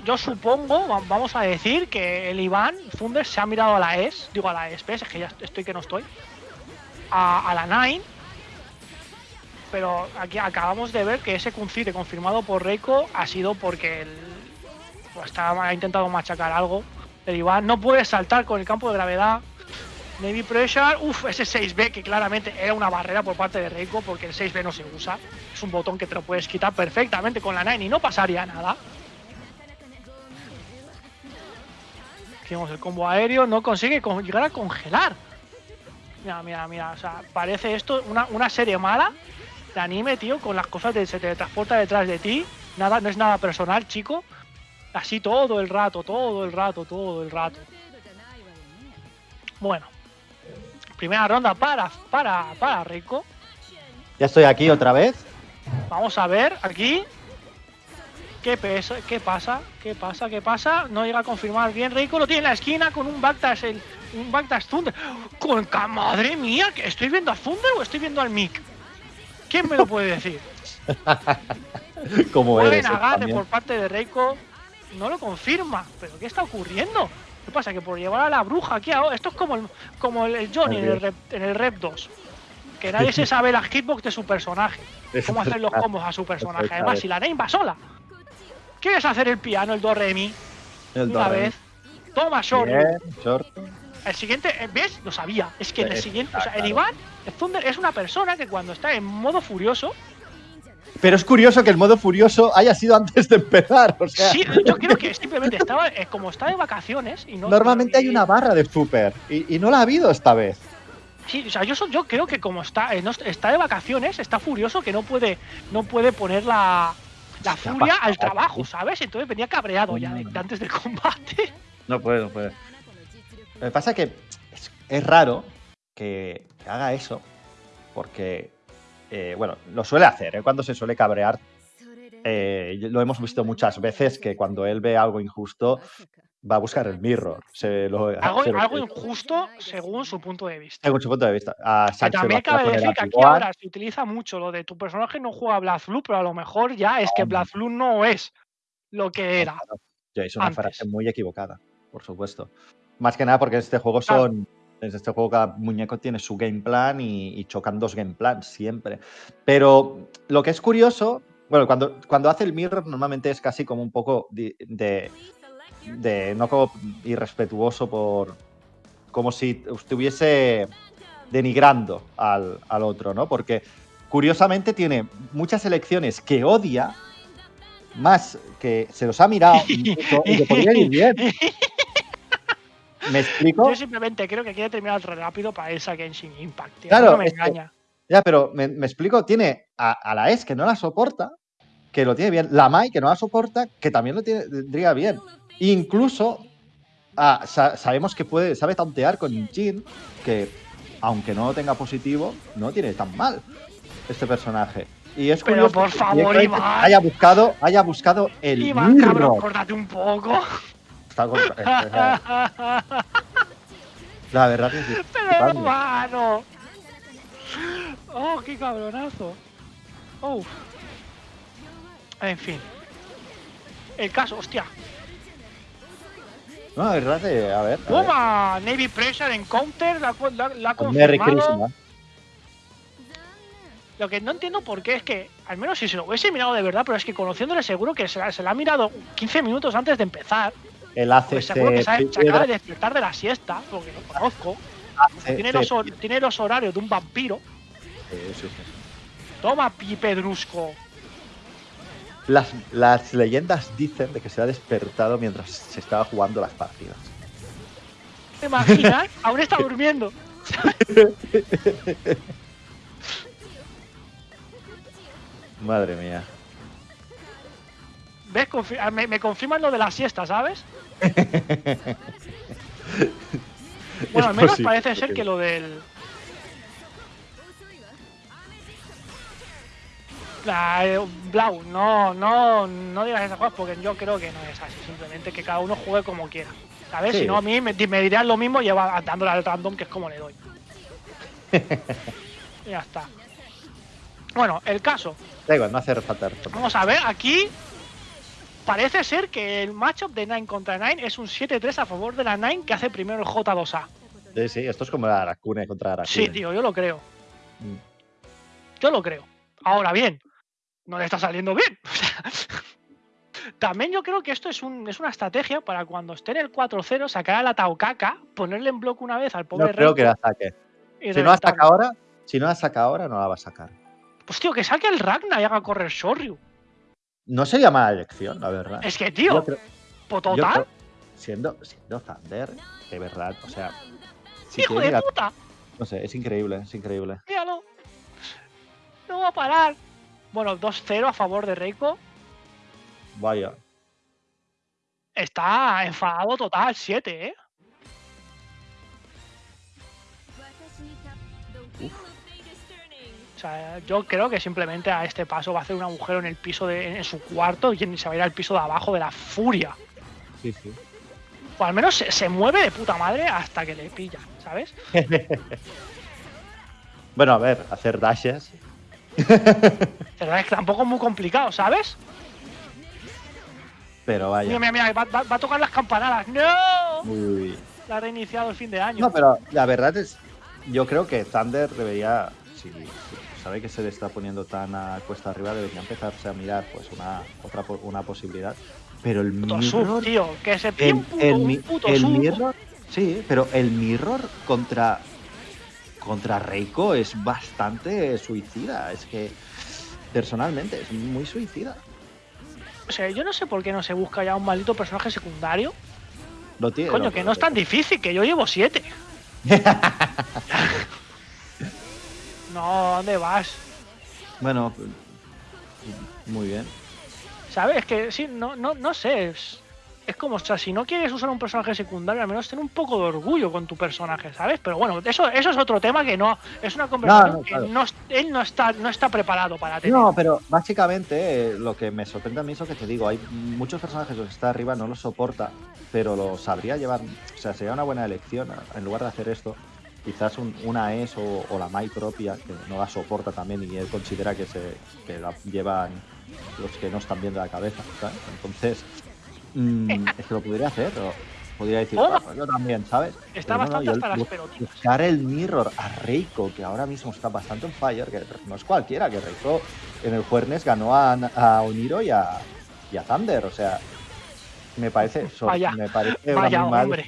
yo supongo, va- vamos a decir que el Iván Thunder se ha mirado a la ES, digo a la ESP, es que ya estoy que no estoy, a, a la Nine. Pero aquí acabamos de ver que ese concite confirmado por Reiko ha sido porque el, pues ha intentado machacar algo. El Iván no puede saltar con el campo de gravedad. Navy Pressure, uff, ese 6B que claramente era una barrera por parte de Reiko porque el 6B no se usa. Es un botón que te lo puedes quitar perfectamente con la Nine y no pasaría nada. Hicimos el combo aéreo, no consigue con- llegar a congelar. Mira, mira, mira, o sea, parece esto una, una serie mala de anime, tío, con las cosas de se teletransporta detrás de ti. Nada, no es nada personal, chico. Así todo el rato, todo el rato, todo el rato. Bueno, Primera ronda para, para, para Rico. Ya estoy aquí otra vez. Vamos a ver aquí. ¿Qué, pesa, ¿Qué pasa? ¿Qué pasa? ¿Qué pasa? No llega a confirmar bien. Rico lo tiene en la esquina con un backdash, el, un backdash Thunder. Con madre mía, ¿que ¿estoy viendo a Thunder o estoy viendo al Mick? ¿Quién me lo puede decir? Como Buen también. por parte de Reiko. No lo confirma. ¿Pero qué está ocurriendo? ¿Qué pasa? Que por llevar a la bruja aquí ahora. Esto es como el, como el, Johnny en el, rep, en el Rep 2. Que nadie se sabe la hitbox de su personaje. Cómo hacer los combos a su personaje. Además, si la Name va sola. ¿Quieres hacer el piano, el do re mi? El Una do, vez. Toma. Bien, short. El siguiente, eh, ¿ves? Lo sabía. Es que en el siguiente. O sea, el. Iván, el Thunder, es una persona que cuando está en modo furioso. Pero es curioso que el modo furioso haya sido antes de empezar. O sea, Sí, yo creo que simplemente estaba. eh, como está de vacaciones y no. normalmente hay una barra de super y, y no la ha habido esta vez. Sí, o sea, yo, creo que como está, eh, está de vacaciones, está furioso que no puede, no puede poner la, la furia al trabajo. ¿sabes? Entonces venía cabreado ya de, de antes del combate. No puede, no puede. Lo que pasa es que es, es raro que, que haga eso, porque, eh, bueno, lo suele hacer, ¿eh? cuando se suele cabrear. eh, lo hemos visto muchas veces que cuando él ve algo injusto va a buscar el mirror. Se lo, Algo, se lo- algo injusto según su punto de vista. según su punto de vista. A Que también cabe decir que aquí ahora se utiliza mucho lo de tu personaje no juega BlazBlue, pero a lo mejor ya es que. BlazBlue no es lo que era. Es una antes. frase muy equivocada, por supuesto. Más que nada porque este juego Claro. En este juego cada muñeco tiene su game plan y, y chocan dos game plans siempre. Pero lo que es curioso, bueno, cuando, cuando hace el mirror normalmente es casi como un poco de, de, de- no como irrespetuoso por como si estuviese denigrando al, al otro, ¿no? Porque curiosamente tiene muchas elecciones que odia, más que se los ha mirado y que podrían ir bien. ¿Me explico? Yo simplemente creo que quiere terminar rápido para irse a Genshin Impact. tío. Claro, no me que- engaña. Ya, pero me, me explico, tiene a, a la S que no la soporta, que lo tiene bien, la Mai que no la soporta, que también lo tiene, tendría bien. Incluso ah, sa- sabemos que puede, sabe tantear con Jin, que aunque no lo tenga positivo, no tiene tan mal este personaje. Y es Pero por que favor, directamente Iván. haya buscado, haya buscado el Iván, cabrón, mirror. córtate un poco. Está con- eh, eh, La verdad que sí. Pero hermano. Oh, qué cabronazo. Oh. En fin. El caso, hostia. No, la verdad que, a ver. a ver. Toma, Navy Pressure en counter, la, la, la confirmado. Lo que no entiendo por qué es que, al menos si se lo hubiese mirado de verdad, pero es que conociéndole seguro que se la, se la ha mirado 15 minutos antes de empezar. Él hace Pues seguro que se, se acaba de despertar de la siesta, porque lo conozco. hace Tiene los, hor- tiene los horarios de un vampiro. Toma, Pi Pedrusco. Las, las leyendas dicen de que se ha despertado mientras se estaba jugando las partidas. ¿Te imaginas? Aún está durmiendo. Madre mía. ¿Ves? Confi- ah, me, me confirman lo de la siesta, ¿sabes? Bueno, al menos parece ser que lo del. La, eh, Blau, no, no, no digas esas cosas porque yo creo que no es así. Simplemente que cada uno juegue como quiera. ¿Sabes? Sí. Si no, a mí me, me lo mismo lleva dándole al random, que es como le doy. ya está. Bueno, el caso. Da igual, no hace falta. Vamos a ver, aquí parece ser que el matchup de Nine contra Nine es un 7-3 a favor de la Nine que hace primero el J2A. Sí, sí, esto es como la Aracune contra Aracune. Sí, tío, yo lo creo. Mm. Yo lo creo. Ahora bien, no le está saliendo bien. También yo creo que esto es, un, es una estrategia para cuando esté en el 4-0 sacar a la Taukaka, ponerle en bloque una vez al No pobre creo Reiko que la saque. Si no la saca ahora, si no la saca ahora, no la va a sacar. Pues tío, que saque el Ragnar y haga correr Shoryu. No sería mala elección, la verdad. Es que, tío, creo- po- yo total, creo- siendo, siendo Thunder, de verdad, o sea. si hijo de la- puta. No sé, es increíble, es increíble. Míralo. No va a parar. Bueno, 2-0 a favor de Reiko. Vaya. Está enfadado total, 7, ¿eh? Uf. Sea, yo creo que simplemente a este paso va a hacer un agujero en el piso de en su cuarto y se va a ir al piso de abajo de la furia. Sí, sí. O al menos se, se mueve de puta madre hasta que le pilla, ¿sabes? Bueno, a ver, hacer dashes. Pero es que tampoco es muy complicado, ¿sabes? Pero vaya. Mira, mira, mira, va, va- va a tocar las campanadas. ¡No! Uy. La ha reiniciado el fin de año. No, pero la verdad es. Yo creo que Thunder debería. Si sabe que se le está poniendo tan a cuesta arriba, debería empezarse a mirar pues una otra una posibilidad. Pero el puto sub, mirror. tío. Que se pide El, un puto, el un puto el sub. mirror. Sí, pero el mirror contra. Contra Reiko es bastante suicida. Es que. Personalmente, es muy suicida. O sea, yo no sé por qué no se busca ya un maldito personaje secundario. Lo tiene, Coño, que no es tan difícil, que yo llevo siete. no, ¿dónde vas? Bueno, muy bien. ¿Sabes? Que sí, no, no, no sé. Es, es como, o sea, si no quieres usar un personaje secundario, al menos ten un poco de orgullo con tu personaje, ¿sabes? Pero bueno, eso, eso es otro tema que no. Es una conversación no, que claro. no, él no está, no está preparado para tener. No, pero básicamente eh, lo que me sorprende a mí es lo que te digo. Hay muchos personajes los que está arriba no los soporta, pero lo sabría llevar. O sea, sería una buena elección en lugar de hacer esto. Quizás un- una ES o, o la Mai propia, que no la soporta también y él considera que se que la llevan los que no están bien de la cabeza. ¿sabes? Entonces, mm, es que lo podría hacer. o podría decir, Toma. "Ah, pues yo también, ¿sabes? Está Pero no, no, bastante yo hasta las bu- pelotitas. buscar el mirror a Reiko, que ahora mismo está bastante en fire, que no es cualquiera, que Reiko en el Juernes ganó a, a Oniro y a, y a Thunder, o sea, me parece, Vaya, me parece vaya una hombre.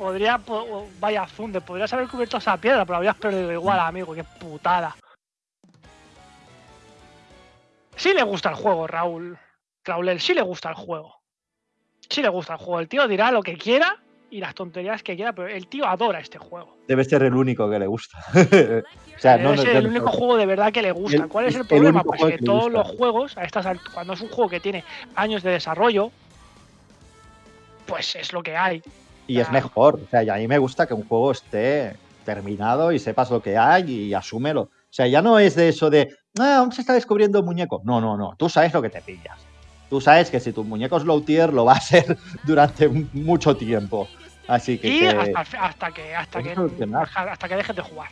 Podría, po- vaya funde, podrías haber cubierto esa piedra, pero habrías perdido igual, amigo, qué putada. Sí le gusta el juego, Raúl. Raúl, sí le gusta el juego. Sí le gusta el juego. El tío dirá lo que quiera y las tonterías que quiera, pero el tío adora este juego. Debe ser el único que le gusta. o sea, Debe no, ser el no- único juego de verdad que le gusta. El- ¿Cuál es el el problema? Pues que todos los juegos, a estas cuando es un juego que tiene años de desarrollo, pues es lo que hay. Y es mejor, o sea, y a mí me gusta que un juego esté terminado y sepas lo que hay y asúmelo. O sea, ya no es de eso de, ah, aún se está descubriendo un muñeco. No, no, no, tú sabes lo que te pillas. Tú sabes que si tu muñeco es low tier lo va a ser durante mucho tiempo. Así que, Y que- hasta, hasta que hasta que hasta que dejes de jugar.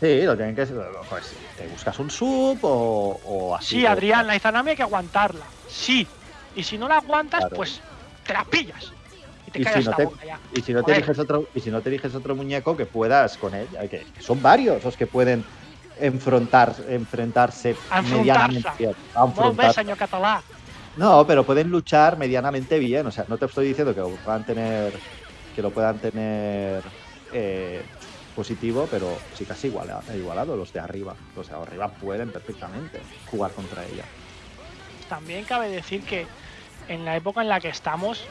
sí, lo tienen que pues te buscas un sub o, o así. Sí, Adrián, la Izanami hay que aguantarla. Sí. Y si no la aguantas, Claro. pues te la pillas. Y te Y callas si no te- boca ya. Y si no te Joder. eliges otro, y si no te eliges otro muñeco que puedas con él, hay que, son varios los que pueden enfrentar, enfrentarse medianamente. Català. No, pero pueden luchar medianamente bien. O sea, no te estoy diciendo que lo puedan tener, que lo puedan tener eh, positivo, pero sí casi iguala- igualado los de arriba. Los de arriba pueden perfectamente jugar contra ella. También cabe decir que en la época en la que estamos,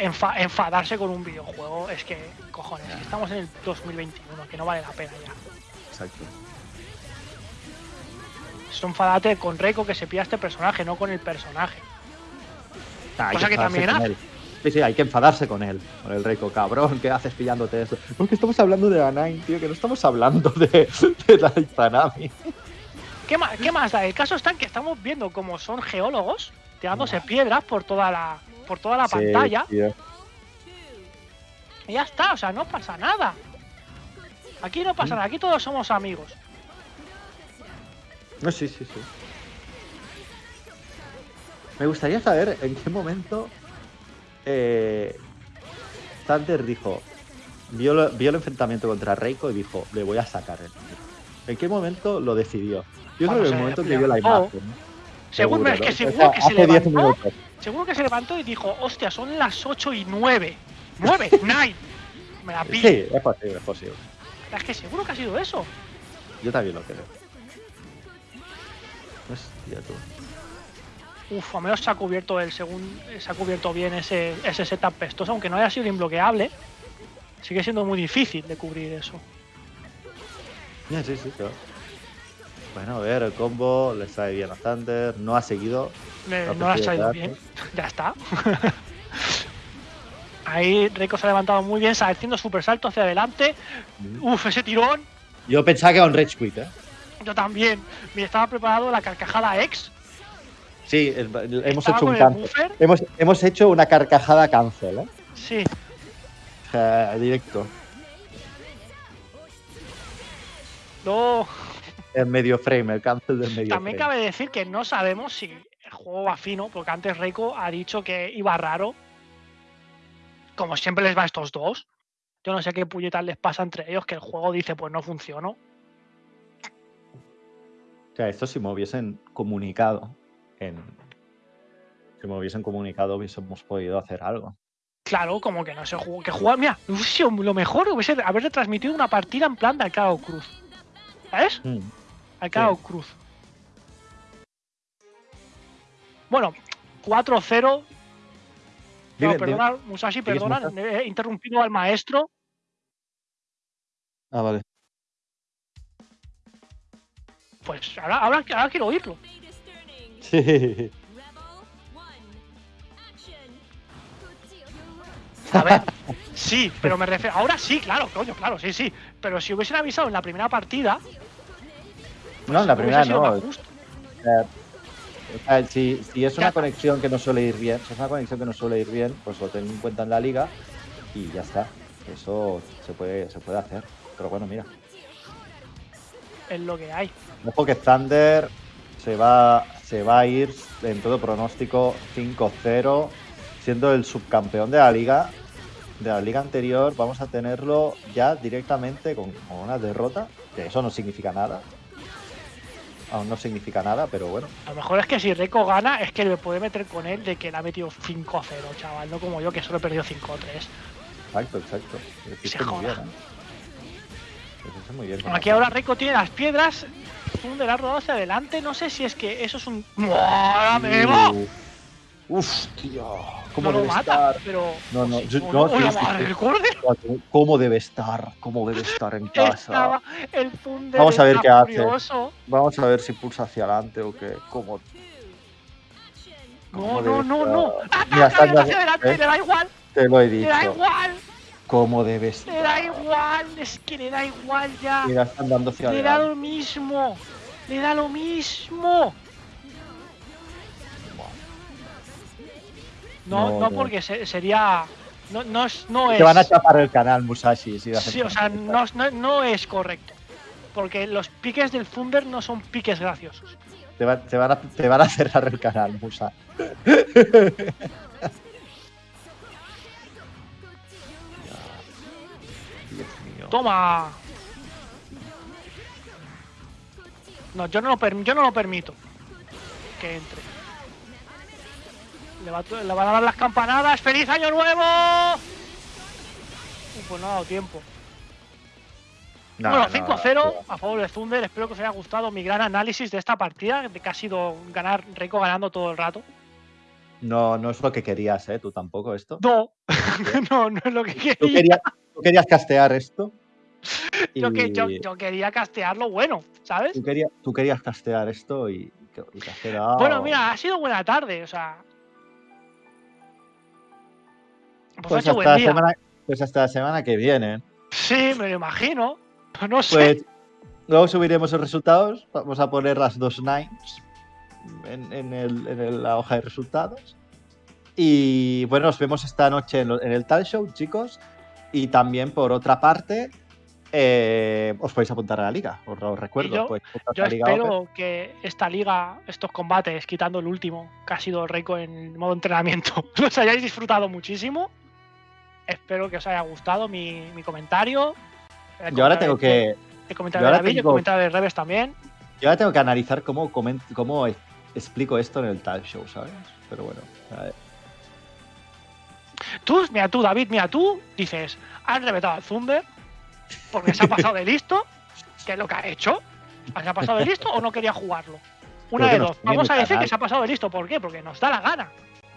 enfa- enfadarse con un videojuego es que, cojones, Ya. estamos en el 2021, que no vale la pena ya. Exacto. Es enfadate con Reiko que se pilla este personaje, no con el personaje. Ah, Cosa que también hace. Sí, sí, hay que enfadarse con él, con el Reiko, cabrón, ¿qué haces pillándote eso? Porque estamos hablando de la Nine, tío, que no estamos hablando de, de la Izanami. ¿Qué más, ¿Qué más da? El caso está en que estamos viendo como son geólogos tirándose piedras por toda la, por toda la Sí, pantalla tío. y ya está, o sea, no pasa nada. Aquí no pasa nada, aquí todos somos amigos. No, sí, sí, sí. Me gustaría saber en qué momento eh, Thunder dijo, vio, lo- vio el enfrentamiento contra Reiko y dijo, le voy a sacar el tiro". ¿En qué momento lo decidió? Yo Cuando creo que en el momento que vio la imagen. ¿no? Seguro, es ¿no? que O seguro sea, que se hace 10 levantó, seguro que se levantó y dijo, hostia, son las 8 y 9. 9, 9. Me la pillo. Sí, es posible, es posible. Es que seguro que ha sido eso. Yo también lo creo. Hostia, tú. Uf, al menos se ha cubierto el según se ha cubierto bien ese, ese setup pestoso, aunque no haya sido imbloqueable. Sigue siendo muy difícil de cubrir eso. Ya, sí, sí, claro. Bueno, a ver, el combo le sale bien a Thunder, no ha seguido. No ha salido bien. Ya está. Ahí Reiko se ha levantado muy bien, haciendo super salto hacia adelante. Uf, ese tirón. Yo pensaba que era un Rage Quit, ¿eh? Yo también. Me estaba preparado la carcajada ex. Sí, el- el- hemos hecho un buffer. Hemos, hemos hecho una carcajada cancel, ¿eh? Sí. Sea, directo. No. En medio frame, el cancel del medio También frame. cabe decir que no sabemos si el juego va fino, porque antes Reiko ha dicho que iba raro. Como siempre les va a estos dos. Yo no sé qué puñetas les pasa entre ellos, que el juego dice, pues no funcionó. O sea, esto si me hubiesen comunicado en. Si me hubiesen comunicado, hubiésemos podido hacer algo. Claro, como que no se jugó. Que jugar, mira, lo mejor hubiese haber retransmitido una partida en plan de Alcalá Cruz. ¿Sabes? Mm. Alcalá Cruz. Bueno, 4-0. Dime- No, perdona, Musashi, perdona, he interrumpido al maestro. Ah, vale. Pues ahora, ahora, ahora quiero oírlo. Sí. A ver, sí, pero me refiero. Ahora sí, claro, coño, claro, sí, sí. Pero si hubiesen avisado en la primera partida. No, en la hubiese primera no. O sea, si, si es una conexión que no suele ir bien, si es una conexión que no suele ir bien, pues lo ten en cuenta en la liga y ya está. Eso se puede, se puede hacer. Pero bueno, mira. Es lo que hay. Ojo que Thunder se va, se va a ir en todo pronóstico 5-0, siendo el subcampeón de la liga. De la liga anterior, vamos a tenerlo ya directamente con, con una derrota, que eso no significa nada. Aún no significa nada, pero bueno. A lo mejor es que si Reiko gana, es que le puede meter con él de que le ha metido 5-0, chaval. No como yo, que solo he perdido 5-3. Exacto, exacto. Se muy joda. bien, ¿eh? Muy bien. Aquí ahora Reiko tiene las piedras. Thunder ha rodado hacia adelante. No sé si es que eso es un. ¡Madre Uh, Uf, tío. ¿Cómo No lo debe mata, estar? pero. No, no, yo- no, no, no, cordero. ¿Cómo debe estar? ¿Cómo debe estar en casa? El. Vamos a ver qué hace. furioso. Vamos a ver si pulsa hacia adelante o qué. ¿Cómo? No, cómo no, no, no. estar? Ataca Mira, está hacia adelante, ¿eh? le da igual. Te lo he Le da dicho. igual. ¿Cómo debe Le da estar? igual. Es que le da igual ya. Mira, está andando hacia Le da adelante. lo mismo. Le da lo mismo. No, No, porque se- sería. No, no es. No es Te van a chapar el canal, Musashi. Si sí, o sea, no, no, no es correcto. Porque los piques del Thunder no son piques graciosos. Te, va- te van a, te van a cerrar el canal, Musa. Toma. No, yo no lo, per- yo no lo permito. Que entre. Le, va- le van a dar las campanadas. ¡Feliz año nuevo! Uh, pues no ha dado tiempo. No, bueno, no, 5-0 no. a favor de Thunder. Espero que os haya gustado mi gran análisis de esta partida, de que ha sido ganar Reiko ganando todo el rato. No, no es lo que querías, ¿eh? Tú tampoco esto. No, no, no es lo que Tú quería. querías, tú querías castear esto. Yo, que, yo, y yo quería castearlo bueno, ¿sabes? Tú, querías, tú querías castear esto y, y te has quedado- Bueno, mira, ha sido buena tarde, o sea. Pues, Pues hasta, buen día. semana, pues hasta la semana que viene. Sí, me lo imagino. No sé. Pues luego subiremos los resultados. Vamos a poner las dos nines en, en el- en el- la hoja de resultados. Y bueno, nos vemos esta noche en, lo- en el Tal Show, chicos. Y también, por otra parte, eh, os podéis apuntar a la liga. Os lo recuerdo. Y yo- os Open. espero que esta liga, estos combates, quitando el último, que ha sido Reiko en modo entrenamiento, los hayáis disfrutado muchísimo. Espero que os haya gustado mi, mi comentario. El Yo ahora tengo de- que, El comentario yo de David y el tengo- comentario de Reves también. yo ahora tengo que analizar cómo, cómo explico esto en el Tal Show, ¿sabes? Pero bueno, a ver. Tú, mira tú, David, mira tú, dices, han reventado al Thunder porque se ha pasado de listo, que es lo que ha hecho. ¿Se ha pasado de listo o no quería jugarlo? Una Creo de dos. Vamos a decir canal. que se ha pasado de listo. ¿Por qué? Porque nos da la gana.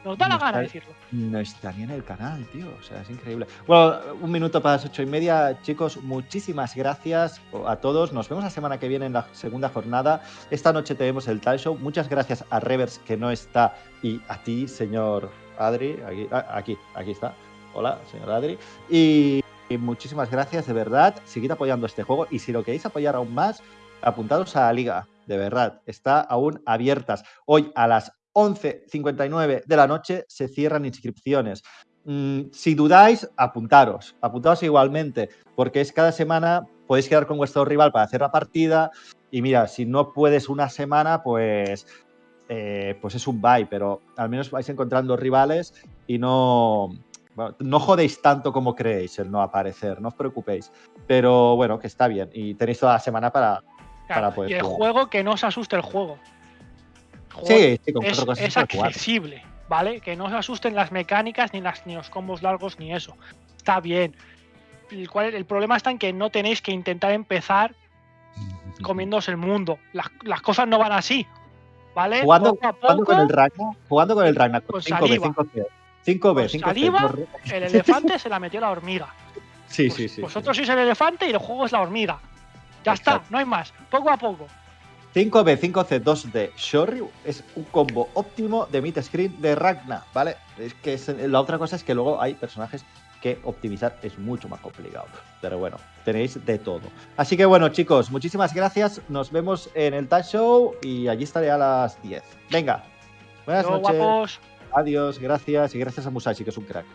Nos da la No gana está- decirlo. No está ni en el canal, tío. O sea, es increíble. Bueno, un minuto para las ocho y media, chicos. Muchísimas gracias a todos. Nos vemos la semana que viene en la segunda jornada. Esta noche tenemos el Tal Show. Muchas gracias a Revers, que no está, y a ti, señor Adri. Aquí, ah, aquí, aquí está. Hola, señor Adri. Y, y muchísimas gracias, de verdad. Seguid apoyando este juego. Y si lo queréis apoyar aún más, apuntados a la liga. De verdad, está aún abiertas. Hoy a las 11.59 de la noche se cierran inscripciones. Mm, si dudáis, apuntaros. Apuntaros igualmente, porque es cada semana podéis quedar con vuestro rival para hacer la partida. Y mira, si no puedes una semana, pues, eh, pues es un bye, pero al menos vais encontrando rivales y no, bueno, no jodéis tanto como creéis el no aparecer, no os preocupéis. Pero bueno, que está bien. Y tenéis toda la semana para, Claro, para poder y el jugar. juego que no os asuste el juego. Sí, sí, con es, se accesible, ¿vale? Que no os asusten las mecánicas, ni, las, ni los combos largos, ni eso. Está bien. El, cual- el problema está en que no tenéis que intentar empezar comiéndose el mundo. Las, las cosas no van así, ¿vale? Jugando, Poco a jugando con poco, el Ragnar, jugando con el Ragnar con Con 5B, saliva. 5C, 5B, Con 5C. saliva. dos re- el elefante se la metió la hormiga. Sí, Pues sí, sí. Vosotros sois el elefante y el juego es la hormiga. Ya está, no hay más. Poco a poco. 5B, 5C, 2D, Shoryu es un combo óptimo de mid screen de Ragnar, ¿vale? Es que es- la otra cosa es que luego hay personajes que optimizar es mucho más complicado. Pero bueno, tenéis de todo. Así que bueno, chicos, muchísimas gracias. Nos vemos en el Tag Show y allí estaré a las 10. Venga. Buenas Yo, noches. guapos. Adiós, gracias y gracias a Musashi, que es un crack.